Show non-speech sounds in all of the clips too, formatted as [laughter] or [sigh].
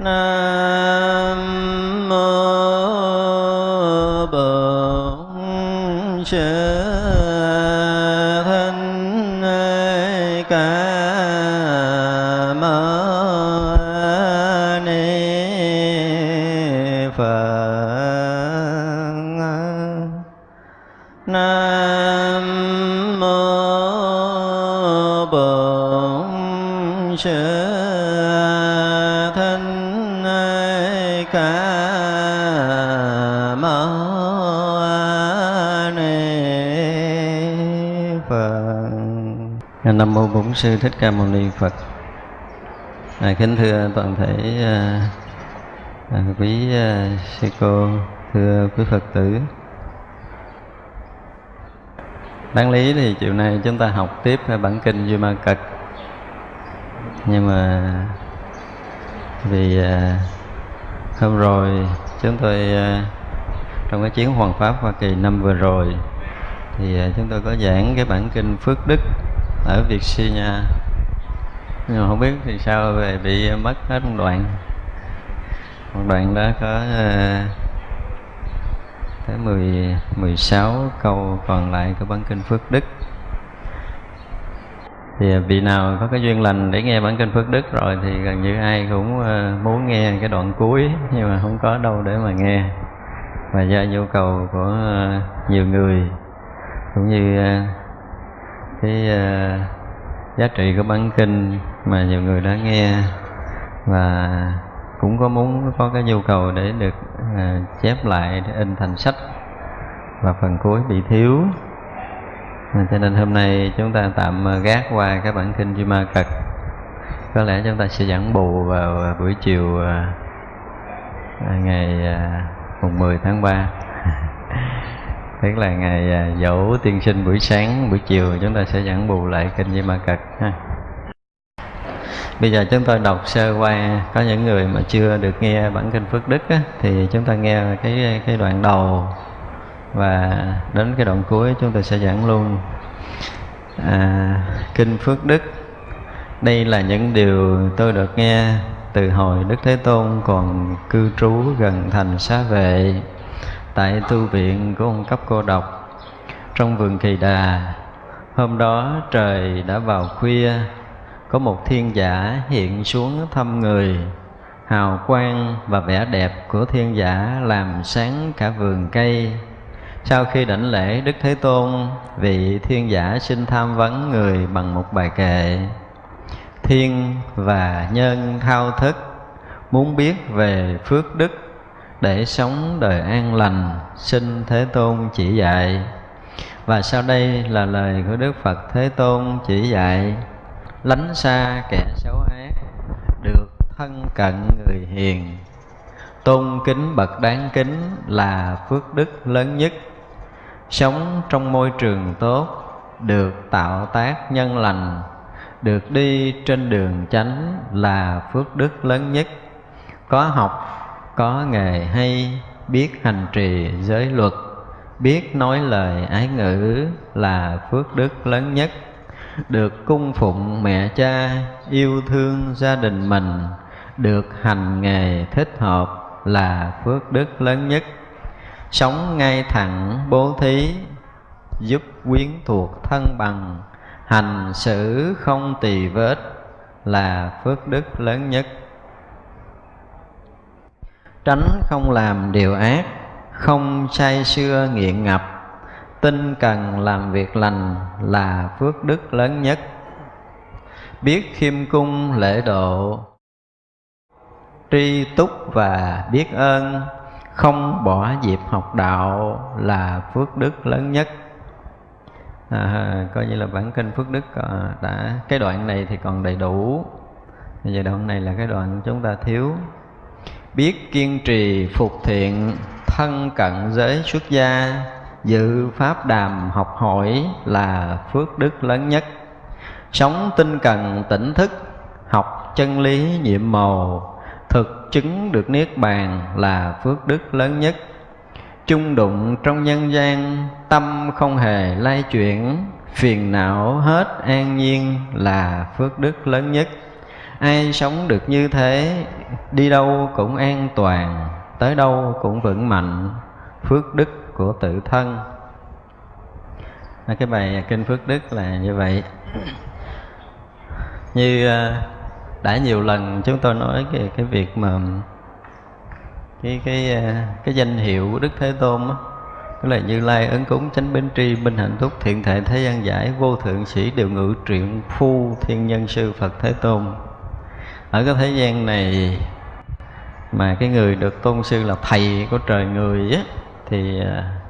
nam nam mô bổn sư thích ca mâu ni phật. À, kính thưa toàn thể à, à, quý à, sư cô thưa quý phật tử. Đáng lý thì chiều nay chúng ta học tiếp bản kinh duy ma cật. Nhưng mà vì à, hôm rồi chúng tôi à, trong cái chuyến hoàn pháp hoa kỳ năm vừa rồi thì à, chúng tôi có giảng cái bản kinh phước đức ở Virginia nhưng mà không biết thì sao về bị mất hết một đoạn. Một đoạn đó có ờ, tới 10, 16 câu còn lại của bản kinh Phước Đức. Thì ờ, vị nào có cái duyên lành để nghe bản kinh Phước Đức rồi thì gần như ai cũng ờ, muốn nghe cái đoạn cuối nhưng mà không có đâu để mà nghe. Và do nhu cầu của nhiều người cũng như cái uh, giá trị của bản kinh mà nhiều người đã nghe. Và cũng có muốn có cái nhu cầu để được uh, chép lại để in thành sách. Và phần cuối bị thiếu. À, cho nên hôm nay chúng ta tạm gác qua cái bản kinh Duy Ma Cật. Có lẽ chúng ta sẽ giảng bù vào buổi chiều uh, ngày uh, mùng 10 tháng 3 tức là ngày à, dỗ tiên sinh buổi sáng buổi chiều chúng ta sẽ giảng bù lại kinh Di Ma Cật ha. Bây giờ chúng tôi đọc sơ qua có những người mà chưa được nghe bản kinh Phước Đức á, thì chúng ta nghe cái cái đoạn đầu và đến cái đoạn cuối chúng ta sẽ giảng luôn à, kinh Phước Đức. Đây là những điều tôi được nghe từ hồi Đức Thế Tôn còn cư trú gần thành xá vệ tại tu viện của ông cấp cô độc. Trong vườn kỳ đà, hôm đó trời đã vào khuya, có một thiên giả hiện xuống thăm người, hào quang và vẻ đẹp của thiên giả làm sáng cả vườn cây. Sau khi đảnh lễ đức thế tôn, vị thiên giả xin tham vấn người bằng một bài kệ. Thiên và nhân thao thức muốn biết về phước đức để sống đời an lành, xin thế tôn chỉ dạy. Và sau đây là lời của đức phật thế tôn chỉ dạy. Lánh xa kẻ xấu ác, được thân cận người hiền. Tôn kính bậc đáng kính là phước đức lớn nhất. Sống trong môi trường tốt, được tạo tác nhân lành, được đi trên đường chánh là phước đức lớn nhất. Có học có nghề hay biết hành trì giới luật, biết nói lời ái ngữ là phước đức lớn nhất. Được cung phụng mẹ cha, yêu thương gia đình mình, được hành nghề thích hợp là phước đức lớn nhất. Sống ngay thẳng bố thí, giúp quyến thuộc thân bằng, hành xử không tỳ vết là phước đức lớn nhất tránh không làm điều ác không say sưa nghiện ngập. Tinh cần làm việc lành là phước đức lớn nhất. Biết khiêm cung lễ độ tri túc và biết ơn. Không bỏ dịp học đạo là phước đức lớn nhất. À, coi như là bản kinh phước đức à, đã cái đoạn này thì còn đầy đủ. Bây giờ đoạn này là cái đoạn chúng ta thiếu biết kiên trì phục thiện, thân cận giới xuất gia dự pháp đàm học hỏi là phước đức lớn nhất. Sống tinh cần tỉnh thức, học chân lý nhiệm màu, thực chứng được niết bàn là phước đức lớn nhất. Chung đụng trong nhân gian, tâm không hề lay chuyển, phiền não hết an nhiên là phước đức lớn nhất ai sống được như thế, đi đâu cũng an toàn, tới đâu cũng vững mạnh. Phước đức của tự thân. Cái bài kinh phước đức là như vậy. Như ờ, đã nhiều lần chúng tôi nói về cái việc mà cái cái ờ, cái danh hiệu của đức thế tôn đó tức là như lai ấn cúng chánh bến tri minh hạnh túc thiện thể thế gian giải vô thượng sĩ đều ngự truyện phu thiên nhân sư phật thế tôn ở cái thế gian này mà cái người được tôn sư là thầy của trời người á, thì à,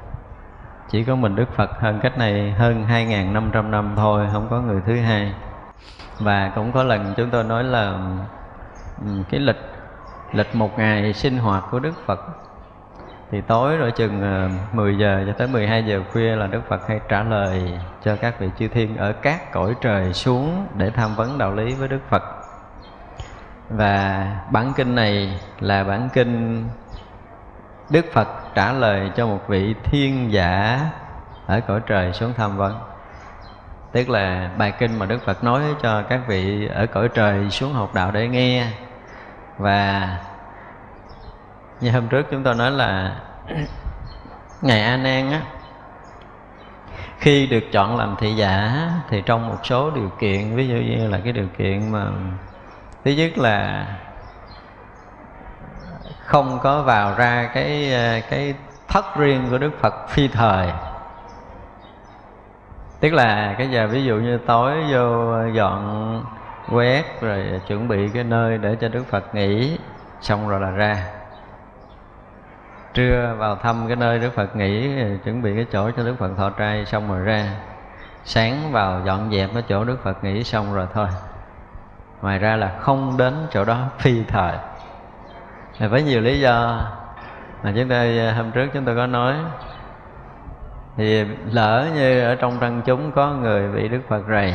chỉ có mình Đức Phật hơn cách này hơn 2.500 năm thôi, không có người thứ hai. Và cũng có lần chúng tôi nói là cái lịch lịch một ngày sinh hoạt của Đức Phật. Thì tối rồi chừng à, 10 giờ cho tới 12 giờ khuya là Đức Phật hay trả lời cho các vị chư thiên ở các cõi trời xuống để tham vấn đạo lý với Đức Phật và bản kinh này là bản kinh Đức Phật trả lời cho một vị thiên giả ở cõi trời xuống tham vấn vâng. tức là bài kinh mà đức phật nói cho các vị ở cõi trời xuống học đạo để nghe. Và như hôm trước chúng tôi nói là [clears throat] ngày a nan á, khi được chọn làm thị giả thì trong một số điều kiện, ví dụ như là cái điều kiện mà thứ nhất là không có vào ra cái ờ, cái thất riêng của đức phật phi thời. Tức là cái giờ ví dụ như tối vô ờ, dọn quét rồi chuẩn bị cái nơi để cho đức phật nghỉ, xong rồi là ra. Trưa vào thăm cái nơi đức phật nghỉ ờ, chuẩn bị cái chỗ cho đức phật thọ trai, xong rồi ra. Sáng vào dọn dẹp cái chỗ đức phật nghỉ, xong rồi thôi ngoài ra là không đến chỗ đó phi thời. Với nhiều lý do mà chúng ta hôm trước chúng tôi có nói, thì lỡ như ở trong răng chúng có người bị đức phật rầy,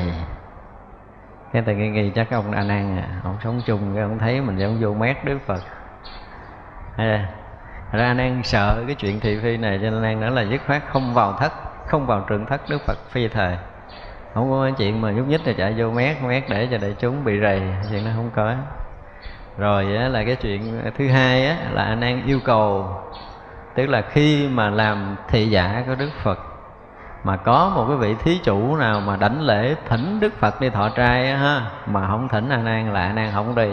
cái tự nghi nghi chắc ông a nan à ông sống chung cái ông thấy mình giống vô mét đức phật. Hay là, ra nan sợ cái chuyện thị phi này, cho nên nan nói là dứt khoát không vào thất, không vào trường thất đức phật phi thời không có chuyện mà nhúc nhích là chạy vô mét mét để cho đại chúng bị rầy chuyện đó không có. Rồi là cái chuyện thứ hai á, là anh an yêu cầu tức là khi mà làm thị giả của đức phật mà có một cái vị thí chủ nào mà đảnh lễ thỉnh đức phật đi thọ trai á, ha mà không thỉnh anh nan là anh nan không đi.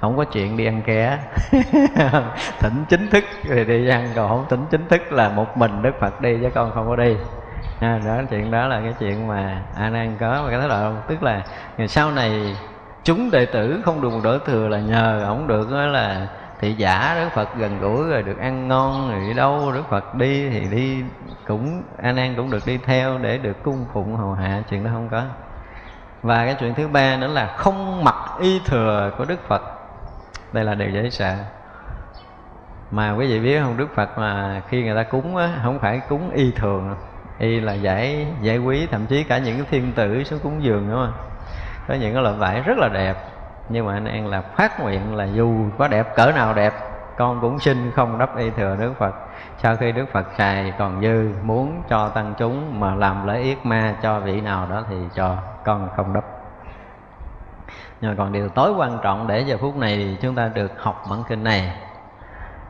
Không có chuyện đi ăn ké. [laughs] Thỉnh chính thức thì đi ăn còn không thỉnh chính thức là một mình đức phật đi chứ con không có đi à, đó chuyện đó là cái chuyện mà a nan có và cái thái độ. Tức là sau này chúng đệ tử không được một thừa là nhờ ổng được đó là thị giả đức phật gần gũi rồi được ăn ngon rồi đi đâu đức phật đi thì đi cũng a nan cũng được đi theo để được cung phụng hầu hạ chuyện đó không có. Và cái chuyện thứ ba nữa là không mặc y thừa của đức phật. Đây là điều dễ sợ. Mà quý vị biết không đức phật mà khi người ta cúng á không phải cúng y thường y là giải giải quý, thậm chí cả những cái thiên tử xuống cúng dường nữa mà. Có những cái loại vải rất là đẹp, nhưng mà anh an là phát nguyện là dù có đẹp, cỡ nào đẹp, con cũng xin không đắp y thừa đức phật. Sau khi đức phật xài còn dư, muốn cho tăng chúng mà làm lễ yết ma cho vị nào đó thì cho con không đắp. Nhưng mà còn điều tối quan trọng để giờ phút này thì chúng ta được học bản kinh này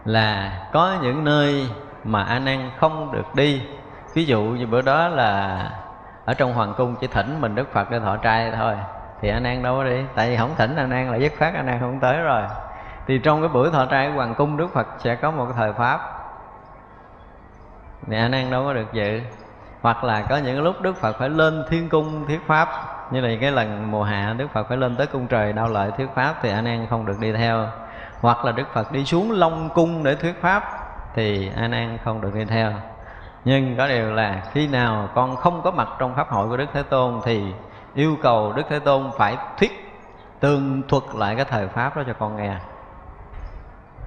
là có những nơi mà a nan không được đi ví dụ như bữa đó là ở trong hoàng cung chỉ thỉnh mình đức phật để thọ trai thôi, thì anh an đâu có đi? Tại vì không thỉnh anh an là dứt khoát anh an không tới rồi. Thì trong cái buổi thọ trai của hoàng cung, đức phật sẽ có một cái thời pháp. Thì anh an đâu có được dự. Hoặc là có những lúc đức phật phải lên thiên cung thuyết pháp. Như là cái lần mùa hạ, đức phật phải lên tới cung trời đau lợi thuyết pháp thì anh an không được đi theo. Hoặc là đức phật đi xuống long cung để thuyết pháp thì a nan không được đi theo nhưng có điều là khi nào con không có mặt trong pháp hội của đức thế tôn thì yêu cầu đức thế tôn phải thuyết tường thuật lại cái thời pháp đó cho con nghe.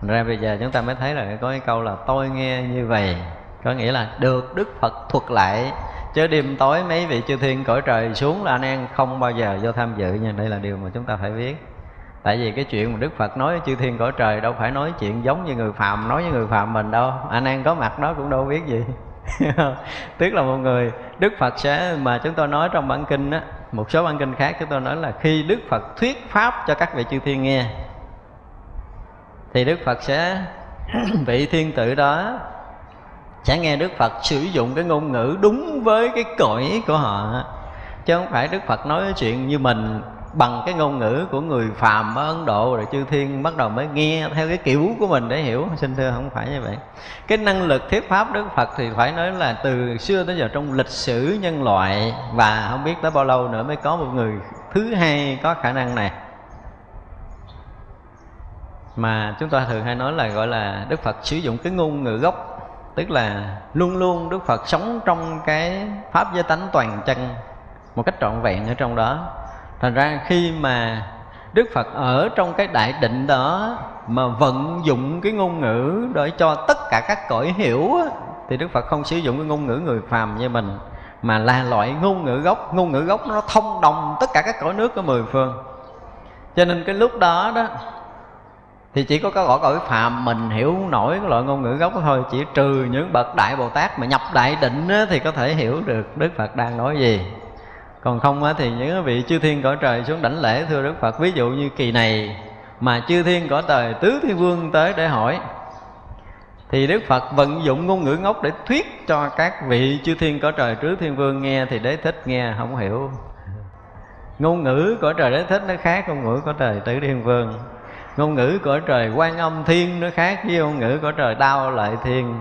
Thành ra bây giờ chúng ta mới thấy là có cái câu là tôi nghe như vậy, có nghĩa là được đức phật thuật lại. Chứ đêm tối mấy vị chư thiên cõi trời xuống là anh em không bao giờ vô tham dự nha. Đây là điều mà chúng ta phải biết. Tại vì cái chuyện mà đức phật nói chư thiên cõi trời đâu phải nói chuyện giống như người phàm, nói với người phàm mình đâu. Anh em có mặt đó cũng đâu biết gì. [laughs] tức là một người đức phật sẽ, mà chúng tôi nói trong bản kinh á, một số bản kinh khác chúng tôi nói là khi đức phật thuyết pháp cho các vị chư thiên nghe, thì đức phật sẽ [clears throat] vị thiên tử đó sẽ nghe đức phật sử dụng cái ngôn ngữ đúng với cái cõi của họ. Chứ không phải đức phật nói chuyện như mình bằng cái ngôn ngữ của người phàm ở Ấn Độ rồi chư thiên bắt đầu mới nghe theo cái kiểu của mình để hiểu. Xin thưa, không phải như vậy. Cái năng lực thuyết pháp Đức Phật thì phải nói là từ xưa tới giờ trong lịch sử nhân loại, và không biết tới bao lâu nữa mới có một người thứ hai có khả năng này. Mà chúng ta thường hay nói là gọi là Đức Phật sử dụng cái ngôn ngữ gốc, tức là luôn luôn Đức Phật sống trong cái pháp giới tánh toàn chân một cách trọn vẹn ở trong đó thành ra khi mà đức phật ở trong cái đại định đó mà vận dụng cái ngôn ngữ để cho tất cả các cõi hiểu thì đức phật không sử dụng cái ngôn ngữ người phàm như mình, mà là loại ngôn ngữ gốc. Ngôn ngữ gốc nó thông đồng tất cả các cõi nước của mười phương. Cho nên cái lúc đó đó, thì chỉ có cái cõi cõi phàm mình hiểu nổi cái loại ngôn ngữ gốc thôi. Chỉ trừ những bậc đại bồ tát mà nhập đại định thì có thể hiểu được đức phật đang nói gì còn không á, thì những vị chư thiên cõi trời xuống đảnh lễ thưa đức phật. Ví dụ như kỳ này mà chư thiên cõi trời tứ thiên vương tới để hỏi thì đức phật vận dụng ngôn ngữ ngốc để thuyết cho các vị chư thiên cõi trời tứ thiên vương nghe thì đế thích nghe không hiểu. Ngôn ngữ cõi trời đế thích nó khác ngôn ngữ cõi trời tứ thiên vương. Ngôn ngữ cõi trời quan âm thiên nó khác với ngôn ngữ cõi trời đao lợi thiên.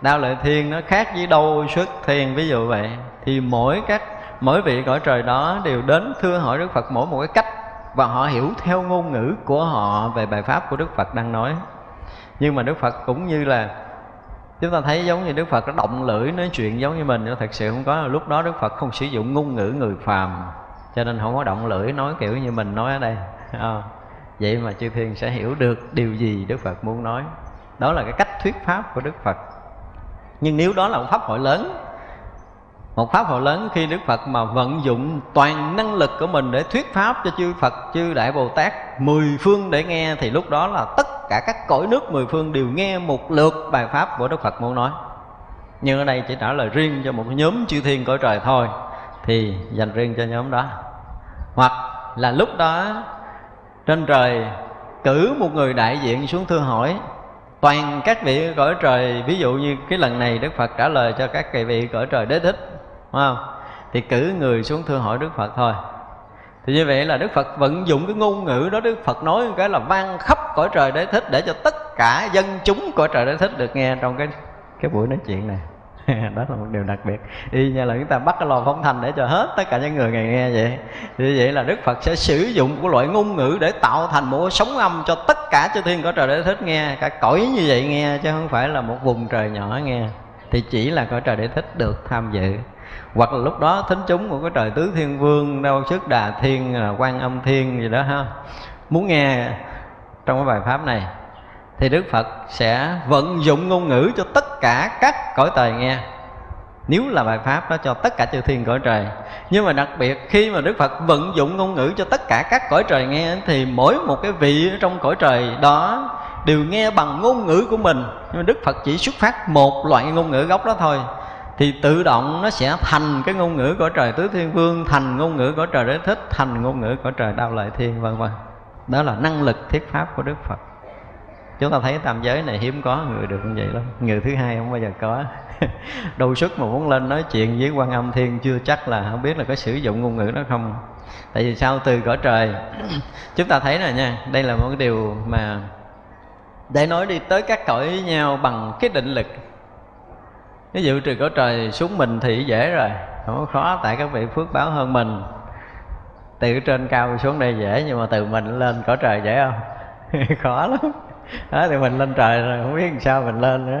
Đao lợi thiên nó khác với đâu xuất thiên ví dụ vậy. Thì mỗi các mỗi vị cõi trời đó đều đến thưa hỏi Đức Phật mỗi một cái cách và họ hiểu theo ngôn ngữ của họ về bài pháp của Đức Phật đang nói. Nhưng mà Đức Phật cũng như là chúng ta thấy giống như Đức Phật nó động lưỡi nói chuyện giống như mình nhưng thật sự không có. Lúc đó Đức Phật không sử dụng ngôn ngữ người phàm cho nên không có động lưỡi nói kiểu như mình nói ở đây. À, vậy mà chư thiên sẽ hiểu được điều gì Đức Phật muốn nói. Đó là cái cách thuyết pháp của Đức Phật. Nhưng nếu đó là một pháp hội lớn một pháp hội lớn khi đức phật mà vận dụng toàn năng lực của mình để thuyết pháp cho chư phật, chư đại bồ tát, mười phương để nghe, thì lúc đó là tất cả các cõi nước mười phương đều nghe một lượt bài pháp của đức phật muốn nói. Nhưng ở đây chỉ trả lời riêng cho một nhóm chư thiên cõi trời thôi, thì dành riêng cho nhóm đó. Hoặc là lúc đó, trên trời cử một người đại diện xuống thưa hỏi, toàn các vị cõi trời, ví dụ như cái lần này đức phật trả lời cho các vị cõi trời đế thích Đúng không? Thì cử người xuống thưa hỏi Đức Phật thôi. Thì như vậy là Đức Phật vận dụng cái ngôn ngữ đó, Đức Phật nói cái là vang khắp cõi trời để thích Để cho tất cả dân chúng cõi trời để thích được nghe trong cái cái buổi nói chuyện này. [laughs] Đó là một điều đặc biệt. Y như là chúng ta bắt cái lò phóng thanh để cho hết tất cả những người ngày nghe vậy. Như vậy là đức phật sẽ sử dụng của loại ngôn ngữ để tạo thành một sóng âm cho tất cả chư thiên cõi trời để thích nghe, cả cõi như vậy nghe, chứ không phải là một vùng trời nhỏ nghe. Thì chỉ là cõi trời để thích được tham dự hoặc là lúc đó thính chúng của cái trời tứ thiên vương đâu sức đà thiên à, quan âm thiên gì đó ha. Muốn nghe trong cái bài pháp này, thì đức phật sẽ vận dụng ngôn ngữ cho tất cả các cõi trời nghe. Nếu là bài pháp đó cho tất cả chư thiên cõi trời. Nhưng mà đặc biệt khi mà đức phật vận dụng ngôn ngữ cho tất cả các cõi trời nghe, thì mỗi một cái vị ở trong cõi trời đó đều nghe bằng ngôn ngữ của mình. Nhưng mà đức phật chỉ xuất phát một loại ngôn ngữ gốc đó thôi thì tự động nó sẽ thành cái ngôn ngữ của trời tứ thiên vương, thành ngôn ngữ của trời đế thích, thành ngôn ngữ của trời đao lợi thiên, vân vân. Đó là năng lực thuyết pháp của đức phật. Chúng ta thấy tam giới này hiếm có, người được như vậy lắm. Người thứ hai không bao giờ có. [laughs] Đâu sức mà muốn lên nói chuyện với quan âm thiên, chưa chắc là không biết là có sử dụng ngôn ngữ đó không. Tại vì sao? Từ cõi trời. [clears throat] Chúng ta thấy rồi nha, đây là một cái điều mà để nói đi tới các cõi với nhau bằng cái định lực ví dụ trừ cõi trời xuống mình thì dễ rồi. Không có khó tại các vị phước báo hơn mình. Từ trên cao xuống đây dễ nhưng mà từ mình lên cõi trời dễ không? [laughs] Khó lắm. Đó thì mình lên trời rồi không biết làm sao mình lên nữa.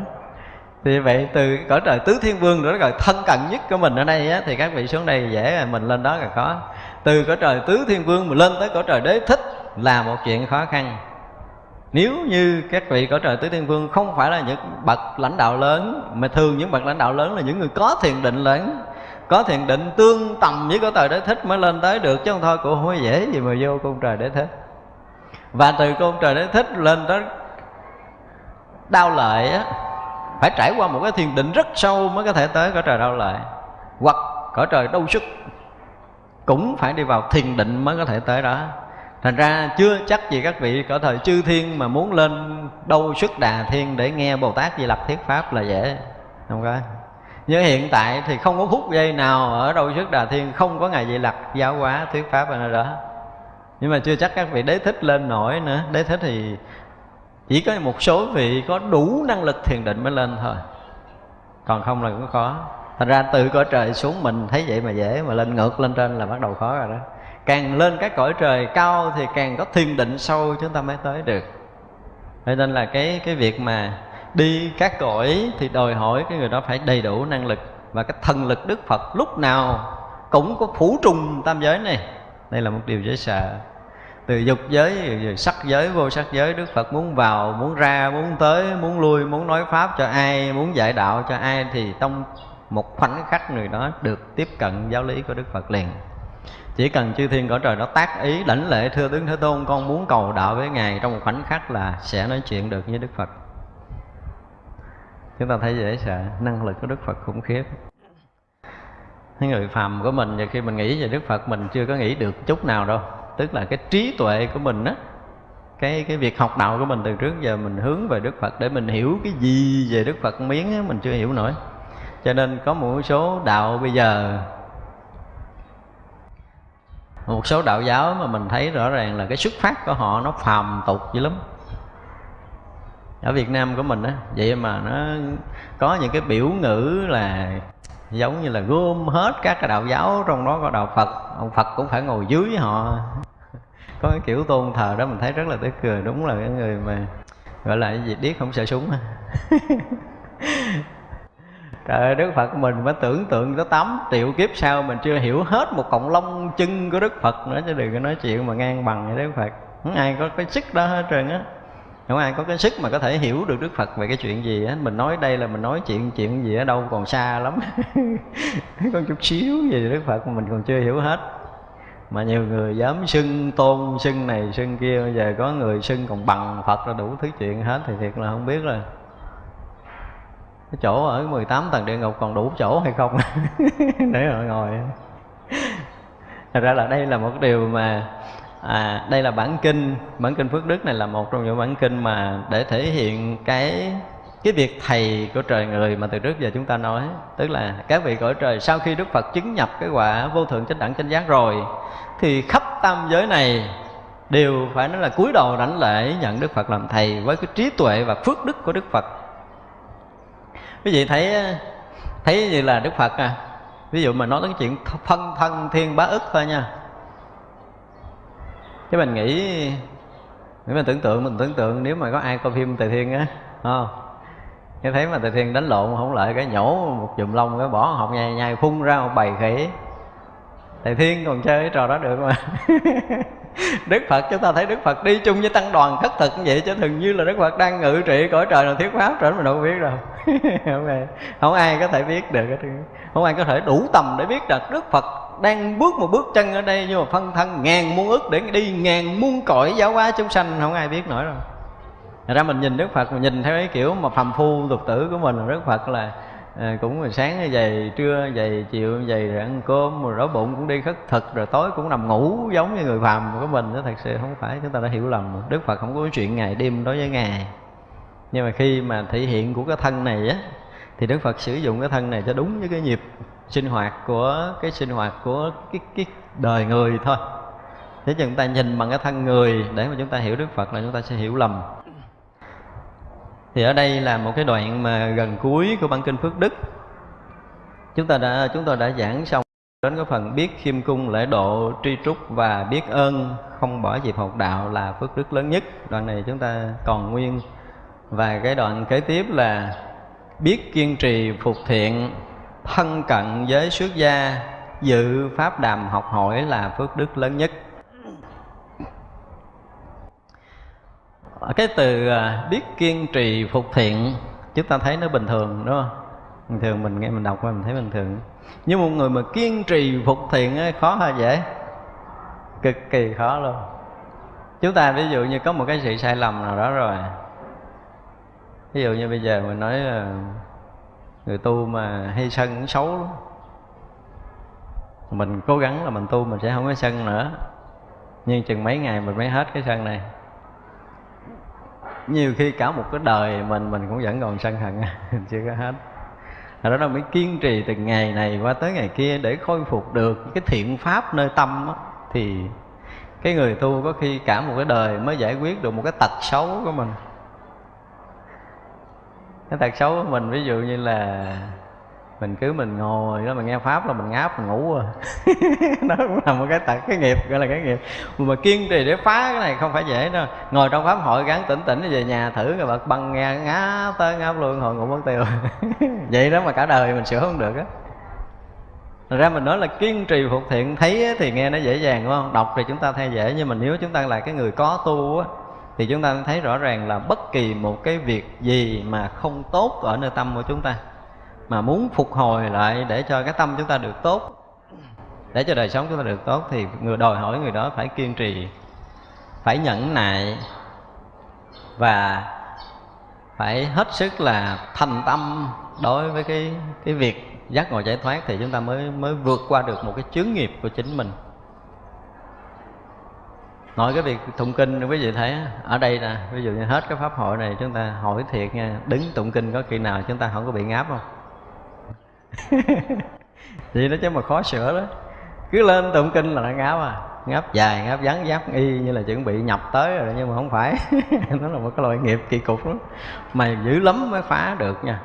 Thì vậy từ cõi trời tứ thiên vương nữa rồi thân cận nhất của mình ở đây á, thì các vị xuống đây dễ rồi mình lên đó là khó. Từ cõi trời tứ thiên vương mà lên tới cõi trời đế thích là một chuyện khó khăn nếu như các vị cõi trời tứ thiên vương không phải là những bậc lãnh đạo lớn, mà thường những bậc lãnh đạo lớn là những người có thiền định lớn, có thiền định tương tầm với cõi trời đế thích mới lên tới được, chứ không thôi cũng không dễ gì mà vô cung trời đế thích. Và từ cung trời đế thích lên tới đau lợi á, phải trải qua một cái thiền định rất sâu mới có thể tới cõi trời đau lợi hoặc cõi trời đau sức cũng phải đi vào thiền định mới có thể tới đó thành ra chưa chắc gì các vị cỡ thời chư thiên mà muốn lên đâu xuất đà thiên để nghe bồ tát di lặc thuyết pháp là dễ không có như hiện tại thì không có phút giây nào ở đâu xuất đà thiên không có ngài di lặc giáo hóa thuyết pháp ở nơi đó. Nhưng mà chưa chắc các vị đế thích lên nổi nữa. Đế thích thì chỉ có một số vị có đủ năng lực thiền định mới lên thôi. Còn không là cũng khó. Thành ra từ cõi trời xuống mình thấy vậy mà dễ, mà lên ngược lên trên là bắt đầu khó rồi đó càng lên các cõi trời cao thì càng có thiền định sâu chúng ta mới tới được. Cho nên là cái cái việc mà đi các cõi thì đòi hỏi cái người đó phải đầy đủ năng lực và cái thần lực đức phật lúc nào cũng có phủ trùng tam giới này. Đây là một điều dễ sợ. Từ dục giới sắc giới, vô sắc giới, đức phật muốn vào, muốn ra, muốn tới, muốn lui, muốn nói pháp cho ai, muốn dạy đạo cho ai thì trong một khoảnh khắc người đó được tiếp cận giáo lý của đức phật liền chỉ cần chư thiên cõi trời nó tác ý lãnh lễ thưa tướng thế tôn con muốn cầu đạo với ngài trong một khoảnh khắc là sẽ nói chuyện được với đức phật. Chúng ta thấy dễ sợ năng lực của đức phật khủng khiếp. Cái người phàm của mình và khi mình nghĩ về đức phật mình chưa có nghĩ được chút nào đâu. Tức là cái trí tuệ của mình á cái cái việc học đạo của mình từ trước giờ mình hướng về đức phật để mình hiểu cái gì về đức phật miếng á, mình chưa hiểu nổi. Cho nên có một số đạo bây giờ một số đạo giáo mà mình thấy rõ ràng là cái xuất phát của họ nó phàm tục dữ lắm. Ở Việt Nam của mình á, vậy mà nó có những cái biểu ngữ là giống như là gom hết các cái đạo giáo trong đó có đạo Phật. Ông Phật cũng phải ngồi dưới họ. [laughs] Có cái kiểu tôn thờ đó mình thấy rất là tức cười, đúng là cái người mà gọi là cái gì, điếc không sợ súng [laughs] Trời ơi, Đức Phật mình mới tưởng tượng tới 8 triệu kiếp sau Mình chưa hiểu hết một cộng lông chân của Đức Phật nữa Chứ đừng có nói chuyện mà ngang bằng với Đức Phật. Không ai có cái sức đó hết trơn á. Không ai có cái sức mà có thể hiểu được Đức Phật về cái chuyện gì á. Mình nói đây là mình nói chuyện chuyện gì ở đâu còn xa lắm. [laughs] Có chút xíu gì Đức Phật mà mình còn chưa hiểu hết. Mà nhiều người dám xưng tôn, xưng này, xưng kia Bây giờ có người xưng còn bằng Phật là đủ thứ chuyện hết Thì thiệt là không biết là cái chỗ ở 18 tầng địa ngục còn đủ chỗ hay không? [laughs] Để họ ngồi thật ra là đây là một điều mà à, đây là bản kinh. Bản kinh phước đức này là một trong những bản kinh mà để thể hiện cái cái việc thầy của trời người mà từ trước giờ chúng ta nói. Tức là các vị cõi trời sau khi đức phật chứng nhập cái quả vô thượng chánh đẳng chánh giác rồi thì khắp tam giới này đều phải nói là cúi đầu đảnh lễ nhận đức phật làm thầy với cái trí tuệ và phước đức của đức phật quý vị thấy thấy như là đức phật à? Ví dụ mà nói đến chuyện phân thân thiên bá ức thôi nha. Cái mình nghĩ, nếu mình tưởng tượng, mình tưởng tượng nếu mà có ai coi phim tề thiên á không? Cái thấy mà tề thiên đánh lộn không lại, cái nhổ một chùm lông, cái bỏ học nhai nhai phun ra một bầy khỉ. Thầy thiên còn chơi cái trò đó được mà. [laughs] Đức phật, chúng ta thấy đức phật đi chung với tăng đoàn khất thực như vậy chứ thường như là đức phật đang ngự trị cõi trời là thuyết pháp trở mình đâu biết đâu. [laughs] không, ai, không ai có thể biết được không ai có thể đủ tầm để biết được đức phật đang bước một bước chân ở đây nhưng mà phân thân ngàn muôn ức để đi ngàn muôn cõi giáo hóa chúng sanh không ai biết nổi rồi. Thật ra mình nhìn Đức Phật mình nhìn theo cái kiểu mà phàm phu tục tử của mình Đức Phật là à, cũng rồi sáng dày trưa dày chiều dày rồi ăn cơm rồi đói bụng cũng đi khất thực rồi tối cũng nằm ngủ giống như người phàm của mình đó thật sự không phải chúng ta đã hiểu lầm. Đức Phật không có chuyện ngày đêm đối với ngài nhưng mà khi mà thể hiện của cái thân này á, thì Đức Phật sử dụng cái thân này cho đúng với cái nhịp sinh hoạt của, cái sinh hoạt của cái cái đời người thôi. Thế chúng ta nhìn bằng cái thân người, để mà chúng ta hiểu Đức Phật là chúng ta sẽ hiểu lầm. Thì ở đây là một cái đoạn mà gần cuối của bản kinh Phước Đức. Chúng ta đã, chúng tôi đã giảng xong đến cái phần biết khiêm cung, lễ độ, tri trúc và biết ơn, không bỏ dịp học đạo là phước đức lớn nhất. Đoạn này chúng ta còn nguyên và cái đoạn kế tiếp là biết kiên trì phục thiện thân cận với xuất gia dự pháp đàm học hỏi là phước đức lớn nhất. Cái từ à, biết kiên trì phục thiện chúng ta thấy nó bình thường đúng không? Bình thường mình nghe mình đọc qua mình thấy bình thường. Nhưng một người mà kiên trì phục thiện ấy, khó hay dễ? Cực kỳ khó luôn. Chúng ta ví dụ như có một cái sự sai lầm nào đó rồi ví dụ như bây giờ mình nói là người tu mà hay sân cũng xấu lắm. Mình cố gắng là mình tu mình sẽ không có sân nữa. Nhưng chừng mấy ngày mình mới hết cái sân này. Nhiều khi cả một cái đời mình mình cũng vẫn còn sân hận [laughs] chưa có hết. Đó là mới kiên trì từ ngày này qua tới ngày kia để khôi phục được cái thiện pháp nơi tâm đó, thì cái người tu có khi cả một cái đời mới giải quyết được một cái tật xấu của mình cái tật xấu của mình, ví dụ như là mình cứ mình ngồi đó, mình nghe pháp là mình ngáp, mình ngủ à. [laughs] Đó cũng là một cái tật, cái nghiệp, gọi là cái nghiệp. Mà kiên trì để phá cái này không phải dễ đâu. Ngồi trong pháp hội gắn tỉnh tỉnh về nhà thử rồi bật băng nghe ngáp tới ngáp luôn, hồi ngủ mất tiêu. [laughs] Vậy đó mà cả đời mình sửa không được á. Thật ra mình nói là kiên trì phục thiện, thấy thì nghe nó dễ dàng, đúng không? Đọc thì chúng ta thay dễ, nhưng mà nếu chúng ta là cái người có tu á thì chúng ta thấy rõ ràng là bất kỳ một cái việc gì mà không tốt ở nơi tâm của chúng ta, mà muốn phục hồi lại để cho cái tâm chúng ta được tốt, để cho đời sống chúng ta được tốt, thì người đòi hỏi người đó phải kiên trì, phải nhẫn nại và phải hết sức là thành tâm đối với cái cái việc giác ngộ giải thoát, thì chúng ta mới mới vượt qua được một cái chướng nghiệp của chính mình nói cái việc tụng kinh quý vị thấy ở đây nè ví dụ như hết cái pháp hội này chúng ta hỏi thiệt nha đứng tụng kinh có khi nào chúng ta không có bị ngáp không? [laughs] Vậy đó chứ mà khó sửa đó. Cứ lên tụng kinh là nó ngáp à. Ngáp dài ngáp vắn giáp y như là chuẩn bị nhập tới rồi nhưng mà không phải. [laughs] Nó là một cái loại nghiệp kỳ cục lắm. Mà dữ lắm mới phá được nha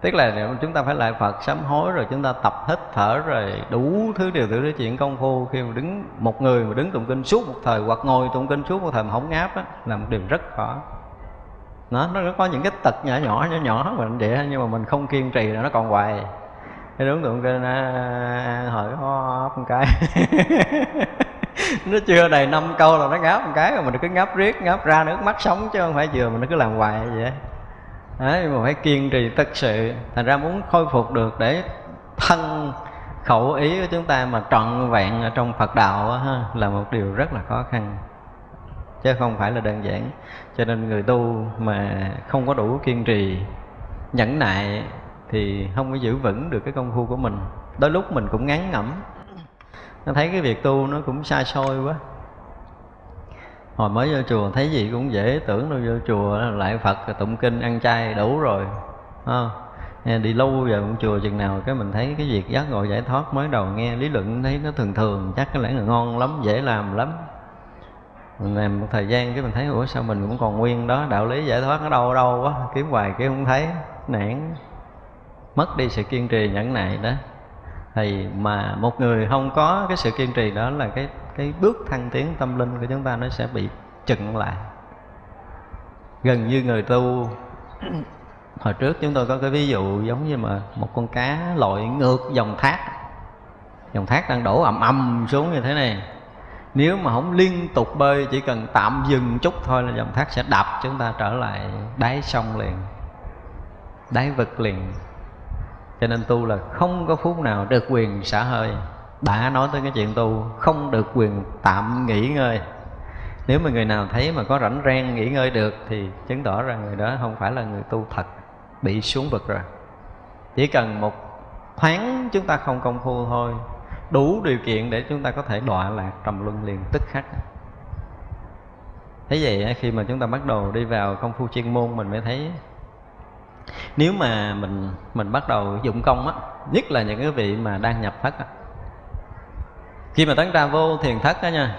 tức là chúng ta phải lại phật sám hối rồi chúng ta tập hít thở rồi đủ thứ điều, thứ chuyện công phu, khi mà đứng một người mà đứng tụng kinh suốt một thời hoặc ngồi tụng kinh suốt một thời mà không ngáp á, là một điều rất khó. Nó nó có những cái tật nhỏ nhỏ nhỏ nhỏ mình vậy, nhưng mà mình không kiên trì là nó còn hoài. Cái đúng tụng kinh à, hỏi ho một cái. [laughs] Nó chưa đầy năm câu là nó ngáp một cái rồi mình cứ ngáp riết, ngáp ra nước mắt sống chứ không phải vừa mình nó cứ làm hoài vậy đấy mà phải kiên trì thật sự. Thành ra muốn khôi phục được để thân khẩu ý của chúng ta mà trọn vẹn ở trong Phật đạo đó, ha, là một điều rất là khó khăn. Chứ không phải là đơn giản. Cho nên người tu mà không có đủ kiên trì nhẫn nại thì không có giữ vững được cái công phu của mình. Đôi lúc mình cũng ngán ngẩm. Nó thấy cái việc tu nó cũng xa xôi quá hồi mới vô chùa thấy gì cũng dễ tưởng đâu vô chùa lại phật tụng kinh ăn chay đủ rồi. À, đi lâu vào cũng chùa chừng nào cái mình thấy cái việc giác ngộ giải thoát mới đầu nghe lý luận thấy nó thường thường chắc cái lẽ là ngon lắm dễ làm lắm. Mình làm một thời gian cái mình thấy ủa sao mình cũng còn nguyên đó đạo lý giải thoát nó đâu đâu quá kiếm hoài cái không thấy nản. Mất đi sự kiên trì nhẫn nại đó. Thì mà một người không có cái sự kiên trì đó là cái cái bước thăng tiến tâm linh của chúng ta nó sẽ bị chừng lại. Gần như người tu, [clears throat] hồi trước chúng tôi có cái ví dụ giống như mà một con cá lội ngược dòng thác. Dòng thác đang đổ ầm ầm xuống như thế này. Nếu mà không liên tục bơi, chỉ cần tạm dừng chút thôi là dòng thác sẽ đập, chúng ta trở lại đáy sông liền, đáy vực liền. Cho nên tu là không có phút nào được quyền xả hơi đã nói tới cái chuyện tu, không được quyền tạm nghỉ ngơi. Nếu mà người nào thấy mà có rảnh rang nghỉ ngơi được thì chứng tỏ rằng người đó không phải là người tu thật, bị xuống vực rồi. Chỉ cần một thoáng chúng ta không công phu thôi, đủ điều kiện để chúng ta có thể đọa lạc trầm luân liền, tức khắc. Thế vậy khi mà chúng ta bắt đầu đi vào công phu chuyên môn, mình mới thấy nếu mà mình mình bắt đầu dụng công á, nhất là những cái vị mà đang nhập thất á khi mà tấn ra vô thiền thất đó nha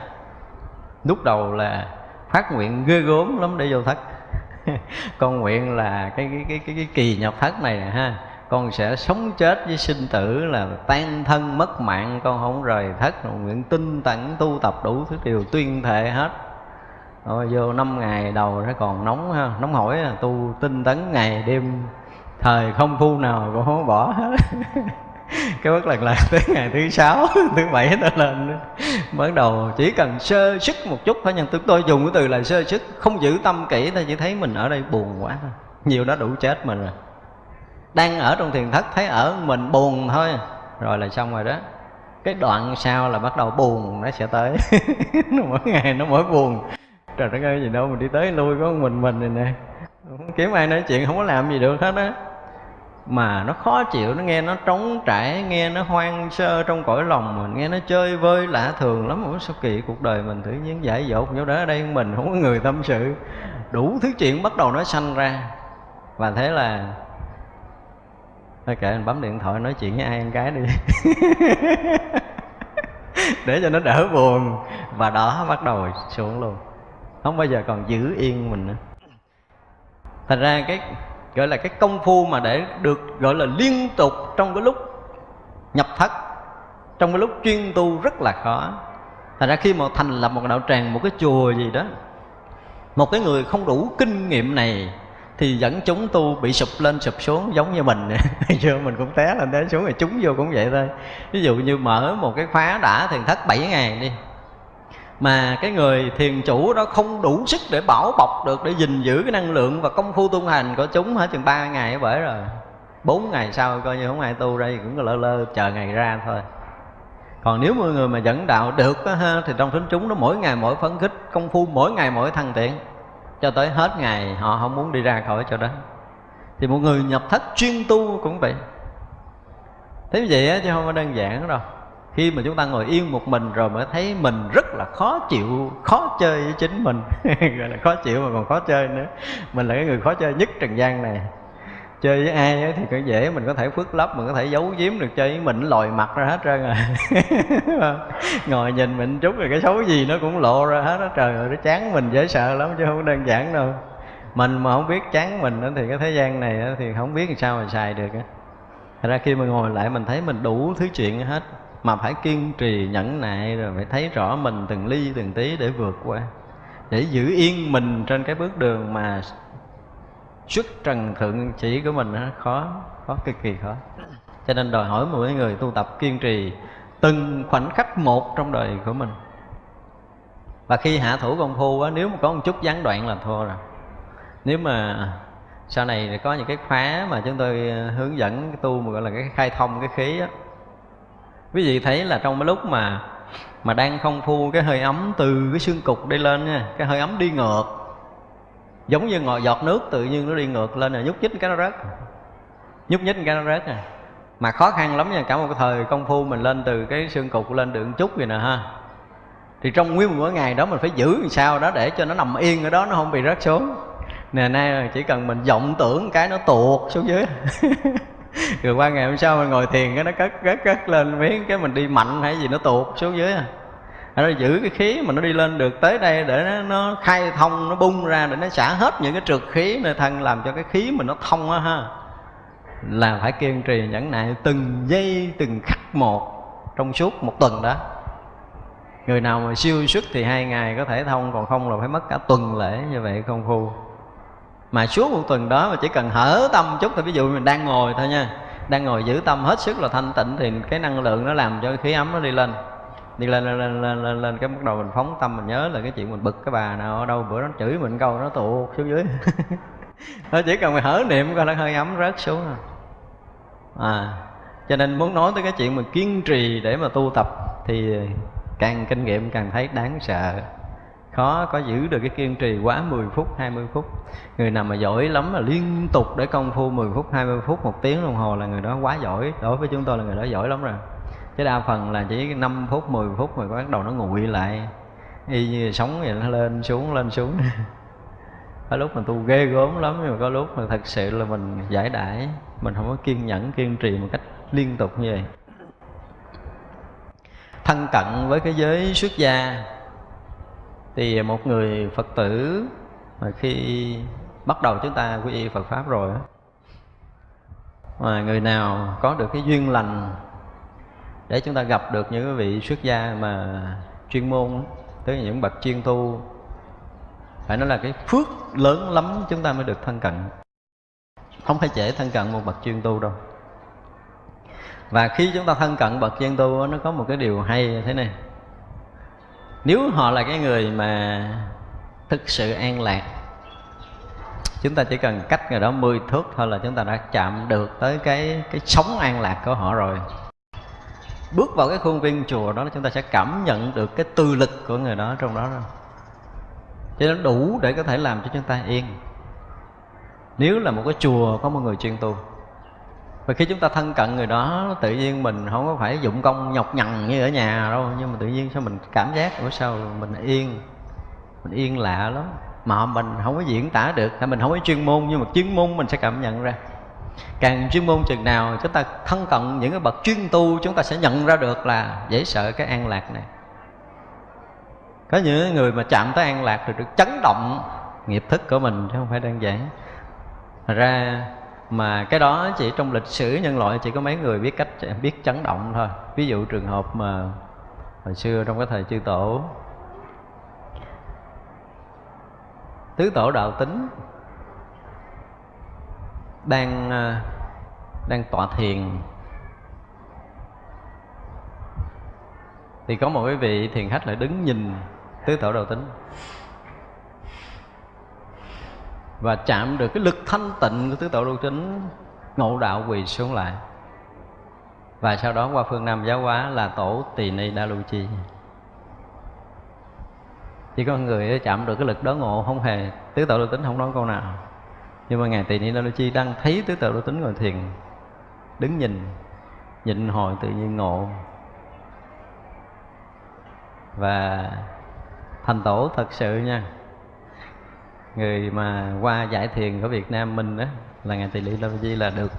lúc đầu là phát nguyện ghê gốm lắm để vô thất. [laughs] Con nguyện là cái cái cái cái, cái kỳ nhập thất này nè ha con sẽ sống chết với sinh tử là tan thân mất mạng con không rời thất nguyện tinh tấn tu tập đủ thứ điều tuyên thệ hết. Rồi vô năm ngày đầu nó còn nóng ha nóng hổi tu tinh tấn ngày đêm thời không phu nào cũng không bỏ hết. [laughs] [laughs] cái bất lần lạc tới ngày thứ sáu, [laughs] thứ bảy nó lên. Bắt đầu chỉ cần sơ sức một chút thôi, nhưng chúng tôi dùng cái từ là sơ sức, không giữ tâm kỹ ta chỉ thấy mình ở đây buồn quá thôi. Nhiều đó đủ chết mình rồi. Đang ở trong thiền thất, thấy ở mình buồn thôi. Rồi là xong rồi đó. Cái đoạn sau là bắt đầu buồn, nó sẽ tới. [laughs] Mỗi ngày nó mỗi buồn. Trời đất ơi, gì đâu mình đi tới lui có mình mình này nè. Kiếm ai nói chuyện, không có làm gì được hết á mà nó khó chịu, nó nghe nó trống trải, nghe nó hoang sơ trong cõi lòng mình, nghe nó chơi vơi lạ thường lắm. Ủa, sao kỳ cuộc đời mình tự nhiên giải dột nhau đó ở đây mình? Không có người tâm sự. Đủ thứ chuyện bắt đầu nó sanh ra. Và thế là, thôi kệ mình bấm điện thoại nói chuyện với ai một cái đi. [laughs] Để cho nó đỡ buồn. Và đó bắt đầu xuống luôn. Không bao giờ còn giữ yên mình nữa. Thành ra cái gọi là cái công phu mà để được gọi là liên tục trong cái lúc nhập thất, trong cái lúc chuyên tu rất là khó. Thành ra khi mà thành lập một đạo tràng, một cái chùa gì đó, một cái người không đủ kinh nghiệm này, thì dẫn chúng tu bị sụp lên, sụp xuống, giống như mình. [laughs] Giờ mình cũng té lên, té xuống rồi chúng vô cũng vậy thôi. Ví dụ như mở một cái khóa đã thiền thất 7 ngày đi mà cái người thiền chủ đó không đủ sức để bảo bọc được để gìn giữ cái năng lượng và công phu tu hành của chúng hết chừng ba ngày bởi rồi. Bốn ngày sau coi như không ai tu đây cũng lơ lơ chờ ngày ra thôi. Còn nếu mọi người mà dẫn đạo được đó, ha, thì trong thính chúng nó mỗi ngày mỗi phấn khích công phu mỗi ngày mỗi thăng tiện cho tới hết ngày họ không muốn đi ra khỏi chỗ đó. Thì một người nhập thất chuyên tu cũng vậy. Thế vậy á chứ không có đơn giản đâu khi mà chúng ta ngồi yên một mình rồi mới thấy mình rất là khó chịu, khó chơi với chính mình. [laughs] Gọi là khó chịu mà còn khó chơi nữa. Mình là cái người khó chơi nhất trần gian này. Chơi với ai thì cũng dễ, mình có thể phước lấp, mình có thể giấu giếm được, chơi với mình lòi mặt ra hết trơn rồi à. [laughs] ngồi nhìn mình chút rồi cái xấu gì nó cũng lộ ra hết á. Trời ơi, nó chán mình dễ sợ lắm chứ không đơn giản đâu. Mình mà không biết chán mình thì cái thế gian này thì không biết làm sao mà xài được Thật ra khi mà ngồi lại mình thấy mình đủ thứ chuyện hết. Mà phải kiên trì nhẫn nại rồi phải thấy rõ mình từng ly từng tí để vượt qua. Để giữ yên mình trên cái bước đường mà xuất trần thượng chỉ của mình nó khó khó cực kỳ khó. Cho nên đòi hỏi mỗi người tu tập kiên trì từng khoảnh khắc một trong đời của mình. Và khi hạ thủ công phu á, nếu mà có một chút gián đoạn là thua rồi. Nếu mà sau này có những cái khóa mà chúng tôi ờ, hướng dẫn tu mà gọi là cái khai thông cái khí á quý vị thấy là trong cái lúc mà mà đang không phu cái hơi ấm từ cái xương cục đi lên nha, cái hơi ấm đi ngược, giống như ngồi giọt nước tự nhiên nó đi ngược lên rồi nhúc nhích cái nó rớt. Nhúc nhích cái nó rớt à mà khó khăn lắm nha, cả một cái thời công phu mình lên từ cái xương cục lên được chút vậy nè ha. Thì trong nguyên một ngày đó mình phải giữ làm sao đó để cho nó nằm yên ở đó, nó không bị rớt xuống. Nè, nay chỉ cần mình vọng tưởng cái nó tuột xuống dưới. [laughs] [laughs] rồi qua ngày hôm sau mình ngồi thiền cái nó cất cất cất lên miếng cái mình đi mạnh hay gì nó tuột xuống dưới à. Nó giữ cái khí mà nó đi lên được tới đây để nó, nó khai thông nó bung ra để nó xả hết những cái trượt khí nơi thân làm cho cái khí mình nó thông á ha. Là phải kiên trì nhẫn nại từng giây từng khắc một trong suốt một tuần đó. Người nào mà siêu xuất thì hai ngày có thể thông còn không là phải mất cả tuần lễ như vậy không phu mà suốt một tuần đó mà chỉ cần hở tâm chút thì ví dụ mình đang ngồi thôi nha đang ngồi giữ tâm hết sức là thanh tịnh thì cái năng lượng nó làm cho cái khí ấm nó đi lên. Đi lên lên lên lên lên, lên cái bắt đầu mình phóng tâm mình nhớ là cái chuyện mình bực cái bà nào ở đâu bữa nó chửi mình câu nó tụ xuống dưới. [laughs] Nó chỉ cần mình hở niệm coi nó hơi ấm rớt xuống à. à cho nên muốn nói tới cái chuyện mà kiên trì để mà tu tập thì càng kinh nghiệm càng thấy đáng sợ khó có giữ được cái kiên trì quá 10 phút 20 phút. Người nào mà giỏi lắm là liên tục để công phu 10 phút 20 phút, một tiếng đồng hồ là người đó quá giỏi. Đối với chúng tôi là người đó giỏi lắm rồi. Chứ đa phần là chỉ 5 phút 10 phút mà bắt đầu nó nguội lại. Y như sống vậy nó lên xuống lên xuống. [laughs] Có lúc mình tu ghê gớm lắm, nhưng mà có lúc mà thật sự là mình giải đãi. Mình không có kiên nhẫn, kiên trì một cách liên tục như vậy. Thân cận với cái giới xuất gia thì một người phật tử mà khi bắt đầu chúng ta quy y phật pháp rồi mà người nào có được cái duyên lành để chúng ta gặp được những vị xuất gia mà chuyên môn tới những bậc chuyên tu, phải nói là cái phước lớn lắm chúng ta mới được thân cận. Không phải dễ thân cận một bậc chuyên tu đâu. Và khi chúng ta thân cận bậc chuyên tu nó có một cái điều hay thế này nếu họ là cái người mà thực sự an lạc, chúng ta chỉ cần cách người đó 10 thước thôi là chúng ta đã chạm được tới cái cái sống an lạc của họ rồi. Bước vào cái khuôn viên chùa đó chúng ta sẽ cảm nhận được cái tư lực của người đó trong đó rồi. Cho nên đủ để có thể làm cho chúng ta yên. Nếu là một cái chùa có một người chuyên tu và khi chúng ta thân cận người đó, tự nhiên mình không có phải dụng công nhọc nhằn như ở nhà đâu, nhưng mà tự nhiên sao mình cảm giác ở sao mình yên mình yên lạ lắm. Mà mình không có diễn tả được, hay mình không có chuyên môn, nhưng mà chuyên môn mình sẽ cảm nhận ra. Càng chuyên môn chừng nào, chúng ta thân cận những cái bậc chuyên tu, chúng ta sẽ nhận ra được là dễ sợ cái an lạc này. Có những người mà chạm tới an lạc thì được chấn động nghiệp thức của mình, chứ không phải đơn giản. Thật ra mà cái đó chỉ trong lịch sử nhân loại chỉ có mấy người biết cách, biết chấn động thôi. Ví dụ trường hợp mà hồi xưa trong cái thời chư tổ. Tứ tổ đạo tính đang à, đang tọa thiền. Thì có một cái vị thiền khách lại đứng nhìn tứ tổ đạo tính và chạm được cái lực thanh tịnh của tứ tổ lưu chính ngộ đạo quỳ xuống lại. Và sau đó qua phương Nam giáo hóa là tổ tỳ ni đa lưu chi. Chỉ có người chạm được cái lực đó ngộ, không hề tứ tự lưu tính không nói câu nào. Nhưng mà ngài tỳ ni đa lưu chi đang thấy tứ tự lưu tính ngồi thiền, đứng nhìn, nhịn hồi tự nhiên ngộ. Và thành tổ thật sự nha người mà qua giải thiền ở Việt Nam mình đó là ngài tỳ ni Lâm Di là được.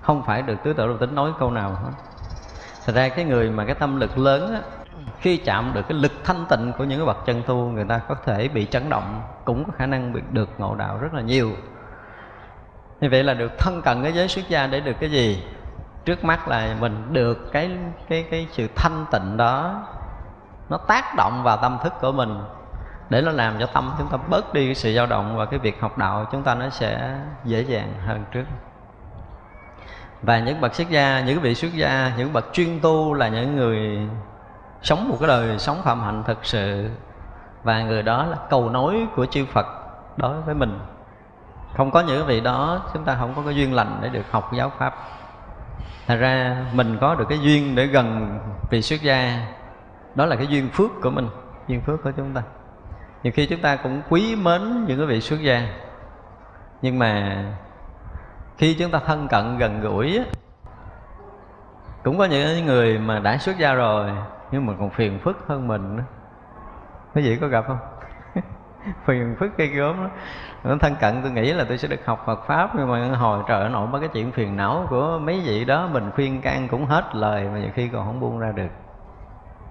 Không phải được tứ tự lưu tính nói câu nào hết. Thật ra cái người mà cái tâm lực lớn á, khi chạm được cái lực thanh tịnh của những cái bậc chân tu người ta có thể bị chấn động cũng có khả năng bị được ngộ đạo rất là nhiều. Như vậy là được thân cận cái giới xuất gia để được cái gì? Trước mắt là mình được cái cái cái sự thanh tịnh đó nó tác động vào tâm thức của mình để nó làm cho tâm chúng ta bớt đi cái sự dao động và cái việc học đạo, chúng ta nó sẽ dễ dàng hơn trước. Và những bậc xuất gia, những vị xuất gia, những bậc chuyên tu là những người sống một cái đời sống phạm hạnh thực sự. Và người đó là cầu nối của chư Phật đối với mình. Không có những vị đó, chúng ta không có cái duyên lành để được học giáo pháp. Thật ra, mình có được cái duyên để gần vị xuất gia. Đó là cái duyên phước của mình, duyên phước của chúng ta nhiều khi chúng ta cũng quý mến những cái vị xuất gia. Nhưng mà khi chúng ta thân cận, gần gũi cũng có những người mà đã xuất gia rồi, nhưng mà còn phiền phức hơn mình nữa. Quý vị có gặp không? [laughs] Phiền phức cây gớm đó nó thân cận, tôi nghĩ là tôi sẽ được học Phật pháp, nhưng mà hồi trời nổi mấy cái chuyện phiền não của mấy vị đó. Mình khuyên can cũng hết lời mà nhiều khi còn không buông ra được.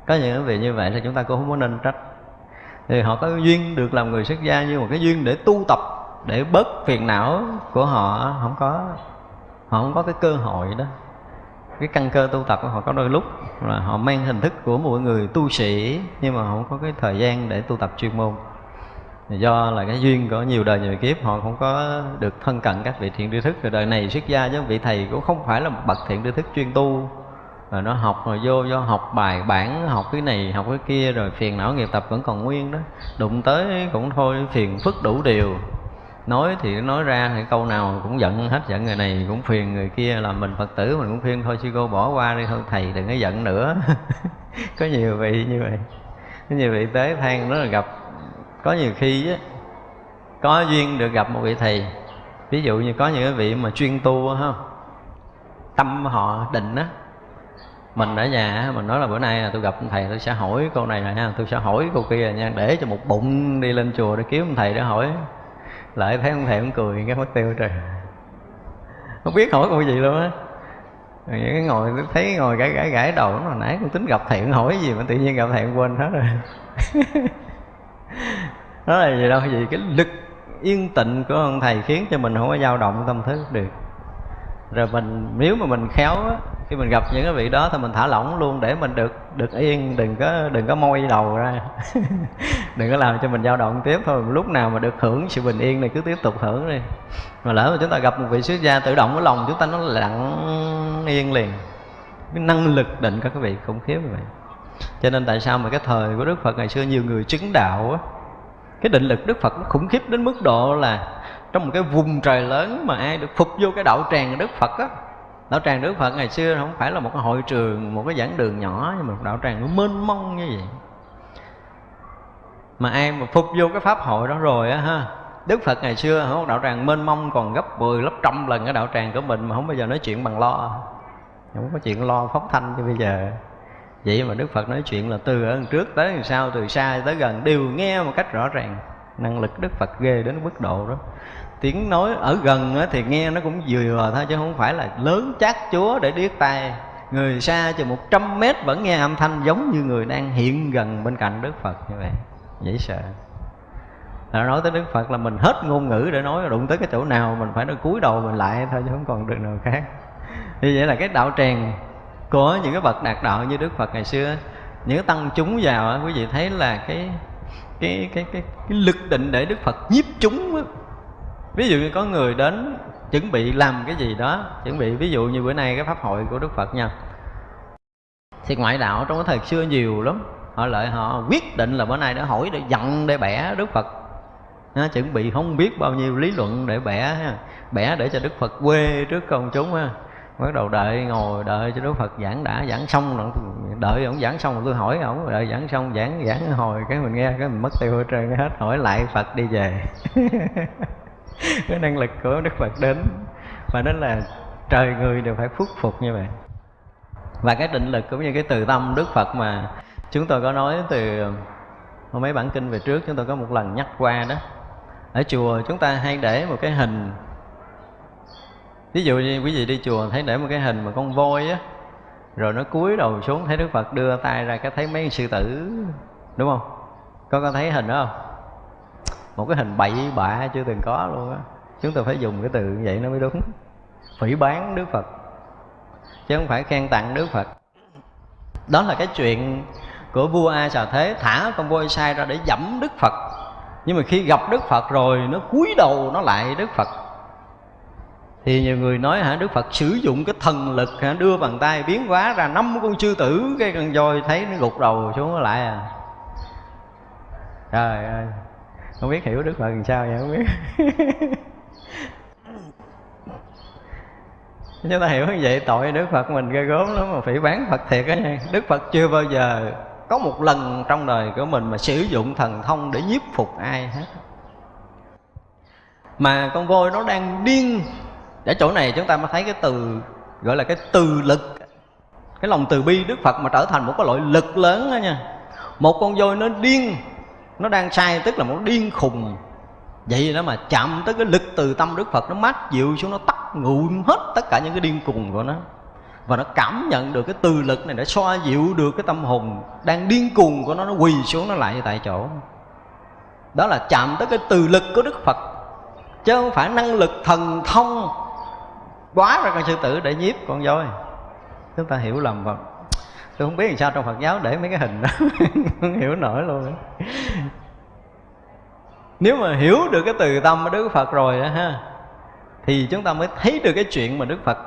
Có những vị như vậy thì chúng ta cũng không có nên trách thì họ có duyên được làm người xuất gia nhưng mà cái duyên để tu tập, để bớt phiền não của họ, không có, họ không có cái cơ hội đó. Cái căn cơ tu tập của họ có đôi lúc là họ mang hình thức của một người tu sĩ, nhưng mà không có cái thời gian để tu tập chuyên môn. Do là cái duyên của nhiều đời nhiều kiếp, họ không có được thân cận các vị thiện tri thức. Rồi đời này xuất gia với vị thầy cũng không phải là một bậc thiện tri thức chuyên tu rồi nó học rồi vô do học bài bản, học cái này, học cái kia, rồi phiền não nghiệp tập vẫn còn nguyên đó. Đụng tới cũng thôi, phiền phức đủ điều. Nói thì nói ra thì câu nào cũng giận hết, giận người này cũng phiền người kia. Là mình phật tử mình cũng khuyên thôi sư cô bỏ qua đi, thôi thầy đừng có giận nữa. [laughs] Có nhiều vị như vậy, có nhiều vị tế than nó là gặp. Có nhiều khi á, có duyên được gặp một vị thầy. Ví dụ như có những cái vị mà chuyên tu ha, tâm họ định á mình ở nhà mình nói là bữa nay là tôi gặp thầy, tôi sẽ hỏi câu này rồi nha tôi sẽ hỏi câu kia nha, để cho một bụng đi lên chùa để kiếm thầy để hỏi. Lại thấy ông thầy cũng cười, cái mất tiêu trời. Không biết hỏi câu gì luôn á. Những cái ngồi thấy ngồi gãi gãi gãi đầu nó nãy cũng tính gặp thầy hỏi gì mà tự nhiên gặp thầy quên hết rồi. [laughs] Đó là gì đâu gì, cái lực yên tịnh của ông thầy khiến cho mình không có dao động tâm thức được rồi mình, nếu mà mình khéo á, khi mình gặp những cái vị đó thì mình thả lỏng luôn để mình được được yên, đừng có đừng có môi đầu ra. [laughs] Đừng có làm cho mình dao động tiếp thôi. Lúc nào mà được hưởng sự bình yên này cứ tiếp tục hưởng đi. Mà lỡ mà chúng ta gặp một vị xuất gia tự động cái lòng chúng ta nó lặng yên liền. Cái năng lực định các vị khủng khiếp như vậy. Cho nên tại sao mà cái thời của đức phật ngày xưa nhiều người chứng đạo á, cái định lực đức phật nó khủng khiếp đến mức độ là trong một cái vùng trời lớn mà ai được phục vô cái đạo tràng đức phật á. Đạo tràng đức phật ngày xưa không phải là một cái hội trường, một cái giảng đường nhỏ, nhưng mà đạo tràng nó mênh mông như vậy. Mà ai mà phục vô cái pháp hội đó rồi á ha, Đức Phật ngày xưa không đạo tràng mênh mông còn gấp 10 gấp trăm lần cái đạo tràng của mình mà không bao giờ nói chuyện bằng lo. Không có chuyện lo phóng thanh như bây giờ. Vậy mà Đức Phật nói chuyện là từ ở trước tới sau, từ xa tới gần, đều nghe một cách rõ ràng năng lực đức phật ghê đến mức độ đó. Tiếng nói ở gần thì nghe nó cũng vừa thôi, chứ không phải là lớn chát chúa để điếc tai. Người xa chừng 100 mét vẫn nghe âm thanh giống như người đang hiện gần bên cạnh đức phật như vậy. Dễ sợ. Là nói tới đức phật là mình hết ngôn ngữ để nói, đụng tới cái chỗ nào mình phải nó cúi đầu mình lại thôi, chứ không còn được nào khác. Như vậy là cái đạo tràng của những cái bậc đạt đạo như đức phật ngày xưa những tăng chúng vào quý vị thấy là cái cái cái cái, cái lực định để đức phật nhiếp chúng ví dụ như có người đến chuẩn bị làm cái gì đó chuẩn bị ví dụ như bữa nay cái pháp hội của đức phật nha. Thì ngoại đạo trong cái thời xưa nhiều lắm họ lợi họ quyết định là bữa nay để hỏi để giận để bẻ đức phật. Nó chuẩn bị không biết bao nhiêu lý luận để bẻ ha. bẻ để cho đức phật quê trước công chúng ha bắt đầu đợi ngồi, đợi cho đức phật giảng đã, giảng xong rồi. Đợi ông giảng xong rồi tôi hỏi ông, đợi giảng xong, giảng giảng hồi, cái mình nghe, cái mình mất tiêu hết trơn, hết hỏi lại phật đi về. [laughs] Cái năng lực của đức phật đến, và đó là trời người đều phải phúc phục như vậy. Và cái định lực cũng như cái từ tâm đức phật mà chúng tôi có nói từ mấy bản kinh về trước, chúng tôi có một lần nhắc qua đó. Ở chùa chúng ta hay để một cái hình ví dụ như quý vị đi chùa thấy để một cái hình mà con voi á, rồi nó cúi đầu xuống thấy đức phật đưa tay ra cái thấy mấy sư tử, đúng không? Có có thấy hình đó không? Một cái hình bậy bạ chưa từng có luôn á. Chúng ta phải dùng cái từ như vậy nó mới đúng. Phỉ bán đức phật, chứ không phải khen tặng đức phật. Đó là cái chuyện của vua a xà thế thả con voi sai ra để dẫm đức phật. Nhưng mà khi gặp đức phật rồi, nó cúi đầu nó lại đức phật thì nhiều người nói hả, đức phật sử dụng cái thần lực hả, đưa bàn tay biến hóa ra năm con sư tử, cái con voi thấy nó gục đầu xuống lại à. Trời ơi, không biết hiểu đức phật làm sao vậy, không biết. [laughs] Chúng ta hiểu như vậy, tội đức phật mình ghê gớm lắm, mà phỉ bán phật thiệt á nha. Đức phật chưa bao giờ có một lần trong đời của mình mà sử dụng thần thông để nhiếp phục ai hết. Mà con voi nó đang điên ở chỗ này chúng ta mới thấy cái từ, gọi là cái từ lực. Cái lòng từ bi đức phật mà trở thành một cái loại lực lớn đó nha. Một con voi nó điên, nó đang sai tức là một điên khùng. Vậy đó mà chạm tới cái lực từ tâm đức phật, nó mát dịu xuống, nó tắt ngụm hết tất cả những cái điên khùng của nó. Và nó cảm nhận được cái từ lực này để xoa dịu được cái tâm hồn đang điên cuồng của nó nó quỳ xuống nó lại tại chỗ. Đó là chạm tới cái từ lực của đức phật, chứ không phải năng lực thần thông quá ra con sư tử để nhiếp con voi. Chúng ta hiểu lầm phật. Tôi không biết làm sao trong phật giáo để mấy cái hình đó. [laughs] Không hiểu nổi luôn. Nếu mà hiểu được cái từ tâm của đức phật rồi đó ha, thì chúng ta mới thấy được cái chuyện mà đức phật.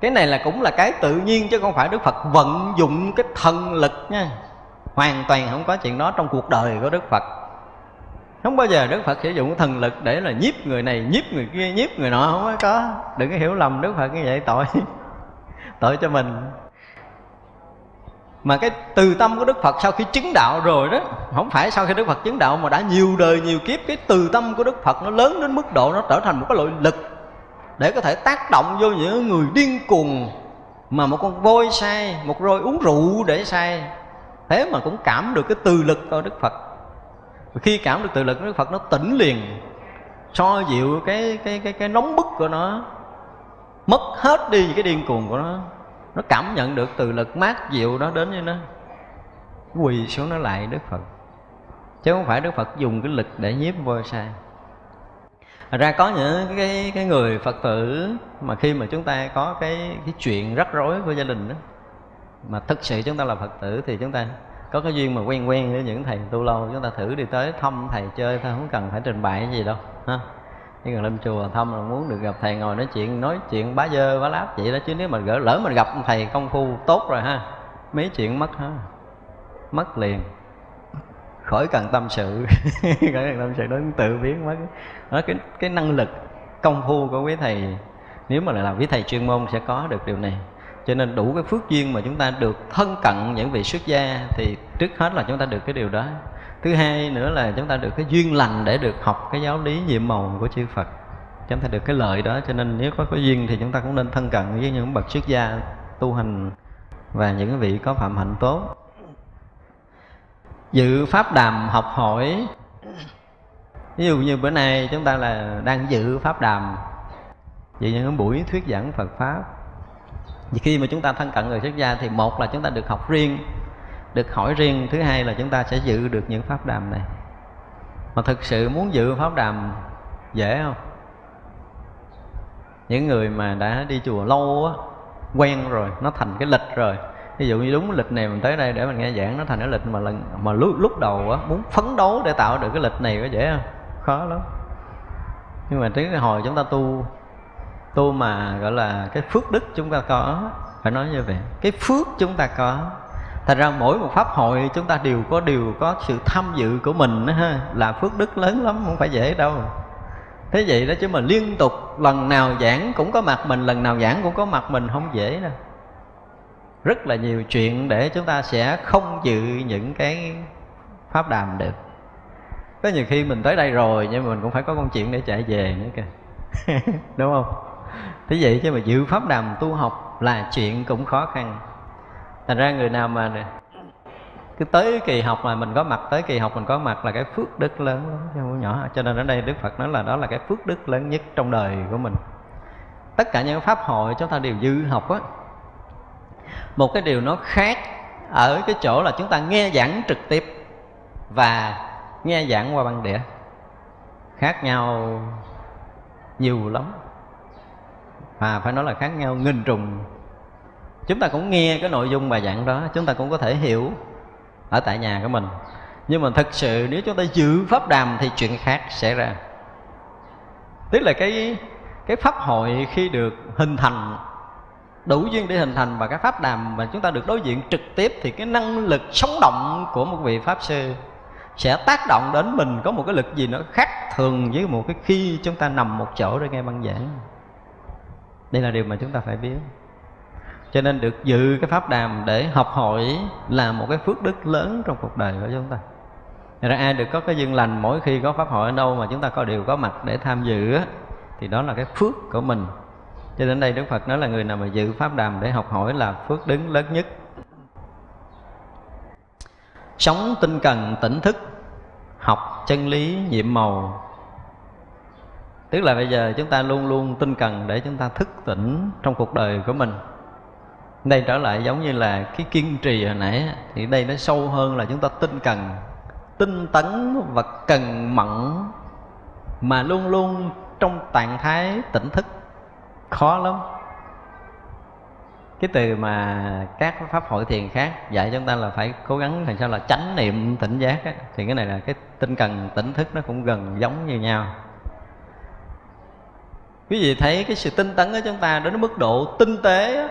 Cái này là cũng là cái tự nhiên chứ không phải đức phật vận dụng cái thần lực nha. Hoàn toàn không có chuyện đó trong cuộc đời của đức phật không bao giờ đức phật sử dụng thần lực để là nhiếp người này, nhiếp người kia, nhiếp người nọ, không có đừng có hiểu lầm đức phật như vậy, tội. [laughs] Tội cho mình. Mà cái từ tâm của đức phật sau khi chứng đạo rồi đó, không phải sau khi đức phật chứng đạo mà đã nhiều đời, nhiều kiếp, cái từ tâm của đức phật nó lớn đến mức độ nó trở thành một cái loại lực để có thể tác động vô những người điên cuồng mà một con voi sai, một roi uống rượu để sai. Thế mà cũng cảm được cái từ lực của đức phật khi cảm được từ lực, đức phật nó tỉnh liền, so dịu cái cái cái cái nóng bức của nó, mất hết đi cái điên cuồng của nó. Nó cảm nhận được từ lực mát dịu đó đến với nó quỳ xuống nó lại đức phật. Chứ không phải đức phật dùng cái lực để nhiếp vô sai. Thật ra có những cái cái người Phật tử mà khi mà chúng ta có cái cái chuyện rắc rối của gia đình đó, mà thực sự chúng ta là Phật tử thì chúng ta có cái duyên mà quen quen với những thầy tu lâu, chúng ta thử đi tới thăm thầy chơi thôi, không cần phải trình bày cái gì đâu, ha. Chỉ cần lên chùa thăm là muốn được gặp thầy ngồi nói chuyện nói chuyện bá dơ bá láp vậy đó, chứ nếu mà gỡ, lỡ mình gặp thầy công phu tốt rồi ha, mấy chuyện mất ha mất liền. Khỏi cần tâm sự, [laughs] khỏi cần tâm sự đó tự biến mất. Đó, cái cái năng lực công phu của quý thầy, nếu mà là làm quý thầy chuyên môn sẽ có được điều này cho nên đủ cái phước duyên mà chúng ta được thân cận những vị xuất gia thì trước hết là chúng ta được cái điều đó. Thứ hai nữa là chúng ta được cái duyên lành để được học cái giáo lý nhiệm màu của chư Phật. Chúng ta được cái lợi đó, cho nên nếu có cái duyên thì chúng ta cũng nên thân cận với những bậc xuất gia tu hành và những vị có phạm hạnh tốt. Dự pháp đàm học hỏi. Ví dụ như bữa nay chúng ta là đang dự pháp đàm dự những buổi thuyết giảng phật pháp vì khi mà chúng ta thân cận người xuất gia thì một là chúng ta được học riêng, được hỏi riêng. Thứ hai là chúng ta sẽ dự được những pháp đàm này. Mà thực sự muốn dự pháp đàm dễ không? Những người mà đã đi chùa lâu á, quen rồi, nó thành cái lịch rồi. Ví dụ như đúng lịch này mình tới đây để mình nghe giảng, nó thành cái lịch mà lần, mà lúc lúc đầu á, muốn phấn đấu để tạo được cái lịch này có dễ không? Khó lắm. Nhưng mà tới hồi chúng ta tu tu mà gọi là cái phước đức chúng ta có phải nói như vậy. Cái phước chúng ta có thành ra mỗi một pháp hội chúng ta đều có đều có sự tham dự của mình đó, ha là phước đức lớn lắm không phải dễ đâu. Thế vậy đó chứ mà liên tục lần nào giảng cũng có mặt mình lần nào giảng cũng có mặt mình không dễ đâu. Rất là nhiều chuyện để chúng ta sẽ không dự những cái pháp đàm được. Có nhiều khi mình tới đây rồi nhưng mà mình cũng phải có công chuyện để chạy về nữa kìa. [laughs] Đúng không? Thế vậy chứ mà dự pháp đàm tu học là chuyện cũng khó khăn. Thành ra người nào mà cứ tới kỳ học mà mình có mặt, tới kỳ học mình có mặt là cái phước đức lớn lắm. Chứ không nhỏ. Cho nên ở đây đức phật nói là đó là cái phước đức lớn nhất trong đời của mình. Tất cả những pháp hội chúng ta đều dư học á, một cái điều nó khác ở cái chỗ là chúng ta nghe giảng trực tiếp và nghe giảng qua băng đĩa. Khác nhau nhiều lắm và phải nói là khác nhau nghìn trùng. Chúng ta cũng nghe cái nội dung bài giảng đó, chúng ta cũng có thể hiểu ở tại nhà của mình. Nhưng mà thật sự nếu chúng ta giữ pháp đàm thì chuyện khác xảy ra. Tức là cái cái pháp hội khi được hình thành, đủ duyên để hình thành và cái pháp đàm mà chúng ta được đối diện trực tiếp thì cái năng lực sống động của một vị pháp sư sẽ tác động đến mình có một cái lực gì nó khác thường với một cái khi chúng ta nằm một chỗ để nghe băng giảng đây là điều mà chúng ta phải biết. Cho nên được dự cái pháp đàm để học hỏi là một cái phước đức lớn trong cuộc đời của chúng ta. Thật ra ai được có cái duyên lành mỗi khi có pháp hội ở đâu mà chúng ta có điều có mặt để tham dự á, thì đó là cái phước của mình. Cho đến đây Đức Phật nói là người nào mà dự pháp đàm để học hỏi là phước đứng lớn nhất. Sống tinh cần tỉnh thức Học chân lý nhiệm màu. Tức là bây giờ chúng ta luôn luôn tinh cần để chúng ta thức tỉnh trong cuộc đời của mình. Đây trở lại giống như là cái kiên trì hồi nãy thì đây nó sâu hơn là chúng ta tinh cần tinh tấn và cần mẫn mà luôn luôn trong trạng thái tỉnh thức khó lắm. Cái từ mà các pháp hội thiền khác dạy chúng ta là phải cố gắng làm sao là chánh niệm tỉnh giác á, thì cái này là cái tinh cần tỉnh thức nó cũng gần giống như nhau quý vị thấy cái sự tinh tấn của chúng ta đến mức độ tinh tế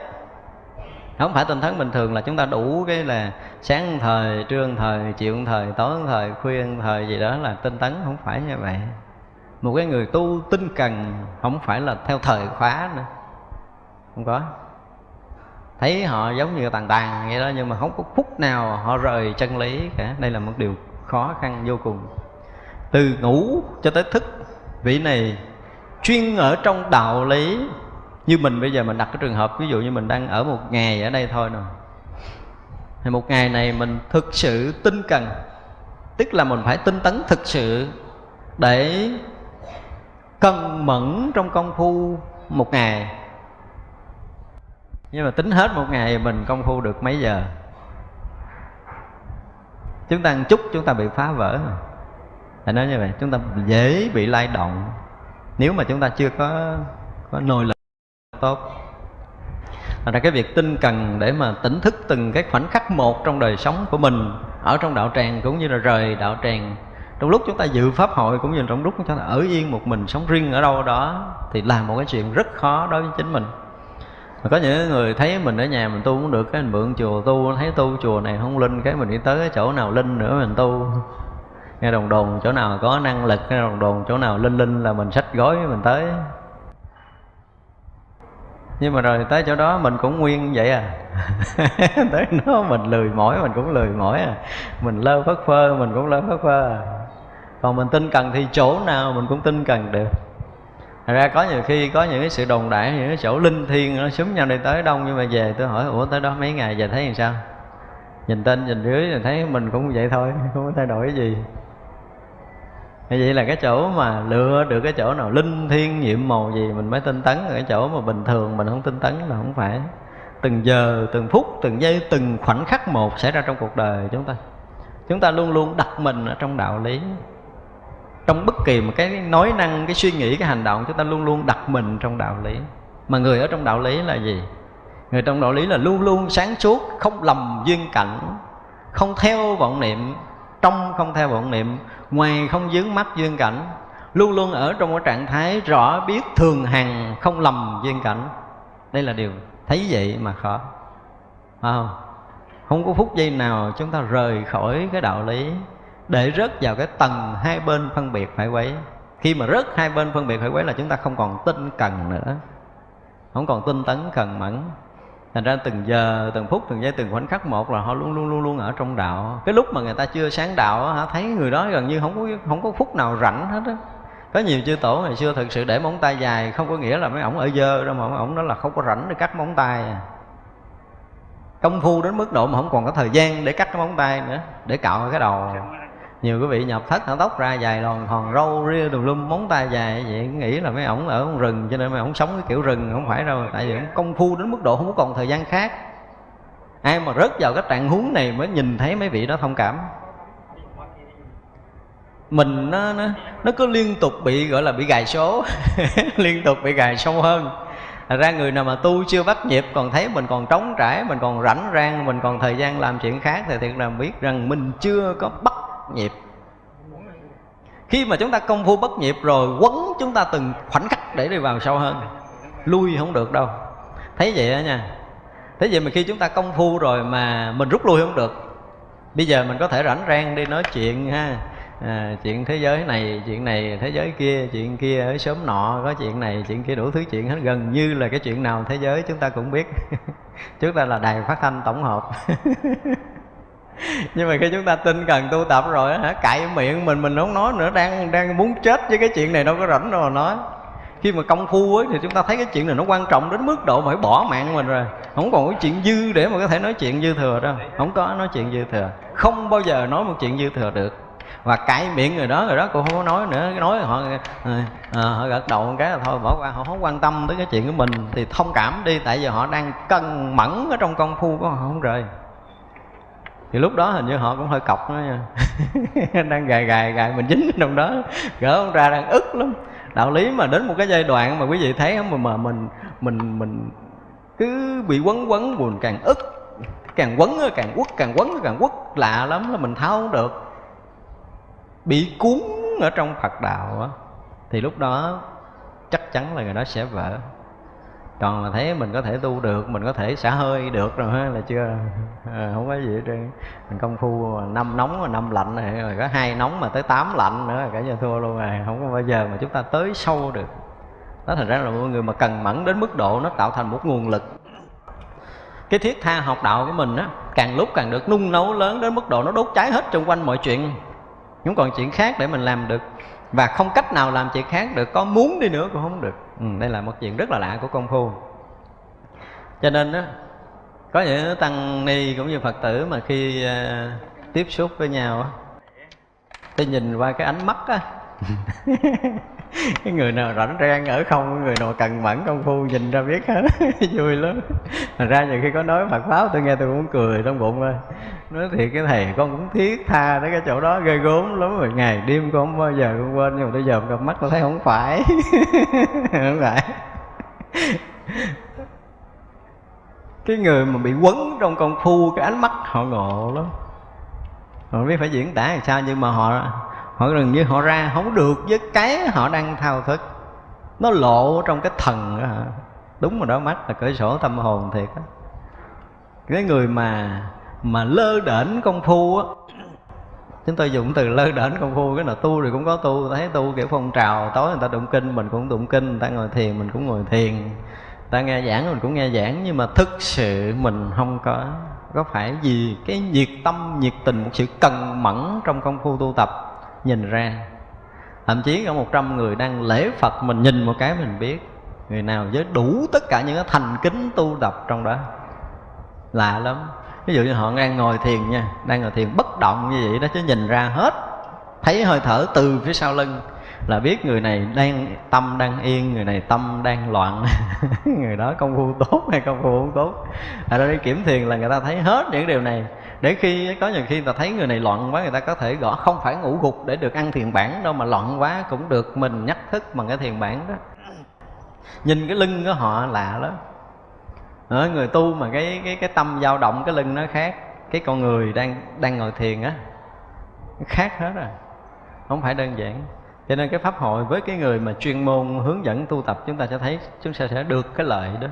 không phải tinh tấn bình thường là chúng ta đủ cái là sáng thời, trưa thời, chiều thời, tối thời, khuya thời gì đó là tinh tấn, không phải như vậy. Một cái người tu tinh cần không phải là theo thời khóa nữa. Không có. Thấy họ giống như tàn tàn vậy đó, nhưng mà không có phút nào họ rời chân lý cả. Đây là một điều khó khăn vô cùng. Từ ngủ cho tới thức, vị này chuyên ở trong đạo lý. Như mình bây giờ mình đặt cái trường hợp, ví dụ như mình đang ở một ngày ở đây thôi nè. Thì một ngày này mình thực sự tinh cần, tức là mình phải tinh tấn thực sự để cần mẫn trong công phu một ngày. Nhưng mà tính hết một ngày mình công phu được mấy giờ? Chúng ta ăn chút, chúng ta bị phá vỡ. Phải nói như vậy, chúng ta dễ bị lay động nếu mà chúng ta chưa có có nồi lực tốt Thật ra cái việc tinh cần để mà tỉnh thức từng cái khoảnh khắc một trong đời sống của mình Ở trong đạo tràng cũng như là rời đạo tràng. Trong lúc chúng ta dự pháp hội cũng như trong lúc chúng ta ở yên một mình sống riêng ở đâu đó Thì là một cái chuyện rất khó đối với chính mình. Mà có những người thấy mình ở nhà mình tu cũng được, cái mình mượn chùa tu, thấy tu chùa này không linh, cái mình đi tới cái chỗ nào linh nữa mình tu nghe đồng đồn chỗ nào có năng lực, nghe đồng đồn chỗ nào linh linh là mình sách gói mình tới. Nhưng mà rồi tới chỗ đó mình cũng nguyên vậy à. [laughs] Tới nó mình lười mỏi, mình cũng lười mỏi à. Mình lơ phất phơ, mình cũng lơ phất phơ à. Còn mình tin cần thì chỗ nào mình cũng tin cần được. Thật ra có nhiều khi có những cái sự đồn đại, những cái chỗ linh thiêng nó xúm nhau đi tới đông, nhưng mà về tôi hỏi, ủa, tới đó mấy ngày về thấy làm sao? Nhìn tên, nhìn dưới thì thấy mình cũng vậy thôi, [laughs] không có thay đổi gì như vậy là cái chỗ mà lựa được cái chỗ nào linh thiêng nhiệm màu gì mình mới tinh tấn, cái chỗ mà bình thường mình không tinh tấn là không phải. Từng giờ, từng phút, từng giây, từng khoảnh khắc một xảy ra trong cuộc đời chúng ta. Chúng ta luôn luôn đặt mình ở trong đạo lý. Trong bất kỳ một cái nói năng, cái suy nghĩ, cái hành động, chúng ta luôn luôn đặt mình trong đạo lý. Mà người ở trong đạo lý là gì? Người trong đạo lý là luôn luôn sáng suốt, không lầm duyên cảnh, không theo vọng niệm, trong không theo vọng niệm ngoài không dướng mắt duyên cảnh, luôn luôn ở trong một trạng thái rõ biết thường hằng, không lầm duyên cảnh. Đây là điều thấy vậy mà khó. Phải không? Không có phút giây nào chúng ta rời khỏi cái đạo lý để rớt vào cái tầng hai bên phân biệt phải quấy. Khi mà rớt hai bên phân biệt phải quấy là chúng ta không còn tinh cần nữa. Không còn tinh tấn cần mẫn thành ra từng giờ, từng phút, từng giây, từng khoảnh khắc một là họ luôn luôn luôn luôn ở trong đạo. Cái lúc mà người ta chưa sáng đạo họ thấy người đó gần như không có không có phút nào rảnh hết á. Có nhiều chư tổ ngày xưa thực sự để móng tay dài, không có nghĩa là mấy ổng ở dơ đâu mà mấy ổng đó là không có rảnh để cắt móng tay. À. công phu đến mức độ mà không còn có thời gian để cắt cái móng tay nữa, để cạo cái đầu nhiều quý vị nhập thất hả? Tóc ra dài lòn, hòn râu, ria, đùm lum, móng tay dài. Vậy nghĩ là mấy ổng ở rừng, cho nên mấy ổng sống cái kiểu rừng, không phải đâu. Tại vì ổng công phu đến mức độ không có còn thời gian khác. Ai mà rớt vào cái trạng huống này mới nhìn thấy mấy vị đó thông cảm. Mình nó nó nó cứ liên tục bị, gọi là bị gài số. [laughs] Liên tục bị gài sâu hơn. Thật ra người nào mà tu chưa bắt nhịp, còn thấy mình còn trống trải, mình còn rảnh rang, mình còn thời gian làm chuyện khác, thì thiệt là biết rằng mình chưa có bắt nhịp khi mà chúng ta công phu bất nhịp rồi quấn chúng ta từng khoảnh khắc để đi vào sâu hơn. Lui không được đâu. Thấy vậy đó nha. Thế vậy mà khi chúng ta công phu rồi mà mình rút lui không được bây giờ mình có thể rảnh rang đi nói chuyện ha. À, chuyện thế giới này chuyện này thế giới kia chuyện kia ở sớm nọ có chuyện này chuyện kia đủ thứ chuyện hết. Gần như là cái chuyện nào thế giới chúng ta cũng biết. [laughs] Chúng ta là đài phát thanh tổng hợp. [laughs] nhưng mà khi chúng ta tin cần tu tập rồi hả cãi miệng mình mình không nói nữa đang đang muốn chết với cái chuyện này đâu có rảnh đâu mà nói. Khi mà công phu ấy, thì chúng ta thấy cái chuyện này nó quan trọng đến mức độ phải bỏ mạng mình rồi. Không còn cái chuyện dư để mà có thể nói chuyện dư thừa đâu. Không có nói chuyện dư thừa. Không bao giờ nói một chuyện dư thừa được. Và cãi miệng người đó người đó cũng không có nói nữa. Nói họ à, họ gật đầu một cái là thôi bỏ qua họ không quan tâm tới cái chuyện của mình thì thông cảm đi. Tại vì họ đang cân mẫn ở trong công phu của họ không rời thì lúc đó hình như họ cũng hơi cọc đó nha. [laughs] Đang gài gài gài mình dính trong đó. Gỡ không ra đang ức lắm. Đạo lý mà đến một cái giai đoạn mà quý vị thấy mà mà mình mình mình cứ bị quấn quấn buồn càng ức, càng quấn càng quất, càng quấn càng quất, lạ lắm là mình tháo không được. Bị cuốn ở trong Phật đạo á, thì lúc đó chắc chắn là người đó sẽ vỡ còn mà thấy mình có thể tu được mình có thể xả hơi được rồi ha là chưa? À, không có gì hết trơn. Mình công phu năm nóng và năm lạnh này rồi có hai nóng mà tới tám lạnh nữa là cả nhà thua luôn rồi không có bao giờ mà chúng ta tới sâu được. Đó thành ra là mọi người mà cần mẫn đến mức độ nó tạo thành một nguồn lực. Cái thiết tha học đạo của mình á càng lúc càng được nung nấu lớn đến mức độ nó đốt cháy hết xung quanh mọi chuyện. Không còn chuyện khác để mình làm được. Và không cách nào làm chuyện khác được có muốn đi nữa cũng không được ừ, đây là một chuyện rất là lạ của công phu. Cho nên đó có những tăng ni cũng như phật tử mà khi uh, tiếp xúc với nhau á tôi nhìn qua cái ánh mắt á [laughs] [laughs] cái người nào rảnh rang ở không người nào cần mẫn công phu nhìn ra biết hết. [laughs] Vui lắm. Thành ra nhiều khi có nói phật pháo tôi nghe tôi cũng cười trong bụng ơi nói thiệt cái thầy, con cũng thiết tha tới cái chỗ đó, ghê gốm lắm rồi. Ngày đêm con không bao giờ con quên, nhưng mà bây giờ gặp mắt tôi thấy không phải. [laughs] Không phải. Cái người mà bị quấn trong công phu, cái ánh mắt họ ngộ lắm. Họ biết phải diễn tả làm sao, nhưng mà họ họ gần như họ ra, không được với cái họ đang thao thức. Nó lộ trong cái thần đó hả? Đúng rồi đó, mắt là cửa sổ tâm hồn thiệt á. Cái người mà mà lơ đễnh công phu á. Chúng tôi dùng từ lơ đễnh công phu, cái nào tu thì cũng có tu, thấy tu kiểu phong trào, tối người ta tụng kinh, mình cũng tụng kinh, người ta ngồi thiền, mình cũng ngồi thiền. Người ta nghe giảng, mình cũng nghe giảng, nhưng mà thực sự mình không có có phải vì cái nhiệt tâm, nhiệt tình, một sự cần mẫn trong công phu tu tập nhìn ra. Thậm chí có một trăm người đang lễ phật mình nhìn một cái mình biết. Người nào với đủ tất cả những cái thành kính tu tập trong đó. Lạ lắm. Ví dụ như họ đang ngồi thiền nha, đang ngồi thiền bất động như vậy đó chứ nhìn ra hết. Thấy hơi thở từ phía sau lưng là biết người này đang tâm đang yên, người này tâm đang loạn. [laughs] Người đó công phu tốt hay công phu không tốt? Ở đây kiểm thiền là người ta thấy hết những điều này để khi, có nhiều khi người ta thấy người này loạn quá, người ta có thể gõ, không phải ngủ gục để được ăn thiền bản đâu, mà loạn quá cũng được, mình nhắc thức bằng cái thiền bản đó. Nhìn cái lưng của họ lạ lắm. Ở người tu mà cái cái cái tâm dao động, cái lưng nó khác. Cái con người đang đang ngồi thiền á, khác hết rồi. Không phải đơn giản. Cho nên cái pháp hội với cái người mà chuyên môn hướng dẫn tu tập, chúng ta sẽ thấy, chúng ta sẽ được cái lợi đó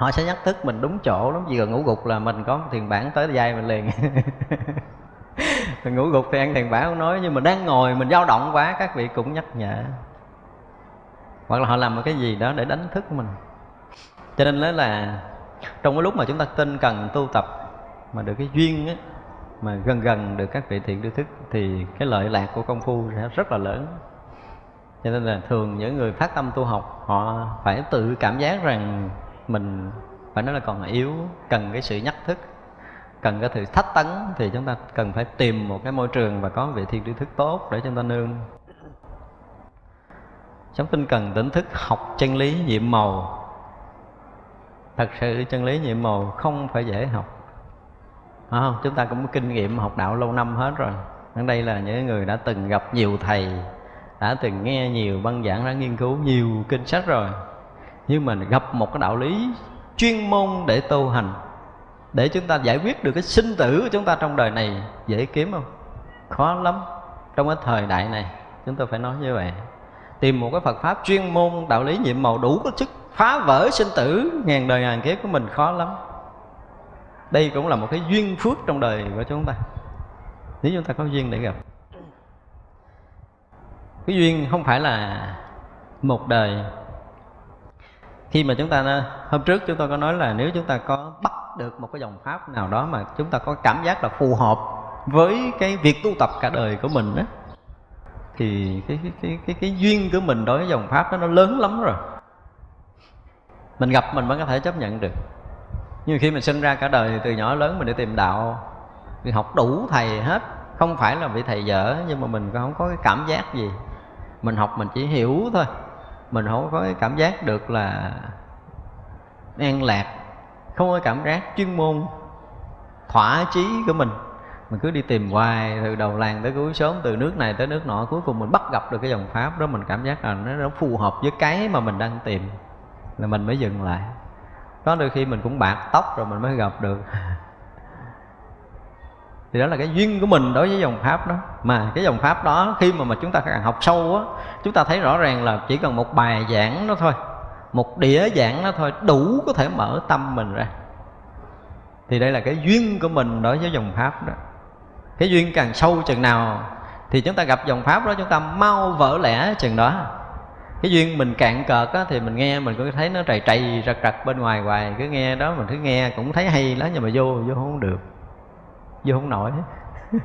họ sẽ nhắc thức mình đúng chỗ lắm. Chỉ cần ngủ gục là mình có thiền bản tới dây mình liền. [laughs] Mình ngủ gục thì ăn thiền bản không nói, nhưng mà đang ngồi mình dao động quá, các vị cũng nhắc nhở. Hoặc là họ làm một cái gì đó để đánh thức mình. Cho nên đó là trong cái lúc mà chúng ta tin cần tu tập mà được cái duyên á, mà gần gần được các vị thiện đưa thức, thì cái lợi lạc của công phu sẽ rất là lớn. Cho nên là thường những người phát tâm tu học, họ phải tự cảm giác rằng mình phải nói là còn yếu, cần cái sự nhắc thức, cần cái sự thách tấn thì chúng ta cần phải tìm một cái môi trường và có vị thiên tri thức tốt để chúng ta nương. Sống tinh cần tỉnh thức, học chân lý nhiệm màu. Thật sự chân lý nhiệm màu không phải dễ học. Phải không? Chúng ta cũng có kinh nghiệm học đạo lâu năm hết rồi. Ở đây là những người đã từng gặp nhiều thầy, đã từng nghe nhiều băng giảng, đã nghiên cứu nhiều kinh sách rồi nhưng mà gặp một cái đạo lý chuyên môn để tu hành, để chúng ta giải quyết được cái sinh tử của chúng ta trong đời này, dễ kiếm không? Khó lắm. Trong cái thời đại này, chúng tôi phải nói như vậy. Tìm một cái Phật pháp chuyên môn, đạo lý nhiệm màu đủ có sức phá vỡ sinh tử ngàn đời ngàn kiếp của mình, khó lắm. Đây cũng là một cái duyên phước trong đời của chúng ta. Nếu chúng ta có duyên để gặp. Cái duyên không phải là một đời khi mà chúng ta hôm trước chúng tôi có nói là nếu chúng ta có bắt được một cái dòng pháp nào đó mà chúng ta có cảm giác là phù hợp với cái việc tu tập cả đời của mình đó thì cái cái cái cái, cái duyên của mình đối với dòng pháp đó nó lớn lắm rồi. Mình gặp mình mới có thể chấp nhận được. Nhưng khi mình sinh ra cả đời thì từ nhỏ lớn mình đi tìm đạo mình học đủ thầy hết. Không phải là vị thầy dở nhưng mà mình không có cái cảm giác gì. Mình học mình chỉ hiểu thôi mình không có cái cảm giác được là an lạc không có cảm giác chuyên môn thỏa chí của mình. Mình cứ đi tìm hoài từ đầu làng tới cuối sớm từ nước này tới nước nọ cuối cùng mình bắt gặp được cái dòng pháp đó. Mình cảm giác là nó, nó phù hợp với cái mà mình đang tìm là mình mới dừng lại. Có đôi khi mình cũng bạc tóc rồi mình mới gặp được. [laughs] thì đó là cái duyên của mình đối với dòng pháp đó. Mà cái dòng pháp đó khi mà mà chúng ta càng học sâu á chúng ta thấy rõ ràng là chỉ cần một bài giảng đó thôi một đĩa giảng đó thôi đủ có thể mở tâm mình ra. Thì đây là cái duyên của mình đối với dòng pháp đó. Cái duyên càng sâu chừng nào thì chúng ta gặp dòng pháp đó chúng ta mau vỡ lẽ chừng đó. Cái duyên mình cạn cợt á, thì mình nghe mình cứ thấy nó trầy trầy rật rật bên ngoài hoài. Cứ nghe đó mình cứ nghe cũng thấy hay lắm nhưng mà vô vô không được vô không nổi. [laughs]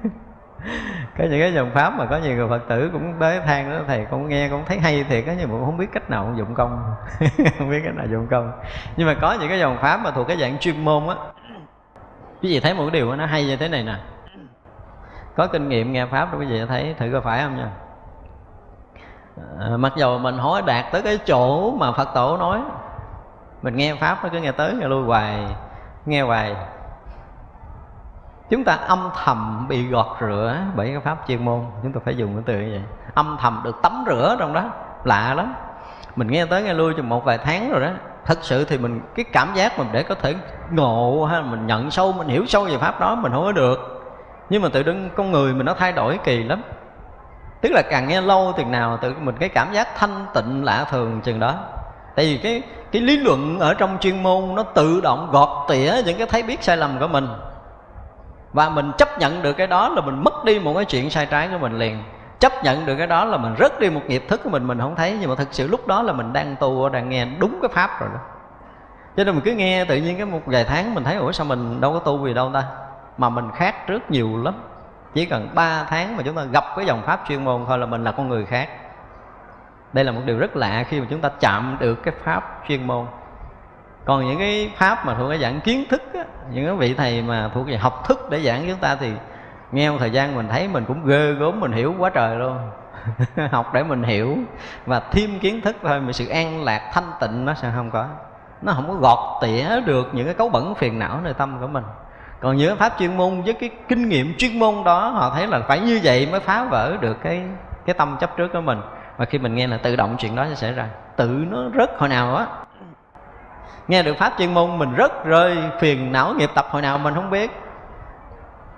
Có những cái dòng pháp mà có nhiều người phật tử cũng tới than đó thầy cũng nghe cũng thấy hay thiệt á nhưng mà cũng không biết cách nào dụng công. [laughs] Không biết cách nào dụng công. Nhưng mà có những cái dòng pháp mà thuộc cái dạng chuyên môn á. Quý vị thấy một cái điều nó hay như thế này nè. Có kinh nghiệm nghe pháp đó quý vị thấy thử có phải không nha. À, mặc dù mình hỏi đạt tới cái chỗ mà phật tổ nói mình nghe pháp nó cứ nghe tới nghe lui hoài nghe hoài chúng ta âm thầm bị gọt rửa bởi cái pháp chuyên môn. Chúng ta phải dùng cái từ như vậy. Âm thầm được tắm rửa trong đó. Lạ lắm. Mình nghe tới nghe lui chừng một vài tháng rồi đó. Thật sự thì mình, cái cảm giác mình để có thể ngộ hay mình nhận sâu, mình hiểu sâu về pháp đó, mình không có được. Nhưng mà tự đứng con người mình nó thay đổi kỳ lắm. Tức là càng nghe lâu thì nào tự mình cái cảm giác thanh tịnh lạ thường chừng đó. Tại vì cái cái lý luận ở trong chuyên môn nó tự động gọt tỉa những cái thấy biết sai lầm của mình và mình chấp nhận được cái đó là mình mất đi một cái chuyện sai trái của mình liền. Chấp nhận được cái đó là mình rớt đi một nghiệp thức của mình mình không thấy. Nhưng mà thực sự lúc đó là mình đang tu, đang nghe đúng cái pháp rồi đó. Cho nên mình cứ nghe tự nhiên cái một vài tháng mình thấy, ủa, sao mình đâu có tu gì đâu ta? Mà mình khác trước nhiều lắm. Chỉ cần 3 tháng mà chúng ta gặp cái dòng pháp chuyên môn thôi là mình là con người khác. Đây là một điều rất lạ khi mà chúng ta chạm được cái pháp chuyên môn còn những cái pháp mà thuộc cái dạng kiến thức á, những cái vị thầy mà thuộc về học thức để giảng chúng ta thì nghe một thời gian mình thấy mình cũng ghê gớm mình hiểu quá trời luôn. [laughs] Học để mình hiểu và thêm kiến thức thôi mà sự an lạc thanh tịnh nó sẽ không có. Nó không có gọt tỉa được những cái cấu bẩn phiền não nơi tâm của mình. Còn những pháp chuyên môn với cái kinh nghiệm chuyên môn đó họ thấy là phải như vậy mới phá vỡ được cái cái tâm chấp trước của mình. Và khi mình nghe là tự động chuyện đó sẽ xảy ra. Tự nó rất hồi nào á nghe được pháp chuyên môn, mình rất rơi phiền não, nghiệp tập hồi nào mình không biết.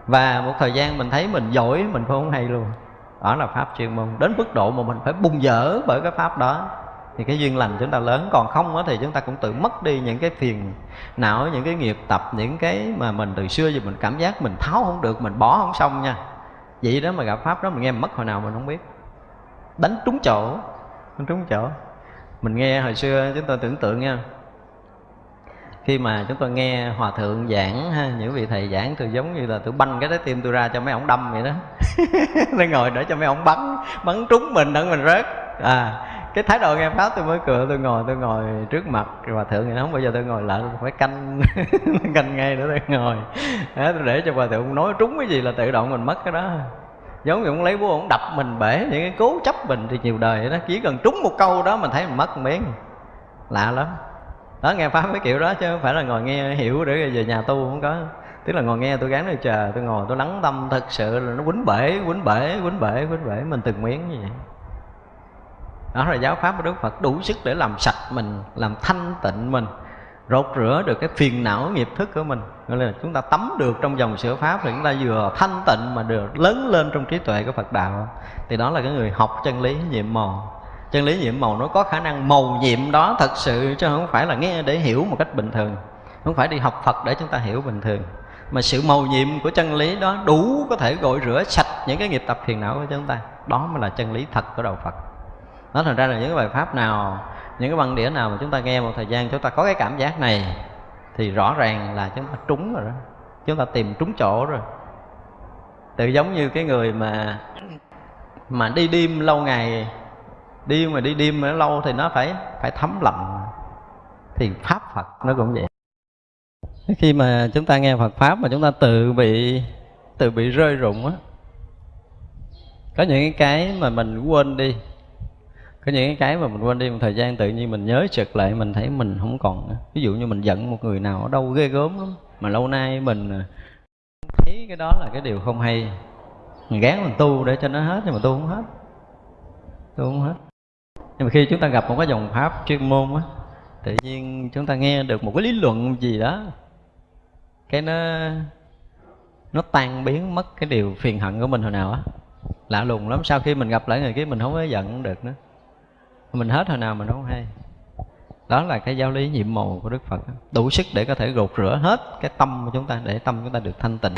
Và một thời gian mình thấy mình giỏi, mình không hay luôn. Đó là pháp chuyên môn. Đến mức độ mà mình phải bung dở bởi cái pháp đó. Thì cái duyên lành chúng ta lớn. Còn không thì chúng ta cũng tự mất đi những cái phiền não, những cái nghiệp tập, những cái mà mình từ xưa giờ mình cảm giác mình tháo không được, mình bỏ không xong nha. Vậy đó mà gặp pháp đó mình nghe mất hồi nào mình không biết. Đánh trúng chỗ. Đánh trúng chỗ. Mình nghe hồi xưa, chúng tôi tưởng tượng nha khi mà chúng tôi nghe hòa thượng giảng ha những vị thầy giảng tôi giống như là tôi banh cái trái tim tôi ra cho mấy ông đâm vậy đó. [laughs] Tôi ngồi để cho mấy ông bắn bắn trúng mình đặng mình rớt. À cái thái độ nghe pháp tôi mới cười tôi ngồi tôi ngồi trước mặt hòa thượng thì nó không bao giờ tôi ngồi lại tôi phải canh [laughs] canh ngay để tôi ngồi. Đó, tôi để cho hòa thượng nói trúng cái gì là tự động mình mất cái đó. Giống như ông lấy búa ông đập mình bể những cái cố chấp mình thì nhiều đời đó. Chỉ cần trúng một câu đó mình thấy mình mất một miếng. Lạ lắm đó, nghe pháp cái kiểu đó chứ không phải là ngồi nghe hiểu để về nhà tu không có. Tức là ngồi nghe tôi gắng tôi chờ, tôi ngồi tôi lắng tâm thật sự là nó quýnh bể quýnh bể quýnh bể quýnh bể. Mình từng miếng như vậy. Đó là giáo pháp của đức phật đủ sức để làm sạch mình, làm thanh tịnh mình, rột rửa được cái phiền não, nghiệp thức của mình. Gọi là chúng ta tắm được trong dòng sửa pháp thì chúng ta vừa thanh tịnh mà được lớn lên trong trí tuệ của phật đạo. Thì đó là cái người học chân lý nhiệm màu chân lý nhiệm màu nó có khả năng màu nhiệm đó thật sự chứ không phải là nghe để hiểu một cách bình thường. Không phải đi học phật để chúng ta hiểu bình thường. Mà sự màu nhiệm của chân lý đó đủ có thể gội rửa sạch những cái nghiệp tập phiền não của chúng ta. Đó mới là chân lý thật của đạo phật. Nó thành ra là những cái bài pháp nào, những cái băng đĩa nào mà chúng ta nghe một thời gian chúng ta có cái cảm giác này, thì rõ ràng là chúng ta trúng rồi đó. Chúng ta tìm trúng chỗ rồi. Tự giống như cái người mà mà đi đêm lâu ngày đi mà đi đêm mà nó lâu thì nó phải phải thấm lạnh. Thì pháp phật nó cũng vậy. Khi mà chúng ta nghe phật pháp mà chúng ta tự bị tự bị rơi rụng á, có những cái mà mình quên đi. Có những cái mà mình quên đi một thời gian tự nhiên mình nhớ trực lại, mình thấy mình không còn ví dụ như mình giận một người nào ở đâu ghê gớm lắm, mà lâu nay mình à, thấy cái đó là cái điều không hay. Mình gán mình tu để cho nó hết, nhưng mà tu không hết. Tu không hết nhưng mà khi chúng ta gặp một cái dòng pháp chuyên môn á, tự nhiên chúng ta nghe được một cái lý luận gì đó, cái nó nó tan biến mất cái điều phiền hận của mình hồi nào á. Lạ lùng lắm, sau khi mình gặp lại người kia mình không có giận được nữa. Mình hết hồi nào mình không hay. Đó là cái giáo lý nhiệm màu của đức phật đủ sức để có thể gột rửa hết cái tâm của chúng ta, để tâm chúng ta được thanh tịnh.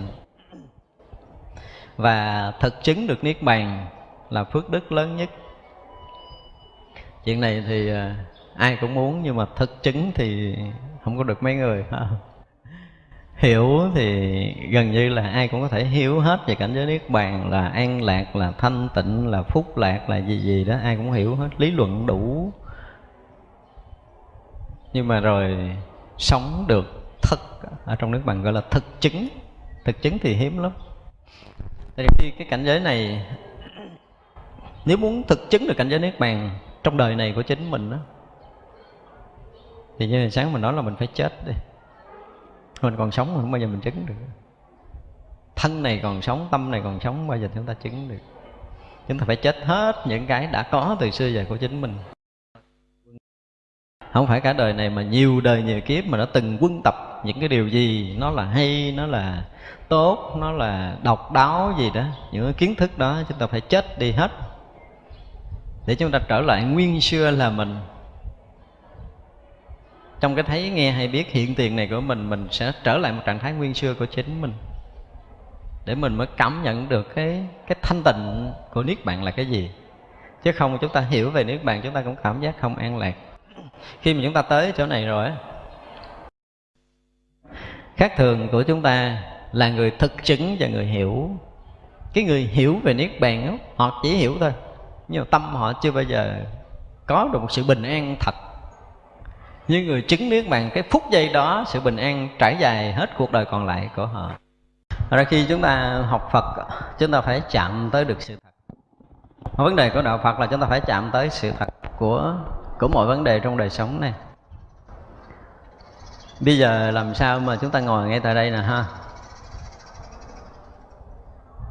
Và thực chứng được niết bàn là phước đức lớn nhất chuyện này thì à, ai cũng muốn nhưng mà thực chứng thì không có được mấy người. [laughs] Hiểu thì gần như là ai cũng có thể hiểu hết về cảnh giới niết bàn, là an lạc, là thanh tịnh, là phúc lạc, là gì gì đó, ai cũng hiểu hết, lý luận đủ. Nhưng mà rồi sống được thực ở trong nước bàn gọi là thực chứng. Thực chứng thì hiếm lắm. Tại vì cái cảnh giới này, nếu muốn thực chứng được cảnh giới niết bàn trong đời này của chính mình đó thì như sáng mình nói là mình phải chết đi. Mình còn sống không bao giờ mình chứng được. Thân này còn sống, tâm này còn sống bao giờ chúng ta chứng được. Chúng ta phải chết hết những cái đã có từ xưa giờ của chính mình. Không phải cả đời này mà nhiều đời nhiều kiếp mà nó từng quân tập những cái điều gì, nó là hay, nó là tốt, nó là độc đáo gì đó, những cái kiến thức đó, chúng ta phải chết đi hết để chúng ta trở lại nguyên xưa là mình. Trong cái thấy nghe hay biết hiện tiền này của mình mình sẽ trở lại một trạng thái nguyên xưa của chính mình. Để mình mới cảm nhận được cái cái thanh tịnh của niết bàn là cái gì. Chứ không chúng ta hiểu về niết bàn chúng ta cũng cảm giác không an lạc. Khi mà chúng ta tới chỗ này rồi khác thường của chúng ta là người thực chứng và người hiểu. Cái người hiểu về niết bàn đó, họ chỉ hiểu thôi nhưng mà tâm họ chưa bao giờ có được một sự bình an thật. Như người chứng niết bàn cái phút giây đó, sự bình an trải dài hết cuộc đời còn lại của họ. Ra khi chúng ta học Phật, chúng ta phải chạm tới được sự thật. Vấn đề của đạo Phật là chúng ta phải chạm tới sự thật của của mọi vấn đề trong đời sống này. Bây giờ làm sao mà chúng ta ngồi ngay tại đây nè ha?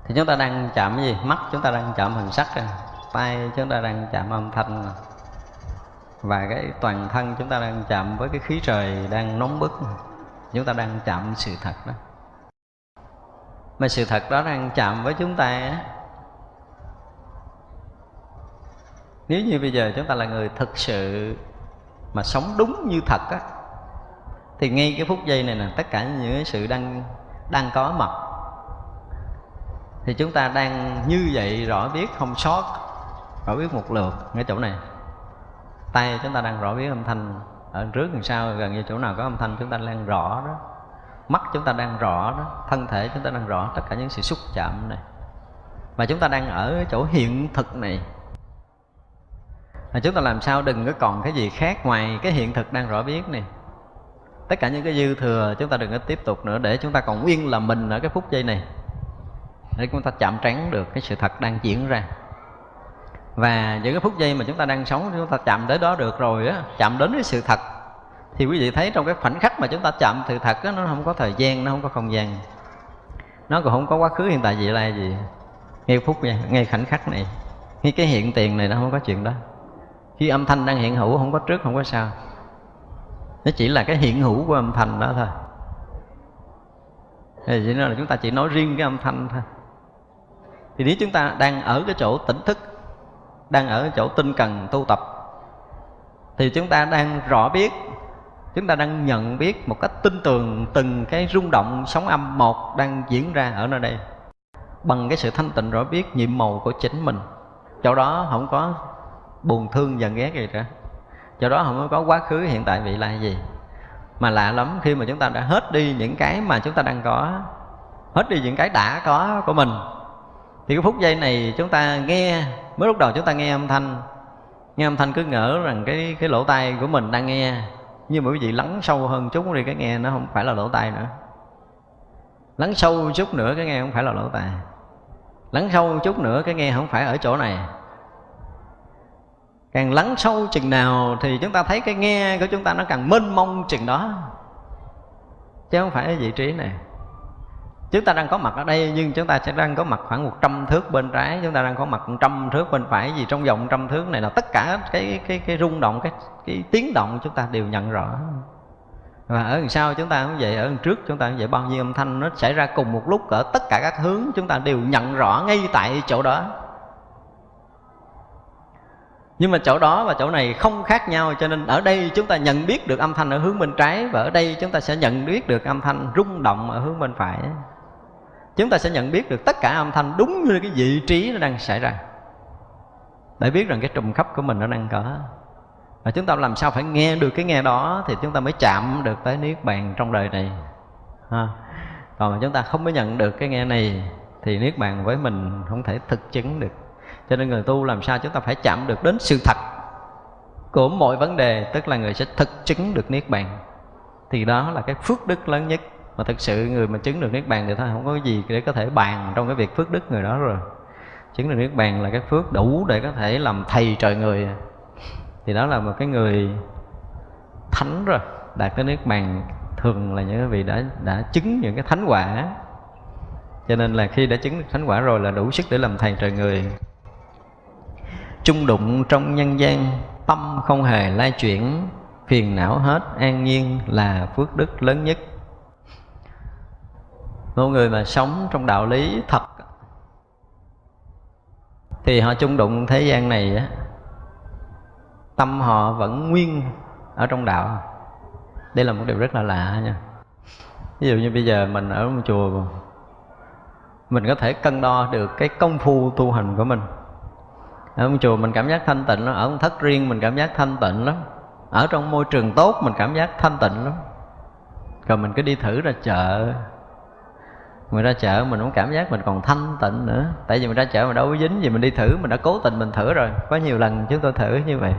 Thì chúng ta đang chạm cái gì? Mắt chúng ta đang chạm hình sắc à tay, chúng ta đang chạm âm thanh. Và cái toàn thân chúng ta đang chạm với cái khí trời đang nóng bức. Chúng ta đang chạm sự thật đó. Mà sự thật đó đang chạm với chúng ta á. Nếu như bây giờ chúng ta là người thực sự mà sống đúng như thật á, thì ngay cái phút giây này nè, tất cả những cái sự đang đang có mặt, thì chúng ta đang như vậy, rõ biết, không sót rõ biết một lượt ngay chỗ này. Tay chúng ta đang rõ biết âm thanh ở trước đằng sau gần như chỗ nào có âm thanh chúng ta đang rõ đó. Mắt chúng ta đang rõ đó, thân thể chúng ta đang rõ tất cả những sự xúc chạm này. Mà chúng ta đang ở chỗ hiện thực này. Mà chúng ta làm sao đừng có còn cái gì khác ngoài cái hiện thực đang rõ biết này. Tất cả những cái dư thừa chúng ta đừng có tiếp tục nữa, để chúng ta còn nguyên là mình ở cái phút giây này. Để chúng ta chạm trán được cái sự thật đang diễn ra và những cái phút giây mà chúng ta đang sống chúng ta chạm tới đó được rồi á chạm đến cái sự thật. Thì quý vị thấy trong cái khoảnh khắc mà chúng ta chạm sự thật á nó không có thời gian nó không có không gian. Nó còn không có quá khứ hiện tại vị lai gì. Ngay phút này, ngay khoảnh khắc này ngay cái hiện tiền này nó không có chuyện đó. Khi âm thanh đang hiện hữu không có trước không có sau. Nó chỉ là cái hiện hữu của âm thanh đó thôi. Thì chỉ là chúng ta chỉ nói riêng cái âm thanh thôi. Thì nếu chúng ta đang ở cái chỗ tỉnh thức đang ở chỗ tinh cần tu tập. Thì chúng ta đang rõ biết, chúng ta đang nhận biết một cách tin tường từng cái rung động sóng âm một đang diễn ra ở nơi đây, bằng cái sự thanh tịnh rõ biết nhiệm màu của chính mình. Chỗ đó không có buồn thương giận ghét gì cả. Chỗ đó không có quá khứ, hiện tại, vị lai gì. Mà lạ lắm, khi mà chúng ta đã hết đi những cái mà chúng ta đang có, hết đi những cái đã có của mình, thì cái phút giây này chúng ta nghe mới lúc đầu chúng ta nghe âm thanh. Nghe âm thanh cứ ngỡ rằng cái cái lỗ tai của mình đang nghe. Nhưng mà quý vị lắng sâu hơn chút thì cái nghe nó không phải là lỗ tai nữa. Lắng sâu chút nữa, cái nghe không phải là lỗ tai. Lắng sâu chút nữa, cái nghe không phải ở chỗ này. Càng lắng sâu chừng nào thì chúng ta thấy cái nghe của chúng ta nó càng mênh mông chừng đó. Chứ không phải ở vị trí này chúng ta đang có mặt ở đây, nhưng chúng ta sẽ đang có mặt khoảng 100 thước bên trái. Chúng ta đang có mặt 100 thước bên phải, vì trong vòng trăm thước này là tất cả cái cái cái rung động, cái cái tiếng động chúng ta đều nhận rõ. Và ở đằng sau chúng ta cũng vậy, ở đằng trước chúng ta cũng vậy, bao nhiêu âm thanh nó xảy ra cùng một lúc ở tất cả các hướng chúng ta đều nhận rõ ngay tại chỗ đó. Nhưng mà chỗ đó và chỗ này không khác nhau, cho nên ở đây chúng ta nhận biết được âm thanh ở hướng bên trái và ở đây chúng ta sẽ nhận biết được âm thanh rung động ở hướng bên phải chúng ta sẽ nhận biết được tất cả âm thanh đúng như cái vị trí nó đang xảy ra. Để biết rằng cái trùng khắp của mình nó đang cỡ và chúng ta làm sao phải nghe được cái nghe đó thì chúng ta mới chạm được tới niết bàn trong đời này. Ha. còn mà chúng ta không có nhận được cái nghe này thì niết bàn với mình không thể thực chứng được. Cho nên người tu làm sao chúng ta phải chạm được đến sự thật của mọi vấn đề, tức là người sẽ thực chứng được niết bàn. Thì đó là cái phước đức lớn nhất mà thực sự người mà chứng được niết bàn thì thôi, không có gì để có thể bàn trong cái việc phước đức người đó rồi. Chứng được niết bàn là cái phước đủ để có thể làm thầy trời người. Thì đó là một cái người thánh rồi, đạt tới niết bàn thường là những vị đã đã chứng những cái thánh quả. Cho nên là khi đã chứng được thánh quả rồi là đủ sức để làm thầy trời người. Chung đụng trong nhân gian, tâm không hề lai chuyển, phiền não hết, an nhiên là phước đức lớn nhất một người mà sống trong đạo lý thật. Thì họ chung đụng thế gian này á, tâm họ vẫn nguyên ở trong đạo. Đây là một điều rất là lạ nha. Ví dụ như bây giờ mình ở một chùa, mình có thể cân đo được cái công phu tu hành của mình. Ở một chùa mình cảm giác thanh tịnh lắm, ở một thất riêng mình cảm giác thanh tịnh lắm. Ở trong môi trường tốt mình cảm giác thanh tịnh lắm. Rồi mình cứ đi thử ra chợ mình ra chợ mình cũng cảm giác mình còn thanh tịnh nữa. Tại vì mình ra chợ mình đâu có dính gì, mình đi thử, mình đã cố tình mình thử rồi. Có nhiều lần chúng tôi thử như vậy.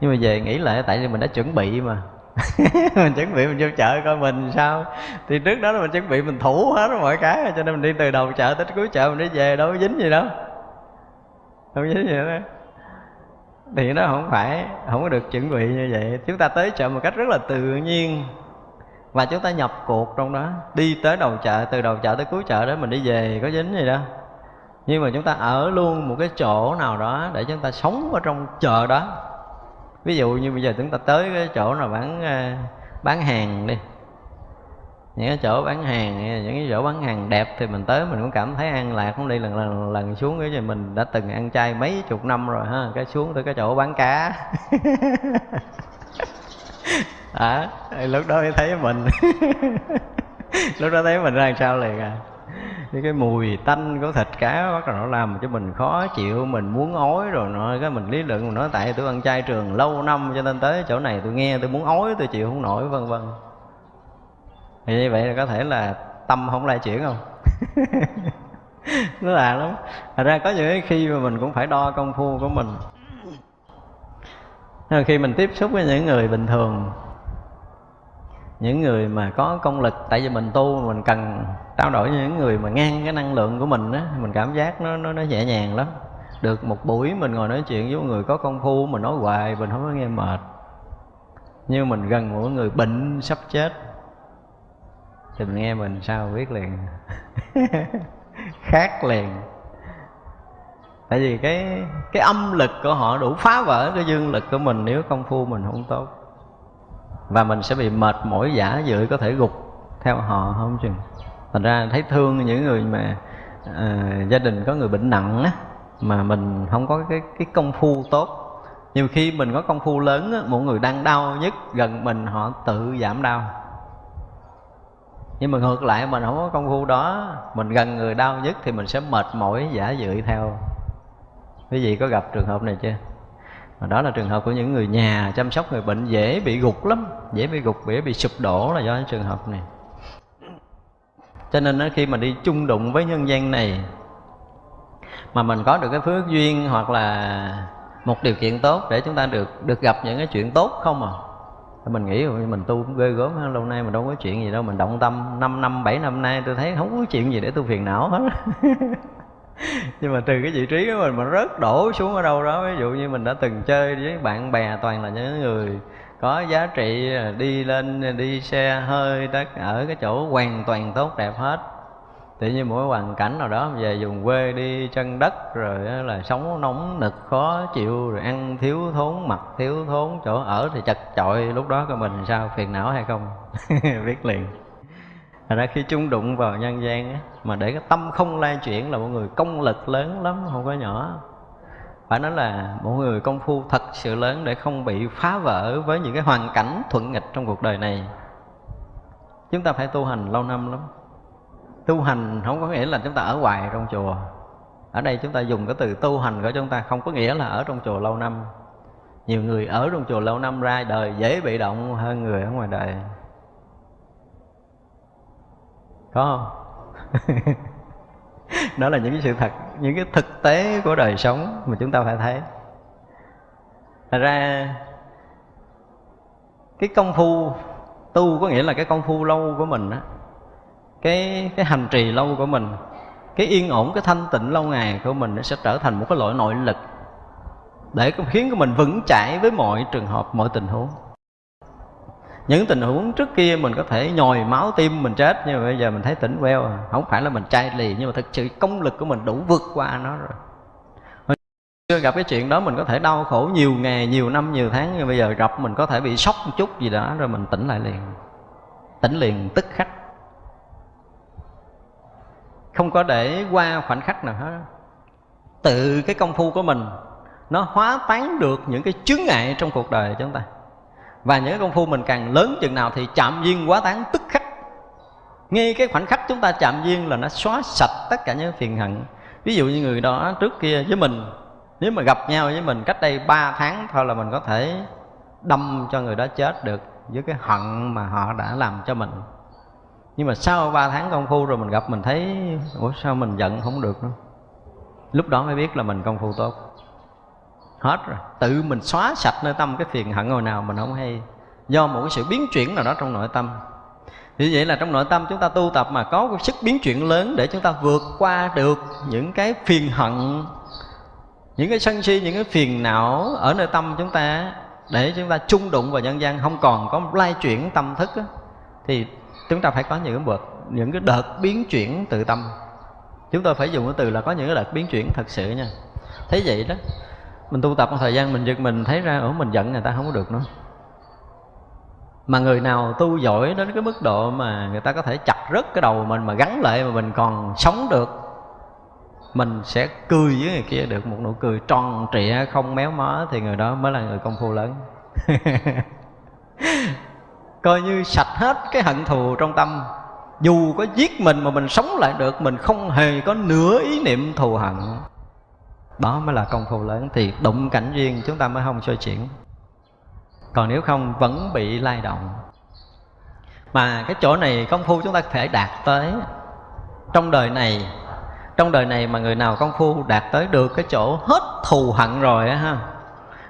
Nhưng mà về nghĩ lại tại vì mình đã chuẩn bị mà. [laughs] Mình chuẩn bị mình vô chợ coi mình sao. Thì trước đó là mình chuẩn bị mình thủ hết mọi cái, cho nên mình đi từ đầu chợ tới cuối chợ mình đi về đâu có dính gì đâu. Không dính gì đâu thì nó không phải, không có được chuẩn bị như vậy. Chúng ta tới chợ một cách rất là tự nhiên và chúng ta nhập cuộc trong đó. Đi tới đầu chợ, từ đầu chợ tới cuối chợ đó mình đi về, có dính gì đâu. Nhưng mà chúng ta ở luôn một cái chỗ nào đó để chúng ta sống ở trong chợ đó. Ví dụ như bây giờ chúng ta tới cái chỗ nào bán ờ, bán hàng đi. Những cái chỗ bán hàng, những cái chỗ bán hàng đẹp thì mình tới mình cũng cảm thấy an lạc. Không đi lần lần lần xuống cái gì mình đã từng ăn chay mấy chục năm rồi ha. Cái xuống tới cái chỗ bán cá. [laughs] à, lúc đó mới thấy mình. [laughs] Lúc đó thấy mình ra làm sao liền à? Cái cái mùi tanh của thịt cá bắt đầu nó làm cho mình khó chịu mình muốn ói rồi nó cái mình lý luận mình nói tại tôi ăn chay trường lâu năm cho nên tới chỗ này tôi nghe tôi muốn ói tôi chịu không nổi vân vân. Thì như vậy là có thể là tâm không lai chuyển không? [laughs] Nó là lắm. Thật ra có những cái khi mà mình cũng phải đo công phu của mình. Khi mình tiếp xúc với những người bình thường những người mà có công lực, tại vì mình tu mình cần trao đổi với những người mà ngang cái năng lượng của mình á mình cảm giác nó nó nó nhẹ nhàng lắm. Được một buổi mình ngồi nói chuyện với một người có công phu, mình nói hoài, mình không có nghe mệt. Nhưng mình gần một người bệnh sắp chết, thì mình nghe mình sao biết liền. [laughs] Khác liền. Tại vì cái cái âm lực của họ đủ phá vỡ cái dương lực của mình, nếu công phu mình không tốt và mình sẽ bị mệt mỏi giả dự có thể gục theo họ không chừng. Thành ra thấy thương những người mà uh, gia đình có người bệnh nặng á mà mình không có cái cái công phu tốt. Nhiều khi mình có công phu lớn á, một người đang đau nhất gần mình họ tự giảm đau. Nhưng mà ngược lại mình không có công phu đó mình gần người đau nhất thì mình sẽ mệt mỏi giả dự theo. Quý vị có gặp trường hợp này chưa? Và đó là trường hợp của những người nhà chăm sóc người bệnh dễ bị gục lắm, dễ bị gục, dễ bị sụp đổ là do cái trường hợp này. Cho nên khi mà đi chung đụng với nhân gian này, mà mình có được cái phước duyên hoặc là một điều kiện tốt để chúng ta được được gặp những cái chuyện tốt không à? Mình nghĩ mình tu cũng ghê gớm hơn lâu nay mình đâu có chuyện gì đâu, mình động tâm 5 năm 7 năm nay tôi thấy không có chuyện gì để tu phiền não hết. [laughs] nhưng mà từ cái vị trí của mình mà rớt đổ xuống ở đâu đó, ví dụ như mình đã từng chơi với bạn bè toàn là những người có giá trị à, đi lên à, đi xe hơi đất ở cái chỗ hoàn toàn tốt đẹp hết. Tự nhiên mỗi hoàn cảnh nào đó, về vùng quê đi chân đất, rồi là sống nóng nực khó chịu, rồi ăn thiếu thốn, mặc thiếu thốn, chỗ ở thì chật chội, lúc đó của mình sao, phiền não hay không? [laughs] Biết liền. Thành ra khi chung đụng vào nhân gian á, mà để cái tâm không lai chuyển là một người công lực lớn lắm không có nhỏ. Phải nói là một người công phu thật sự lớn để không bị phá vỡ với những cái hoàn cảnh thuận nghịch trong cuộc đời này. Chúng ta phải tu hành lâu năm lắm. Tu hành không có nghĩa là chúng ta ở hoài trong chùa. Ở đây chúng ta dùng cái từ tu hành của chúng ta không có nghĩa là ở trong chùa lâu năm. Nhiều người ở trong chùa lâu năm ra đời dễ bị động hơn người ở ngoài đời có không? [laughs] Đó là những cái sự thật, những cái thực tế của đời sống mà chúng ta phải thấy. Thật ra, cái công phu, tu có nghĩa là cái công phu lâu của mình á. Cái cái hành trì lâu của mình, cái yên ổn, cái thanh tịnh lâu ngày của mình nó sẽ trở thành một cái loại nội lực để khiến của mình vững chãi với mọi trường hợp, mọi tình huống những tình huống trước kia mình có thể nhồi máu tim mình chết, nhưng mà bây giờ mình thấy tỉnh veo à. không phải là mình chai lì, nhưng mà thực sự công lực của mình đủ vượt qua nó rồi. Hồi xưa gặp cái chuyện đó mình có thể đau khổ nhiều ngày, nhiều năm, nhiều tháng, nhưng bây giờ gặp mình có thể bị sốc một chút gì đó, rồi mình tỉnh lại liền. Tỉnh liền tức khắc. Không có để qua khoảnh khắc nào hết. Tự cái công phu của mình, nó hóa tán được những cái chướng ngại trong cuộc đời chúng ta và những công phu mình càng lớn chừng nào thì chạm duyên quá tán tức khắc. Ngay cái khoảnh khắc chúng ta chạm duyên là nó xóa sạch tất cả những phiền hận. Ví dụ như người đó trước kia với mình, nếu mà gặp nhau với mình cách đây 3 tháng thôi là mình có thể đâm cho người đó chết được với cái hận mà họ đã làm cho mình. Nhưng mà sau 3 tháng công phu rồi mình gặp mình thấy, ủa, sao mình giận không được? Nữa lúc đó mới biết là mình công phu tốt hết rồi. Tự mình xóa sạch nơi tâm cái phiền hận hồi nào mình không hay. Do một cái sự biến chuyển nào đó trong nội tâm. Như vậy là trong nội tâm chúng ta tu tập mà có cái sức biến chuyển lớn để chúng ta vượt qua được những cái phiền hận, những cái sân si, những cái phiền não ở nơi tâm chúng ta, để chúng ta chung đụng vào nhân gian không còn có lai chuyển tâm thức thì chúng ta phải có những cái bậc, những cái đợt biến chuyển từ tâm. Chúng tôi phải dùng cái từ là có những cái đợt biến chuyển thật sự nha. Thấy vậy đó mình tu tập một thời gian, mình giật mình thấy ra ở mình giận người ta không có được nữa. Mà người nào tu giỏi đến cái mức độ mà người ta có thể chặt rớt cái đầu mình mà gắn lại mà mình còn sống được, mình sẽ cười với người kia được một nụ cười tròn trịa, không méo mó thì người đó mới là người công phu lớn. [laughs] Coi như sạch hết cái hận thù trong tâm. Dù có giết mình mà mình sống lại được, mình không hề có nửa ý niệm thù hận đó mới là công phu lớn, thì đụng cảnh duyên chúng ta mới không xoay chuyển. Còn nếu không, vẫn bị lay động. Mà cái chỗ này công phu chúng ta thể đạt tới. Trong đời này, trong đời này mà người nào công phu đạt tới được cái chỗ hết thù hận rồi á ha,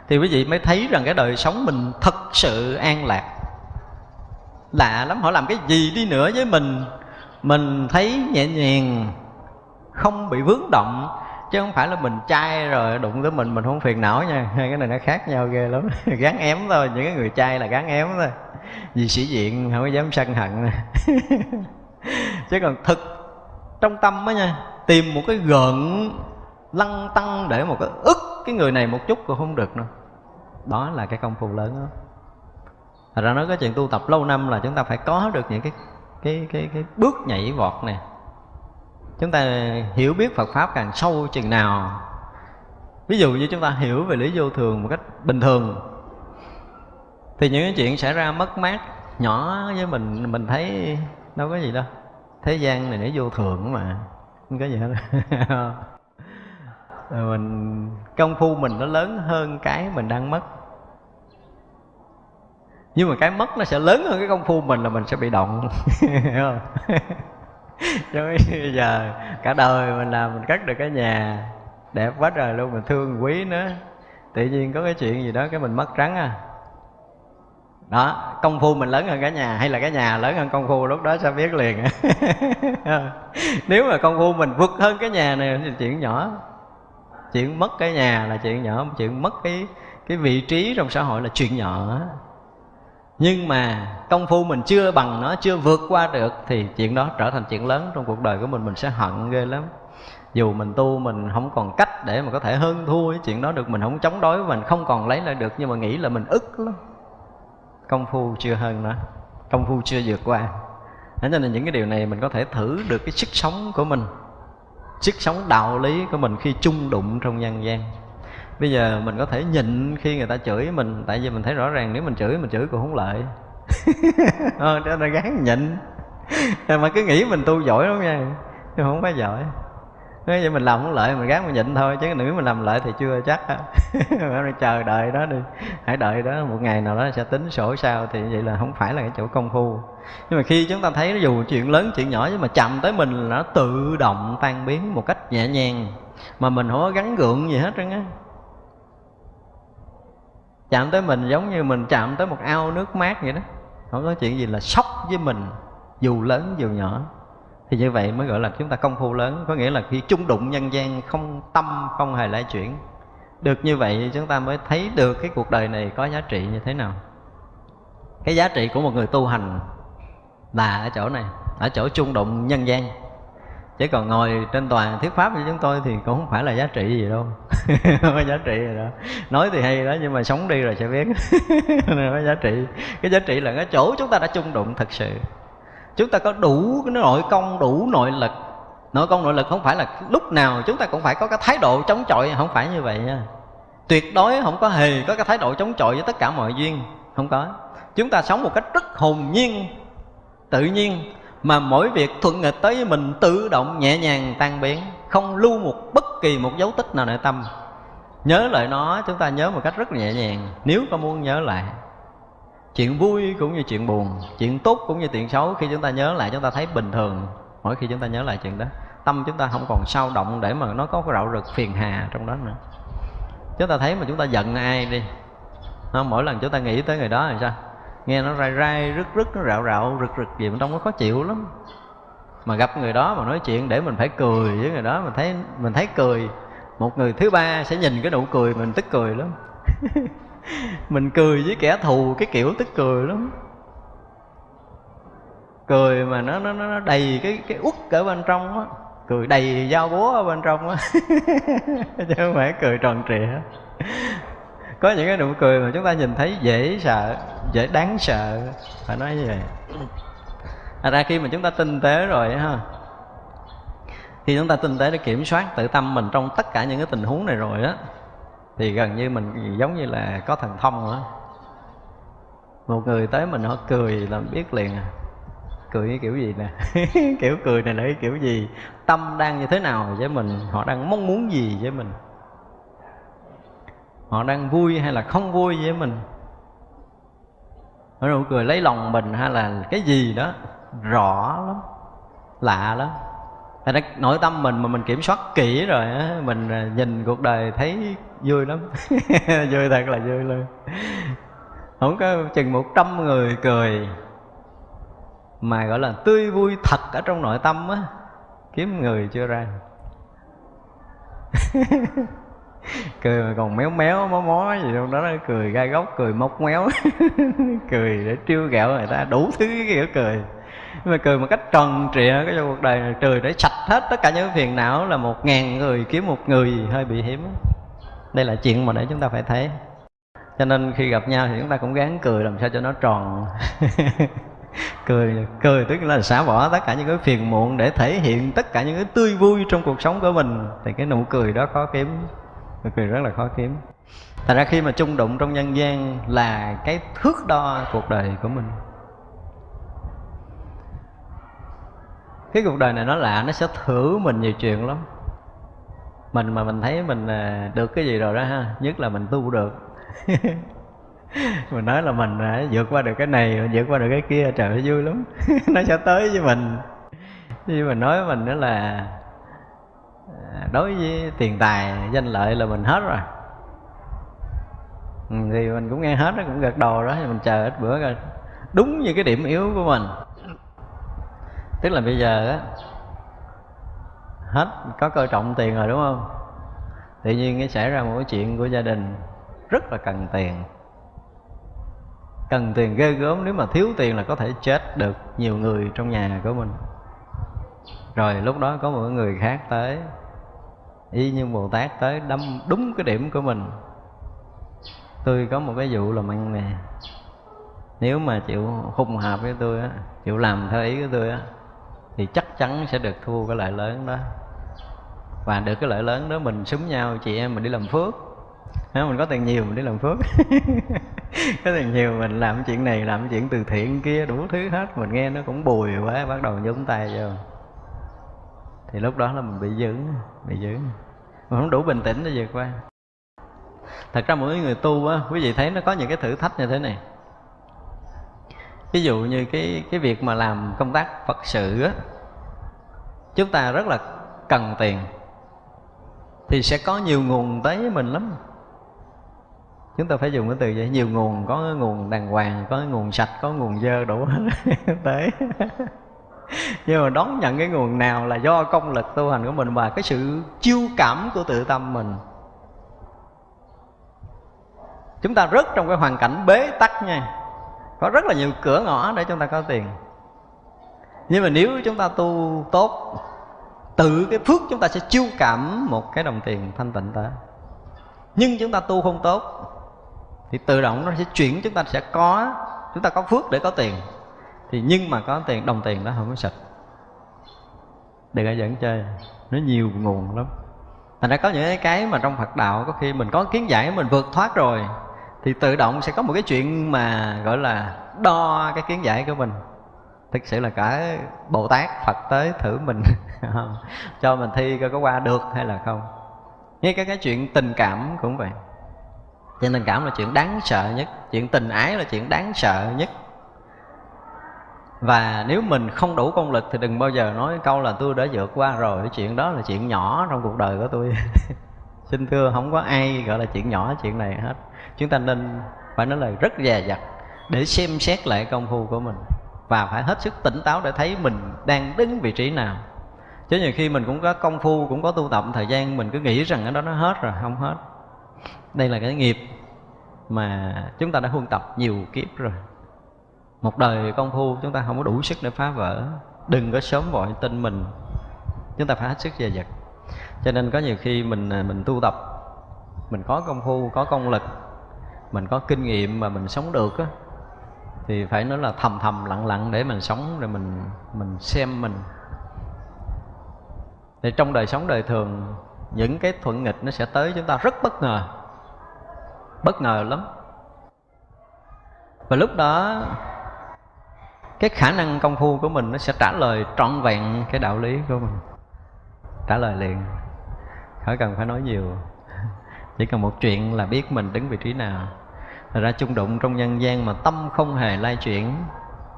thì quý vị mới thấy rằng cái đời sống mình thật sự an lạc. Lạ lắm, họ làm cái gì đi nữa với mình mình thấy nhẹ nhàng, không bị vướng động chứ không phải là mình trai rồi, đụng tới mình mình không phiền não nha. Hai cái này nó khác nhau ghê lắm. [laughs] Gắn ém thôi, những cái người trai là gắn ém thôi. Vì sĩ diện, không có dám sân hận. [laughs] Chứ còn thực trong tâm á nha, tìm một cái gợn lăng tăng để một cái ức cái người này một chút cũng không được nữa. Đó là cái công phu lớn đó. Thật ra nói cái chuyện tu tập lâu năm là chúng ta phải có được những cái cái cái cái bước nhảy vọt này chúng ta hiểu biết Phật pháp càng sâu chừng nào. Ví dụ như chúng ta hiểu về lý vô thường một cách bình thường, thì những cái chuyện xảy ra mất mát nhỏ với mình mình thấy đâu có gì đâu. Thế gian này nó vô thường mà, không có gì hết. [laughs] Rồi mình, công phu mình nó lớn hơn cái mình đang mất. Nhưng mà cái mất nó sẽ lớn hơn cái công phu mình là mình sẽ bị động. [laughs] [laughs] [laughs] hiểu bây giờ, cả đời mình làm mình cất được cái nhà, đẹp quá trời luôn, mình thương quý nữa tự nhiên có cái chuyện gì đó cái mình mất trắng à. Đó, công phu mình lớn hơn cả nhà, hay là cái nhà lớn hơn công phu lúc đó sẽ biết liền. [laughs] Nếu mà công phu mình vượt hơn cái nhà này thì chuyện nhỏ. Chuyện mất cái nhà là chuyện nhỏ, chuyện mất cái cái vị trí trong xã hội là chuyện nhỏ nhưng mà công phu mình chưa bằng nó, chưa vượt qua được, thì chuyện đó trở thành chuyện lớn trong cuộc đời của mình. Mình sẽ hận ghê lắm. Dù mình tu, mình không còn cách để mà có thể hơn thua cái chuyện đó được. Mình không chống đối, mình không còn lấy lại được. Nhưng mà nghĩ là mình ức lắm. Công phu chưa hơn nữa công phu chưa vượt qua. Thế nên là những cái điều này mình có thể thử được cái sức sống của mình, sức sống đạo lý của mình khi chung đụng trong nhân gian bây giờ mình có thể nhịn khi người ta chửi mình tại vì mình thấy rõ ràng nếu mình chửi mình chửi cũng không lợi [laughs] ờ cho nên gán nhịn. Mà cứ nghĩ mình tu giỏi lắm nha nhưng không phải giỏi. Nói vậy mình làm không lợi mình gán mình nhịn thôi chứ nếu mình làm lợi thì chưa chắc [laughs] chờ đợi đó đi. Hãy đợi đó một ngày nào đó sẽ tính sổ sao thì vậy là không phải là cái chỗ công phu. Nhưng mà khi chúng ta thấy dù chuyện lớn chuyện nhỏ nhưng mà chậm tới mình là nó tự động tan biến một cách nhẹ nhàng mà mình không có gắn gượng gì hết trơn á chạm tới mình giống như mình chạm tới một ao nước mát vậy đó. Không có chuyện gì là sốc với mình, dù lớn dù nhỏ. Thì như vậy mới gọi là chúng ta công phu lớn. Có nghĩa là khi chung đụng nhân gian, không tâm, không hề lay chuyển. Được như vậy chúng ta mới thấy được cái cuộc đời này có giá trị như thế nào. Cái giá trị của một người tu hành là ở chỗ này, ở chỗ chung đụng nhân gian chứ còn ngồi trên tòa thuyết pháp như chúng tôi thì cũng không phải là giá trị gì đâu. [laughs] Không có giá trị gì đâu. Nói thì hay đó, nhưng mà sống đi rồi sẽ biết. [laughs] Không có giá trị. Cái giá trị là cái chỗ chúng ta đã chung đụng thật sự. Chúng ta có đủ cái nội công, đủ nội lực. Nội công, nội lực không phải là lúc nào chúng ta cũng phải có cái thái độ chống chọi, không phải như vậy nha. Tuyệt đối không có hề có cái thái độ chống chọi với tất cả mọi duyên. Không có. Chúng ta sống một cách rất hồn nhiên, tự nhiên mà mỗi việc thuận nghịch tới với mình tự động nhẹ nhàng tan biến, không lưu một bất kỳ một dấu tích nào nội tâm. Nhớ lại nó, chúng ta nhớ một cách rất nhẹ nhàng, nếu có muốn nhớ lại. Chuyện vui cũng như chuyện buồn, chuyện tốt cũng như chuyện xấu, khi chúng ta nhớ lại, chúng ta thấy bình thường. Mỗi khi chúng ta nhớ lại chuyện đó, tâm chúng ta không còn sao động để mà nó có cái rạo rực phiền hà trong đó nữa. Chúng ta thấy mà chúng ta giận ai đi. Mỗi lần chúng ta nghĩ tới người đó thì sao? Nghe nó rai rai, rứt rứt, nó rạo rạo, rực rực gì mà trong nó khó chịu lắm. Mà gặp người đó mà nói chuyện để mình phải cười với người đó, mình thấy mình thấy cười. Một người thứ ba sẽ nhìn cái nụ cười mình tức cười lắm. [laughs] Mình cười với kẻ thù cái kiểu tức cười lắm. Cười mà nó nó nó đầy cái cái út ở bên trong á. Cười đầy dao búa ở bên trong á. [laughs] Chứ không phải cười tròn trịa có những cái nụ cười mà chúng ta nhìn thấy dễ sợ, dễ đáng sợ. Phải nói như vậy. À ra khi mà chúng ta tinh tế rồi ha, khi chúng ta tinh tế để kiểm soát tự tâm mình trong tất cả những cái tình huống này rồi á, thì gần như mình giống như là có thần thông nữa một người tới mình họ cười là biết liền à. Cười cái kiểu gì nè? [laughs] Kiểu cười này là cái kiểu gì? Tâm đang như thế nào với mình? Họ đang mong muốn gì với mình? Họ đang vui hay là không vui với mình? Nụ cười, lấy lòng mình hay là cái gì đó, rõ lắm, lạ lắm. Thành ra nội tâm mình mà mình kiểm soát kỹ rồi á, Mình à, nhìn cuộc đời thấy vui lắm. [laughs] Vui thật là vui luôn. Không có chừng một trăm người cười Mà gọi là tươi vui thật ở trong nội tâm á, Kiếm người chưa ra. [laughs] [laughs] cười mà còn méo méo, mó mó gì đâu, đó nó cười gai góc, cười móc méo. [laughs] Cười để trêu ghẹo người ta, đủ thứ kiểu cười. Nhưng mà cười một cách tròn trịa, cái trong cuộc đời này cười để sạch hết tất cả những phiền não là một ngàn người kiếm một người hơi bị hiếm. Đây là chuyện mà để chúng ta phải thấy. Cho nên khi gặp nhau thì chúng ta cũng gắng cười làm sao cho nó tròn. [laughs] Cười cười tức là xả bỏ tất cả những cái phiền muộn để thể hiện tất cả những cái tươi vui trong cuộc sống của mình. Thì cái nụ cười đó khó kiếm cực kỳ rất là khó kiếm. Thành ra khi mà chung đụng trong nhân gian là cái thước đo cuộc đời của mình. Cái cuộc đời này nó lạ, nó sẽ thử mình nhiều chuyện lắm. Mình mà mình thấy mình à, được cái gì rồi đó ha, nhất là mình tu được. [laughs] Mình nói là mình đã vượt qua được cái này, vượt qua được cái kia, trời ơi, vui lắm. [laughs] Nó sẽ tới với mình. Như mình nói với mình đó là đối với tiền tài, danh lợi là mình hết rồi. Ừ, thì mình cũng nghe hết nó cũng gật đầu đó, thì mình chờ ít bữa coi đúng như cái điểm yếu của mình. Tức là bây giờ á, hết, có coi trọng tiền rồi đúng không? Tự nhiên cái xảy ra một cái chuyện của gia đình rất là cần tiền. Cần tiền ghê gớm, nếu mà thiếu tiền là có thể chết được nhiều người trong nhà của mình. Rồi lúc đó có một người khác tới y như bồ tát tới đâm đúng cái điểm của mình. Tôi có một cái vụ làm ăn nè nếu mà chịu hùng hợp với tôi á, chịu làm theo ý của tôi á, thì chắc chắn sẽ được thu cái lợi lớn đó. Và được cái lợi lớn đó mình súng nhau, chị em mình đi làm phước. Nếu mình có tiền nhiều mình đi làm phước. [laughs] Có tiền nhiều mình làm chuyện này, làm chuyện từ thiện kia, đủ thứ hết. Mình nghe nó cũng bùi quá, bắt đầu nhúng tay vô. Thì lúc đó là mình bị dữ bị dữ mình không đủ bình tĩnh để vượt qua. Thật ra mỗi người tu á, quý vị thấy nó có những cái thử thách như thế này. Ví dụ như cái cái việc mà làm công tác phật sự á, chúng ta rất là cần tiền, thì sẽ có nhiều nguồn tới với mình lắm. Chúng ta phải dùng cái từ vậy, nhiều nguồn, có cái nguồn đàng hoàng, có cái nguồn sạch, có nguồn dơ đủ [laughs] tới. [laughs] nhưng mà đón nhận cái nguồn nào là do công lực tu hành của mình và cái sự chiêu cảm của tự tâm mình. Chúng ta rất trong cái hoàn cảnh bế tắc nha. Có rất là nhiều cửa ngõ để chúng ta có tiền. Nhưng mà nếu chúng ta tu tốt, tự cái phước chúng ta sẽ chiêu cảm một cái đồng tiền thanh tịnh tới. Nhưng chúng ta tu không tốt, thì tự động nó sẽ chuyển, chúng ta sẽ có, chúng ta có phước để có tiền thì nhưng mà có tiền, đồng tiền đó không có sạch. Đừng ai dẫn chơi. Nó nhiều nguồn lắm. Thành ra có những cái mà trong phật đạo có khi mình có kiến giải, mình vượt thoát rồi, thì tự động sẽ có một cái chuyện mà, gọi là, đo cái kiến giải của mình. Thực sự là cả bồ tát, phật tới thử mình [laughs] cho mình thi coi có qua được hay là không. Ngay cả cái chuyện tình cảm cũng vậy. Chuyện tình cảm là chuyện đáng sợ nhất, chuyện tình ái là chuyện đáng sợ nhất và nếu mình không đủ công lực thì đừng bao giờ nói câu là tôi đã vượt qua rồi. Cái chuyện đó là chuyện nhỏ trong cuộc đời của tôi. [laughs] Xin thưa, không có ai gọi là chuyện nhỏ chuyện này hết. Chúng ta nên phải nói là rất dè dặt để xem xét lại công phu của mình. Và phải hết sức tỉnh táo để thấy mình đang đứng vị trí nào. Chứ nhiều khi mình cũng có công phu, cũng có tu tập, thời gian mình cứ nghĩ rằng cái đó nó hết rồi, không hết. Đây là cái nghiệp mà chúng ta đã huân tập nhiều kiếp rồi một đời công phu, chúng ta không có đủ sức để phá vỡ. Đừng có sớm vội tin mình. Chúng ta phải hết sức dè dặt. Cho nên có nhiều khi mình à, mình tu tập, mình có công phu, có công lực, mình có kinh nghiệm mà mình sống được á, thì phải nói là thầm thầm, lặng lặng để mình sống rồi mình mình xem mình. Thì trong đời sống đời thường, những cái thuận nghịch nó sẽ tới chúng ta rất bất ngờ. Bất ngờ lắm. Và lúc đó cái khả năng công phu của mình nó sẽ trả lời trọn vẹn cái đạo lý của mình. Trả lời liền. Khỏi cần phải nói nhiều. [laughs] Chỉ cần một chuyện là biết mình đứng vị trí nào. Thật ra chung đụng trong nhân gian mà tâm không hề lai chuyển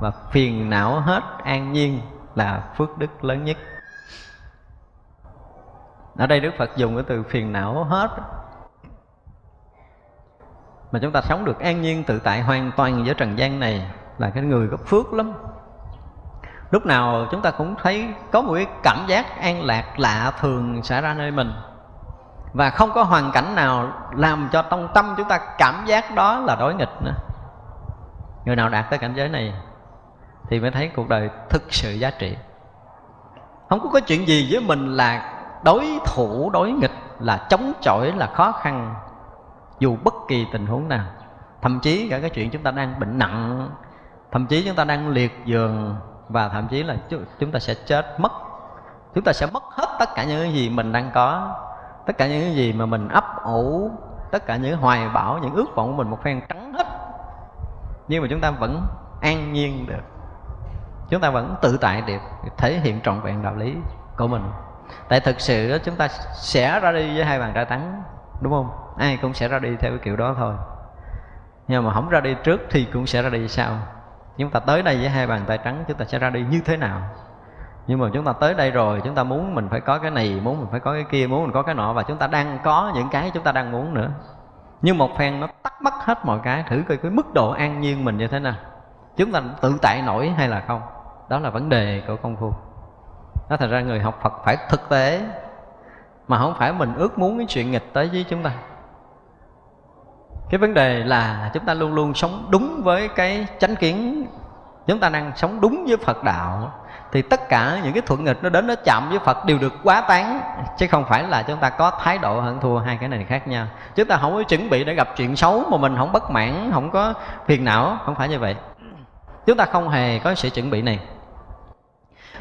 và phiền não hết an nhiên là phước đức lớn nhất. Ở đây đức phật dùng cái từ phiền não hết. Mà chúng ta sống được an nhiên tự tại hoàn toàn với trần gian này là cái người có phước lắm. Lúc nào chúng ta cũng thấy có một cái cảm giác an lạc lạ thường xảy ra nơi mình. Và không có hoàn cảnh nào làm cho trong tâm chúng ta cảm giác đó là đối nghịch nữa. Người nào đạt tới cảnh giới này thì mới thấy cuộc đời thực sự giá trị. Không có cái chuyện gì với mình là đối thủ, đối nghịch, là chống chọi, là khó khăn, dù bất kỳ tình huống nào. Thậm chí cả cái chuyện chúng ta đang bệnh nặng thậm chí chúng ta đang liệt giường và thậm chí là chúng ta sẽ chết mất. Chúng ta sẽ mất hết tất cả những cái gì mình đang có, tất cả những cái gì mà mình ấp ủ, tất cả những hoài bão, những ước vọng của mình một phen trắng hết. Nhưng mà chúng ta vẫn an nhiên được. Chúng ta vẫn tự tại được, thể hiện trọn vẹn đạo lý của mình. Tại thực sự đó chúng ta sẽ ra đi với hai bàn tay trắng đúng không? Ai cũng sẽ ra đi theo cái kiểu đó thôi. Nhưng mà không ra đi trước thì cũng sẽ ra đi sau chúng ta tới đây với hai bàn tay trắng, chúng ta sẽ ra đi như thế nào? Nhưng mà chúng ta tới đây rồi, chúng ta muốn mình phải có cái này, muốn mình phải có cái kia, muốn mình có cái nọ, và chúng ta đang có những cái chúng ta đang muốn nữa. Nhưng một phen nó tắt mất hết mọi cái, thử coi cái mức độ an nhiên mình như thế nào. Chúng ta tự tại nổi hay là không? Đó là vấn đề của công phu. Nó thành ra người học phật phải thực tế, mà không phải mình ước muốn cái chuyện nghịch tới với chúng ta cái vấn đề là chúng ta luôn luôn sống đúng với cái chánh kiến. Chúng ta đang sống đúng với phật đạo. Thì tất cả những cái thuận nghịch nó đến nó chạm với Phật đều được quá tán. Chứ không phải là chúng ta có thái độ hận thua hai cái này khác nhau. Chúng ta không có chuẩn bị để gặp chuyện xấu mà mình không bất mãn, không có phiền não. Không phải như vậy. Chúng ta không hề có sự chuẩn bị này.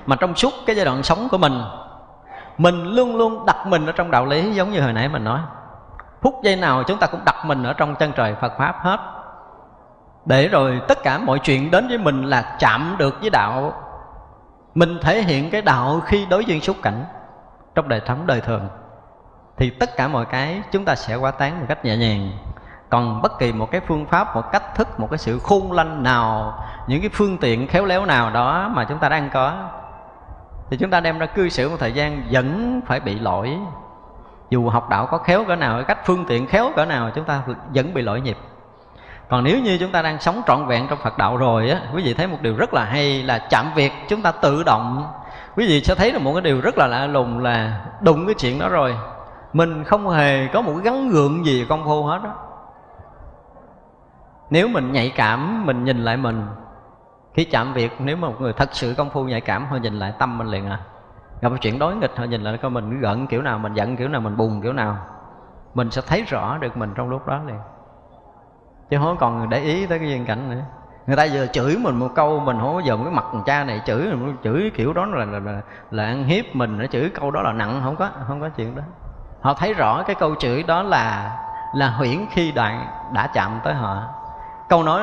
Mà trong suốt cái giai đoạn sống của mình mình luôn luôn đặt mình ở trong đạo lý giống như hồi nãy mình nói phút giây nào chúng ta cũng đặt mình ở trong chân trời Phật pháp hết. Để rồi tất cả mọi chuyện đến với mình là chạm được với đạo. Mình thể hiện cái đạo khi đối duyên xúc cảnh trong đời sống đời thường. Thì tất cả mọi cái chúng ta sẽ qua tán một cách nhẹ nhàng. Còn bất kỳ một cái phương pháp, một cách thức, một cái sự khôn lanh nào, những cái phương tiện khéo léo nào đó mà chúng ta đang có, thì chúng ta đem ra cư xử một thời gian vẫn phải bị lỗi dù học đạo có khéo cỡ nào, cách phương tiện khéo cỡ nào, chúng ta vẫn bị lỗi nhịp. Còn nếu như chúng ta đang sống trọn vẹn trong Phật đạo rồi á, quý vị thấy một điều rất là hay là chạm việc, chúng ta tự động. Quý vị sẽ thấy được một cái điều rất là lạ lùng là đụng cái chuyện đó rồi. Mình không hề có một cái gắn gượng gì công phu hết á. Nếu mình nhạy cảm, mình nhìn lại mình, khi chạm việc, nếu mà một người thật sự công phu nhạy cảm, họ nhìn lại tâm mình liền à gặp chuyện đối nghịch họ nhìn lại coi mình giận kiểu nào mình giận kiểu nào mình buồn kiểu nào. Mình sẽ thấy rõ được mình trong lúc đó liền. Chứ không còn để ý tới cái duyên cảnh nữa. Người ta vừa chửi mình một câu mình không có dòm cái mặt cha này chửi mình chửi kiểu đó là là, là là ăn hiếp mình nó chửi câu đó là nặng không có không có chuyện đó. Họ thấy rõ cái câu chửi đó là là huyễn khi đoạn đã chạm tới họ. Câu nói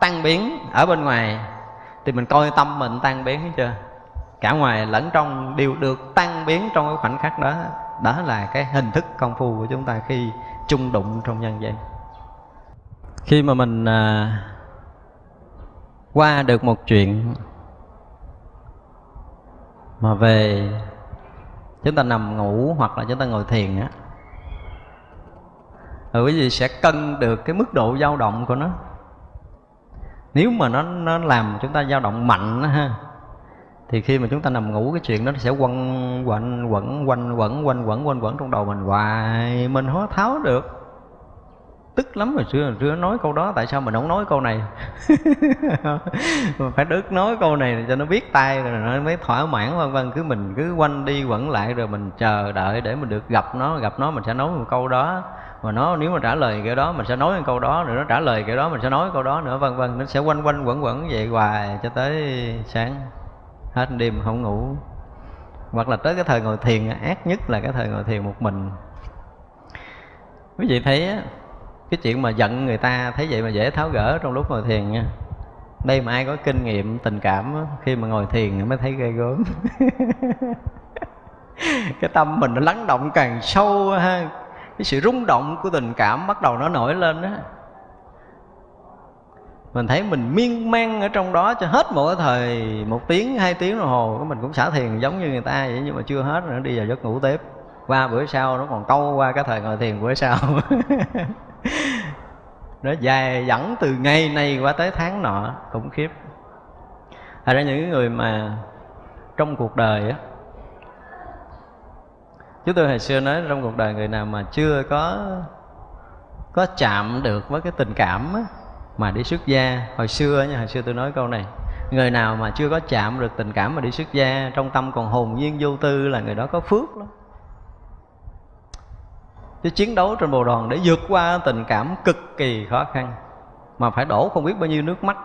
tan biến ở bên ngoài thì mình coi tâm mình tan biến hết chưa cả ngoài lẫn trong đều được tan biến trong cái khoảnh khắc đó đó là cái hình thức công phu của chúng ta khi chung đụng trong nhân gian. Khi mà mình à, qua được một chuyện mà về chúng ta nằm ngủ hoặc là chúng ta ngồi thiền á rồi quý vị sẽ cân được cái mức độ dao động của nó. Nếu mà nó nó làm chúng ta dao động mạnh ha thì khi mà chúng ta nằm ngủ, cái chuyện đó nó sẽ quanh quẩn quẩn, quanh quẩn quanh quẩn quanh, quẩn trong đầu mình hoài. Mình không tháo được. Tức lắm hồi xưa hồi xưa nói câu đó, tại sao mình không nói câu này? [laughs] Phải đức nói câu này cho nó biết tay rồi nó mới thỏa mãn, vân vân. Cứ mình cứ quanh đi quẩn lại, rồi mình chờ đợi để mình được gặp nó gặp nó mình sẽ nói một câu đó. Mà nó nếu mà trả lời cái đó, mình sẽ nói một câu đó, rồi nó trả lời cái đó, mình sẽ nói câu đó nữa, vân vân. Nó sẽ quanh quanh, quẩn quẩn vậy hoài cho tới sáng hết đêm không ngủ. Hoặc là tới cái thời ngồi thiền, ác nhất là cái thời ngồi thiền một mình. Quý vị thấy á, cái chuyện mà giận người ta, thấy vậy mà dễ tháo gỡ trong lúc ngồi thiền nha. Đây mà ai có kinh nghiệm, tình cảm khi mà ngồi thiền mới thấy ghê gớm. [laughs] Cái tâm mình nó lắng động càng sâu ha. Cái sự rung động của tình cảm bắt đầu nó nổi lên á mình thấy mình miên man ở trong đó cho hết một cái thời một tiếng hai tiếng đồng hồ mình cũng xả thiền giống như người ta vậy nhưng mà chưa hết nữa đi vào giấc ngủ tiếp. Qua bữa sau nó còn câu qua cái thời ngồi thiền bữa sau. [laughs] Nó dài dẫn từ ngày này qua tới tháng nọ khủng khiếp. Thật ra những người mà trong cuộc đời á Chúng tôi hồi xưa nói trong cuộc đời người nào mà chưa có có chạm được với cái tình cảm á, mà đi xuất gia. Hồi xưa nha, hồi xưa tôi nói câu này, người nào mà chưa có chạm được tình cảm mà đi xuất gia, trong tâm còn hồn nhiên vô tư là người đó có phước lắm. Chứ chiến đấu trên bồ đoàn để vượt qua tình cảm cực kỳ khó khăn, mà phải đổ không biết bao nhiêu nước mắt.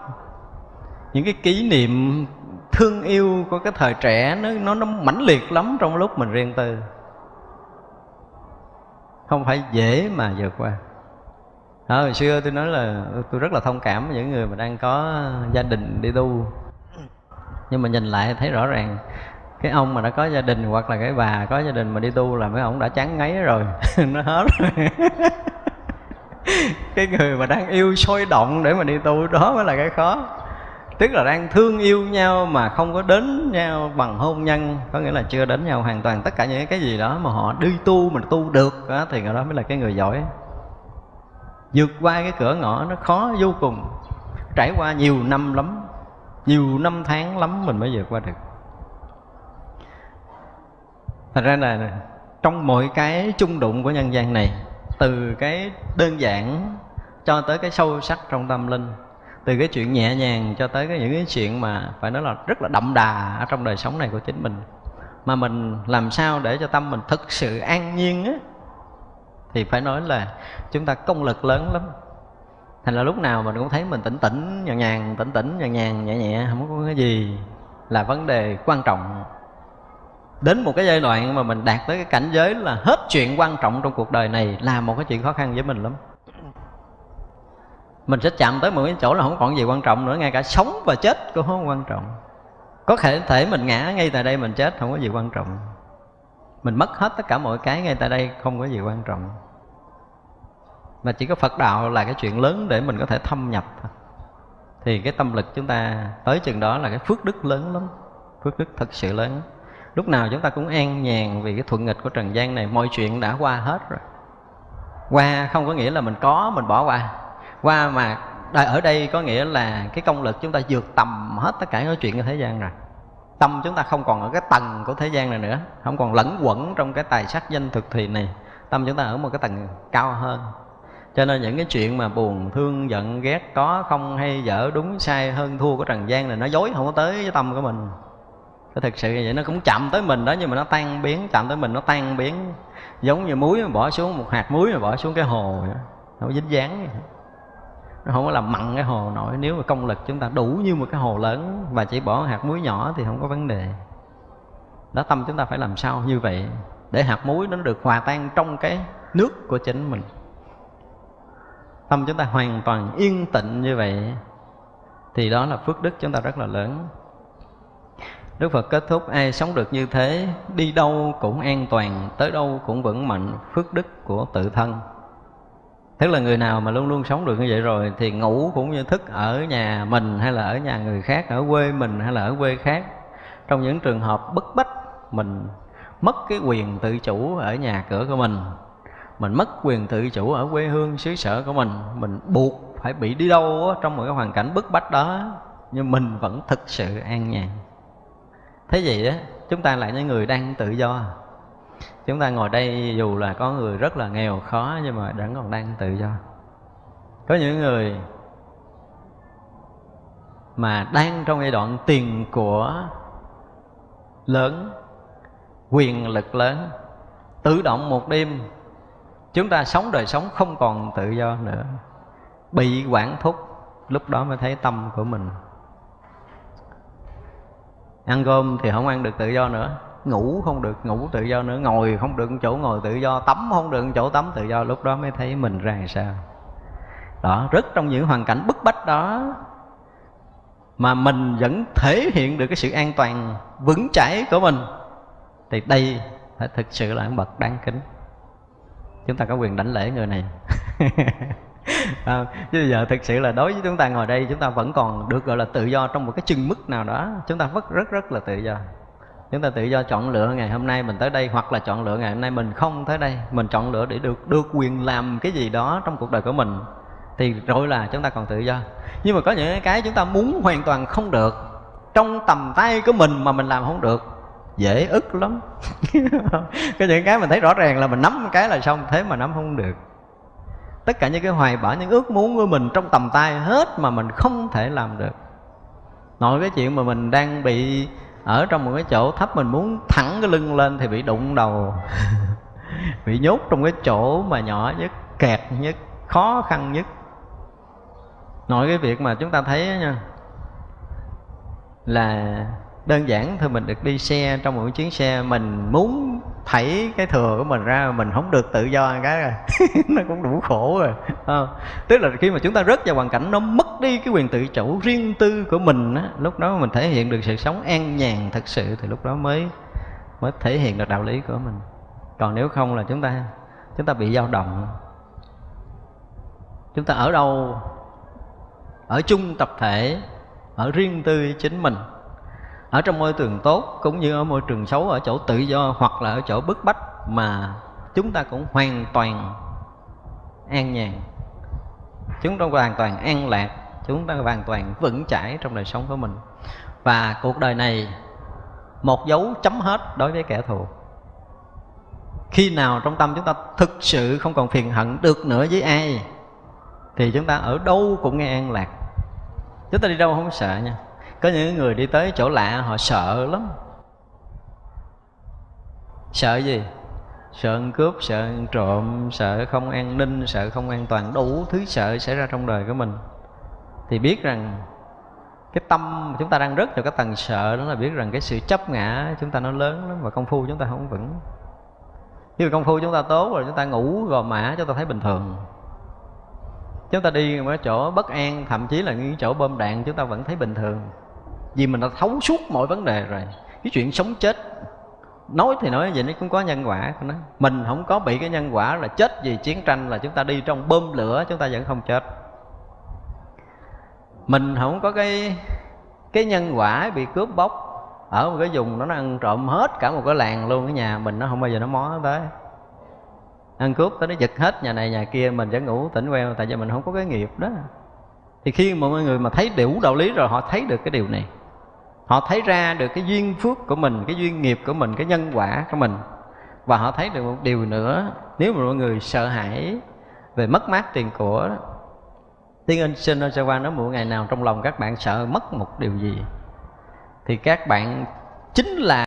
Những cái kỷ niệm thương yêu của cái thời trẻ nó nó nó mãnh liệt lắm trong lúc mình riêng tư. Không phải dễ mà vượt qua đó, hồi xưa tôi nói là tôi rất là thông cảm với những người mà đang có gia đình đi tu. Nhưng mà nhìn lại thấy rõ ràng cái ông mà đã có gia đình hoặc là cái bà có gia đình mà đi tu là mấy ông đã chán ngấy rồi. [laughs] Nó hết rồi. [laughs] Cái người mà đang yêu sôi động để mà đi tu đó mới là cái khó. Tức là đang thương yêu nhau mà không có đến nhau bằng hôn nhân. Có nghĩa là chưa đến nhau hoàn toàn. Tất cả những cái gì đó mà họ đi tu mình tu được đó, thì người đó mới là cái người giỏi vượt qua cái cửa ngõ nó khó vô cùng. Trải qua nhiều năm lắm, nhiều năm tháng lắm mình mới vượt qua được. Thật ra là trong mọi cái chung đụng của nhân gian này, từ cái đơn giản cho tới cái sâu sắc trong tâm linh, từ cái chuyện nhẹ nhàng cho tới cái những cái chuyện mà phải nói là rất là đậm đà ở trong đời sống này của chính mình, mà mình làm sao để cho tâm mình thực sự an nhiên á thì phải nói là chúng ta công lực lớn lắm. Thành là lúc nào mình cũng thấy mình tỉnh tỉnh, nhàn nhàn, tỉnh tỉnh, nhàn nhàn, nhẹ nhẹ, không có cái gì là vấn đề quan trọng. Đến một cái giai đoạn mà mình đạt tới cái cảnh giới là hết chuyện quan trọng trong cuộc đời này là một cái chuyện khó khăn với mình lắm. Mình sẽ chạm tới một cái chỗ là không còn gì quan trọng nữa, ngay cả sống và chết cũng không quan trọng. Có thể thể mình ngã ngay tại đây mình chết không có gì quan trọng mình mất hết tất cả mọi cái ngay tại đây không có gì quan trọng. Mà chỉ có phật đạo là cái chuyện lớn để mình có thể thâm nhập. Thì cái tâm lực chúng ta tới chừng đó là cái phước đức lớn lắm, phước đức thật sự lớn. Lúc nào chúng ta cũng an nhàn vì cái thuận nghịch của trần gian này, mọi chuyện đã qua hết rồi. Qua không có nghĩa là mình có, mình bỏ qua. Qua mà ở đây có nghĩa là cái công lực chúng ta vượt tầm hết tất cả những chuyện của thế gian rồi tâm chúng ta không còn ở cái tầng của thế gian này nữa, không còn lẫn quẩn trong cái tài sắc danh thực thì này, tâm chúng ta ở một cái tầng cao hơn. Cho nên những cái chuyện mà buồn, thương, giận, ghét có không hay dở đúng sai hơn thua của trần gian này, nó dối không có tới với tâm của mình. Cái thực sự vậy, nó cũng chậm tới mình đó, nhưng mà nó tan biến chậm tới mình nó tan biến. Giống như muối mà bỏ xuống, một hạt muối mà bỏ xuống cái hồ vậy. nó dính dáng nó không có làm mặn cái hồ nổi. Nếu mà công lực chúng ta đủ như một cái hồ lớn và chỉ bỏ hạt muối nhỏ thì không có vấn đề. Đó, tâm chúng ta phải làm sao như vậy để hạt muối nó được hòa tan trong cái nước của chính mình? Tâm chúng ta hoàn toàn yên tịnh như vậy thì đó là phước đức chúng ta rất là lớn. Đức Phật kết thúc, ai sống được như thế, Đi đâu cũng an toàn, Tới đâu cũng vững mạnh. Phước đức của tự thân. Tức là người nào mà luôn luôn sống được như vậy rồi Thì ngủ cũng như thức ở nhà mình Hay là ở nhà người khác Ở quê mình hay là ở quê khác. Trong những trường hợp bất bách Mình mất cái quyền tự chủ ở nhà cửa của mình Mình mất quyền tự chủ ở quê hương xứ sở của mình Mình buộc phải bị đi đâu đó, trong một cái hoàn cảnh bức bách đó nhưng mình vẫn thực sự an nhàn. Thế vậy đó chúng ta là những người đang tự do chúng ta ngồi đây dù là có người rất là nghèo khó, nhưng mà vẫn còn đang tự do. Có những người mà đang trong giai đoạn tiền của lớn, quyền lực lớn, tự động một đêm chúng ta sống đời sống không còn tự do nữa. Bị quản thúc, lúc đó mới thấy tâm của mình. Ăn cơm thì không ăn được tự do nữa ngủ không được ngủ tự do nữa ngồi không được chỗ ngồi tự do tắm không được chỗ tắm tự do. Lúc đó mới thấy mình ra làm sao. Đó rất trong những hoàn cảnh bức bách đó mà mình vẫn thể hiện được cái sự an toàn vững chãi của mình thì đây phải thực sự là bậc đáng kính. Chúng ta có quyền đảnh lễ người này. [laughs] À, chứ bây giờ thực sự là đối với chúng ta ngồi đây chúng ta vẫn còn được gọi là tự do trong một cái chừng mức nào đó. Chúng ta vẫn rất rất là tự do chúng ta tự do chọn lựa ngày hôm nay mình tới đây, hoặc là chọn lựa ngày hôm nay mình không tới đây. Mình chọn lựa để được được quyền làm cái gì đó trong cuộc đời của mình. Thì rồi là chúng ta còn tự do. Nhưng mà có những cái chúng ta muốn hoàn toàn không được. Trong tầm tay của mình mà mình làm không được. Dễ ức lắm. [laughs] Có những cái mình thấy rõ ràng là mình nắm cái là xong, thế mà nắm không được. Tất cả những cái hoài bão, những ước muốn của mình trong tầm tay hết mà mình không thể làm được. Nội cái chuyện mà mình đang bị ở trong một cái chỗ thấp mình muốn thẳng cái lưng lên thì bị đụng đầu. [laughs] Bị nhốt trong cái chỗ mà nhỏ nhất, kẹt nhất, khó khăn nhất. Nội cái việc mà chúng ta thấy nha, là đơn giản thôi mình được đi xe trong một chuyến xe mình muốn thảy cái thừa của mình ra mình không được tự do cái rồi. [laughs] Nó cũng đủ khổ rồi à, tức là khi mà chúng ta rớt vào hoàn cảnh nó mất đi cái quyền tự chủ riêng tư của mình á lúc đó mình thể hiện được sự sống an nhàn thật sự thì lúc đó mới mới thể hiện được đạo lý của mình. Còn nếu không là chúng ta chúng ta bị dao động. Chúng ta ở đâu? Ở chung tập thể ở riêng tư chính mình ở trong môi trường tốt cũng như ở môi trường xấu, ở chỗ tự do hoặc là ở chỗ bức bách mà chúng ta cũng hoàn toàn an nhàn. Chúng ta hoàn toàn an lạc, chúng ta hoàn toàn vững chãi trong đời sống của mình. Và cuộc đời này, một dấu chấm hết đối với kẻ thù. Khi nào trong tâm chúng ta thực sự không còn phiền hận được nữa với ai, thì chúng ta ở đâu cũng nghe an lạc. Chúng ta đi đâu không sợ nha có những người đi tới chỗ lạ, họ sợ lắm. Sợ gì? Sợ ăn cướp, sợ ăn trộm, sợ không an ninh, sợ không an toàn. Đủ thứ sợ xảy ra trong đời của mình. Thì biết rằng cái tâm chúng ta đang rất vào cái tầng sợ đó là biết rằng cái sự chấp ngã chúng ta nó lớn lắm và công phu chúng ta không vững. Khi công phu chúng ta tốt rồi, chúng ta ngủ gò mã, chúng ta thấy bình thường. Chúng ta đi ở chỗ bất an, thậm chí là những chỗ bom đạn, chúng ta vẫn thấy bình thường vì mình đã thấu suốt mọi vấn đề rồi. Cái chuyện sống chết, nói thì nói vậy nó cũng có nhân quả của nó. Mình không có bị cái nhân quả là chết vì chiến tranh là chúng ta đi trong bơm lửa, chúng ta vẫn không chết. Mình không có cái cái nhân quả bị cướp bóc ở một cái vùng nó ăn trộm hết cả một cái làng luôn cái nhà mình, nó không bao giờ nó mó tới. Ăn cướp tới nó giật hết nhà này nhà kia, mình vẫn ngủ tỉnh queo, tại vì mình không có cái nghiệp đó. Thì khi mọi người mà thấy đủ đạo lý rồi, họ thấy được cái điều này họ thấy ra được cái duyên phước của mình, cái duyên nghiệp của mình, cái nhân quả của mình. Và họ thấy được một điều nữa, nếu mà mọi người sợ hãi về mất mát tiền của tiên anh sinh ơn qua nói một ngày nào trong lòng các bạn sợ mất một điều gì, thì các bạn chính là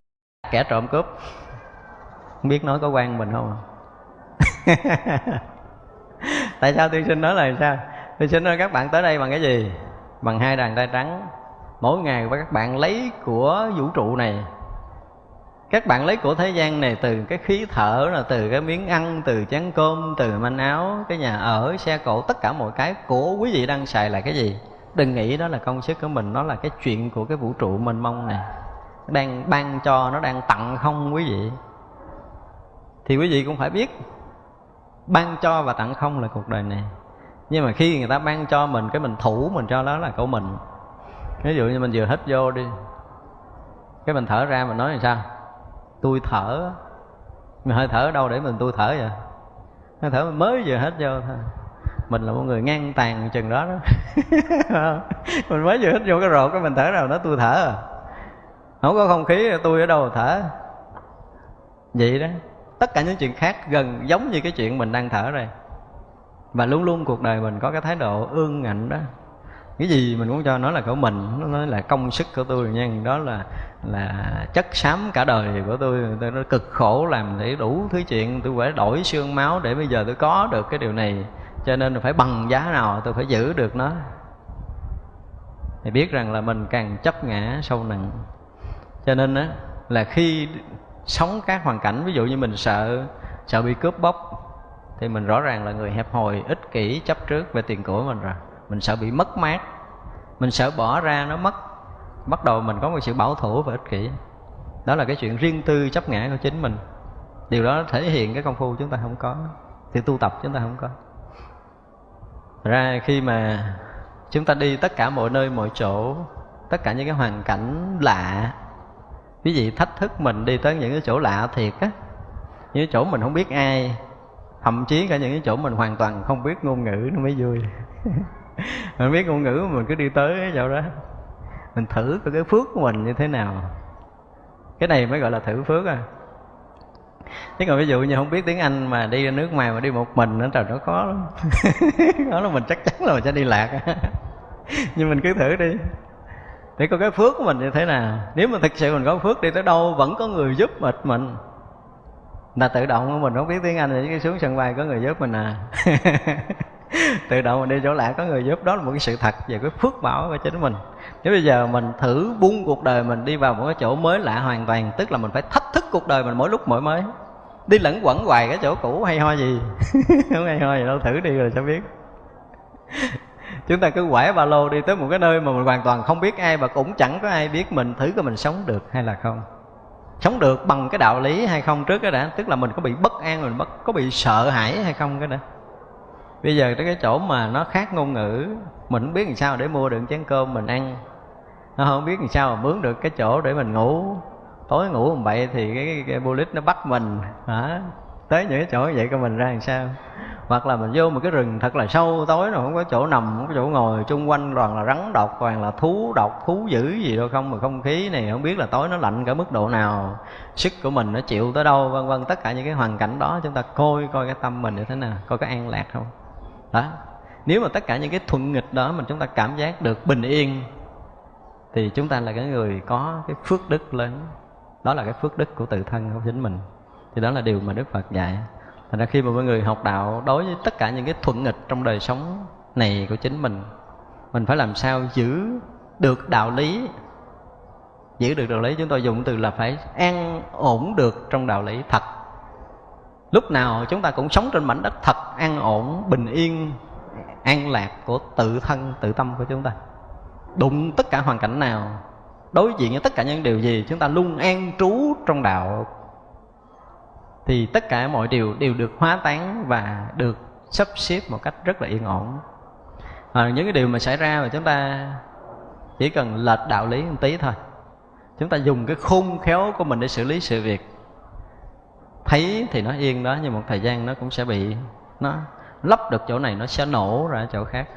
kẻ trộm cướp. Không biết nói có quan mình không [laughs] tại sao tiên sinh nói là sao? Tiên sinh nói các bạn tới đây bằng cái gì? Bằng hai đàn tay trắng mỗi ngày các bạn lấy của vũ trụ này. Các bạn lấy của thế gian này từ cái khí thở là từ cái miếng ăn, từ chén cơm, từ manh áo, cái nhà ở, xe cộ, tất cả mọi cái của quý vị đang xài là cái gì? Đừng nghĩ đó là công sức của mình, nó là cái chuyện của cái vũ trụ mênh mông này. Đang ban cho nó đang tặng không quý vị? Thì quý vị cũng phải biết, ban cho và tặng không là cuộc đời này. Nhưng mà khi người ta ban cho mình, cái mình thủ mình cho đó là của mình ví dụ như mình vừa hít vô đi, cái mình thở ra mình nói là sao? Tôi thở. Mình hơi thở ở đâu để mình tôi thở vậy? Hơi thở mình mới vừa hết vô thôi. Mình là một người ngang tàn chừng đó đó. [laughs] Mình mới vừa hít vô cái rột cái mình thở nào nó tôi thở à. Không có không khí, tôi ở đâu thở? Vậy đó. Tất cả những chuyện khác gần giống như cái chuyện mình đang thở đây. Và luôn luôn cuộc đời mình có cái thái độ ương ngạnh đó cái gì mình cũng cho nó là của mình, nó nói là công sức của tôi nha đó là là chất xám cả đời của tôi. Tôi nó cực khổ làm để đủ thứ chuyện, tôi phải đổi xương máu để bây giờ tôi có được cái điều này. Cho nên phải bằng giá nào tôi phải giữ được nó. Thì biết rằng là mình càng chấp ngã sâu nặng. Cho nên á, là khi sống các hoàn cảnh, ví dụ như mình sợ sợ bị cướp bóc, thì mình rõ ràng là người hẹp hòi, ích kỷ, chấp trước về tiền của mình rồi mình sợ bị mất mát. Mình sợ bỏ ra nó mất. Bắt đầu mình có một sự bảo thủ và ích kỷ. Đó là cái chuyện riêng tư chấp ngã của chính mình. Điều đó thể hiện cái công phu chúng ta không có. Thì tu tập chúng ta không có. Ra khi mà chúng ta đi tất cả mọi nơi, mọi chỗ, tất cả những cái hoàn cảnh lạ, quý vị thách thức mình đi tới những cái chỗ lạ thiệt á, những chỗ mình không biết ai, thậm chí cả những cái chỗ mình hoàn toàn không biết ngôn ngữ, nó mới vui. [laughs] [laughs] mình biết ngôn ngữ mình cứ đi tới cái chỗ đó. Mình thử cái phước của mình như thế nào. Cái này mới gọi là thử phước à. Chứ còn ví dụ như không biết tiếng anh mà đi ra nước ngoài mà đi một mình nó trời, nó khó lắm. [laughs] Đó là mình chắc chắn là mình sẽ đi lạc. [laughs] Nhưng mình cứ thử đi. Để coi cái phước của mình như thế nào. Nếu mà thực sự mình có phước đi tới đâu, vẫn có người giúp mệt mình. Là tự động mình không biết tiếng anh thì cái xuống sân bay có người giúp mình à. [laughs] tự động mình đi chỗ lạ, có người giúp. Đó là một cái sự thật về cái phước bảo của chính mình. Nếu bây giờ mình thử buông cuộc đời mình đi vào một cái chỗ mới lạ hoàn toàn, tức là mình phải thách thức cuộc đời mình mỗi lúc mỗi mới. Đi lẫn quẩn hoài cái chỗ cũ, hay ho gì? [laughs] Không hay ho gì đâu, thử đi rồi sẽ biết. [laughs] Chúng ta cứ quải ba lô đi tới một cái nơi mà mình hoàn toàn không biết ai và cũng chẳng có ai biết mình, thử coi mình sống được hay là không. Sống được bằng cái đạo lý hay không trước cái đã, tức là mình có bị bất an, mình bất có bị sợ hãi hay không cái đã bây giờ tới cái chỗ mà nó khác ngôn ngữ mình không biết làm sao để mua được chén cơm mình ăn. Nó không biết làm sao mà mướn được cái chỗ để mình ngủ. Tối ngủ làm bậy thì cái, cái, cái bullet nó bắt mình. Hả? Tới những cái chỗ như vậy coi mình ra làm sao. Hoặc là mình vô một cái rừng thật là sâu tối rồi không có chỗ nằm không có chỗ ngồi chung quanh toàn là rắn độc toàn là thú độc thú dữ gì đâu không mà không khí này không biết là tối nó lạnh cả mức độ nào. Sức của mình nó chịu tới đâu vân vân. Tất cả những cái hoàn cảnh đó chúng ta coi coi cái tâm mình như thế nào coi có an lạc không? Đó nếu mà tất cả những cái thuận nghịch đó mình chúng ta cảm giác được bình yên, thì chúng ta là cái người có cái phước đức lớn. Đó là cái phước đức của tự thân của chính mình. Thì đó là điều mà đức phật dạy. Thành ra khi mà mọi người học đạo đối với tất cả những cái thuận nghịch trong đời sống này của chính mình mình phải làm sao giữ được đạo lý? Giữ được đạo lý chúng tôi dùng từ là phải an ổn được trong đạo lý thật lúc nào chúng ta cũng sống trên mảnh đất thật an ổn bình yên an lạc của tự thân tự tâm của chúng ta. Đụng tất cả hoàn cảnh nào đối diện với tất cả những điều gì chúng ta luôn an trú trong đạo thì tất cả mọi điều đều được hóa tán và được sắp xếp một cách rất là yên ổn. À, những cái điều mà xảy ra mà chúng ta chỉ cần lệch đạo lý một tí thôi. Chúng ta dùng cái khôn khéo của mình để xử lý sự việc thấy thì nó yên đó, nhưng một thời gian nó cũng sẽ bị, nó lấp được chỗ này, nó sẽ nổ ra chỗ khác.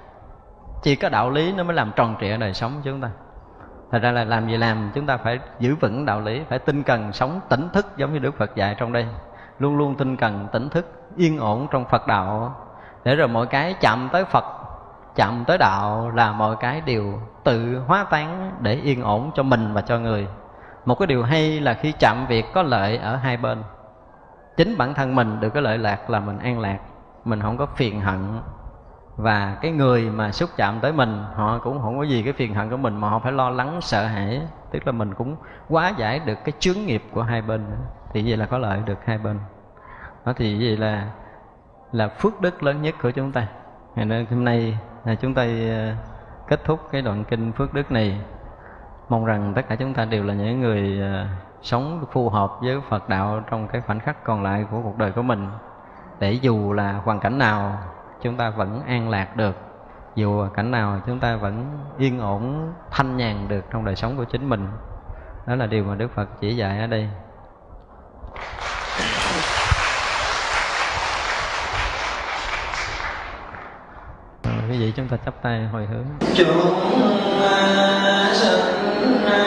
Chỉ có đạo lý nó mới làm tròn trịa đời sống chúng ta. Thật ra là làm gì làm, chúng ta phải giữ vững đạo lý, phải tinh cần sống tỉnh thức giống như đức phật dạy trong đây. Luôn luôn tinh cần, tỉnh thức, yên ổn trong phật đạo. Để rồi mọi cái chạm tới phật, chạm tới đạo là mọi cái đều tự hóa tán để yên ổn cho mình và cho người. Một cái điều hay là khi chạm việc có lợi ở hai bên chính bản thân mình được cái lợi lạc là mình an lạc, mình không có phiền hận. Và cái người mà xúc chạm tới mình, họ cũng không có gì cái phiền hận của mình mà họ phải lo lắng, sợ hãi. Tức là mình cũng quá giải được cái chướng nghiệp của hai bên. Thì vậy là có lợi được hai bên. Đó thì vậy là là phước đức lớn nhất của chúng ta. Nên hôm nay là chúng ta à, kết thúc cái đoạn kinh phước đức này. Mong rằng tất cả chúng ta đều là những người à, sống phù hợp với Phật đạo trong cái khoảnh khắc còn lại của cuộc đời của mình. Để dù là hoàn cảnh nào, chúng ta vẫn an lạc được. Dù cảnh nào, chúng ta vẫn yên ổn, thanh nhàn được trong đời sống của chính mình. Đó là điều mà Đức Phật chỉ dạy ở đây. Quý vị chúng ta chắp tay hồi hướng? Chúng sinh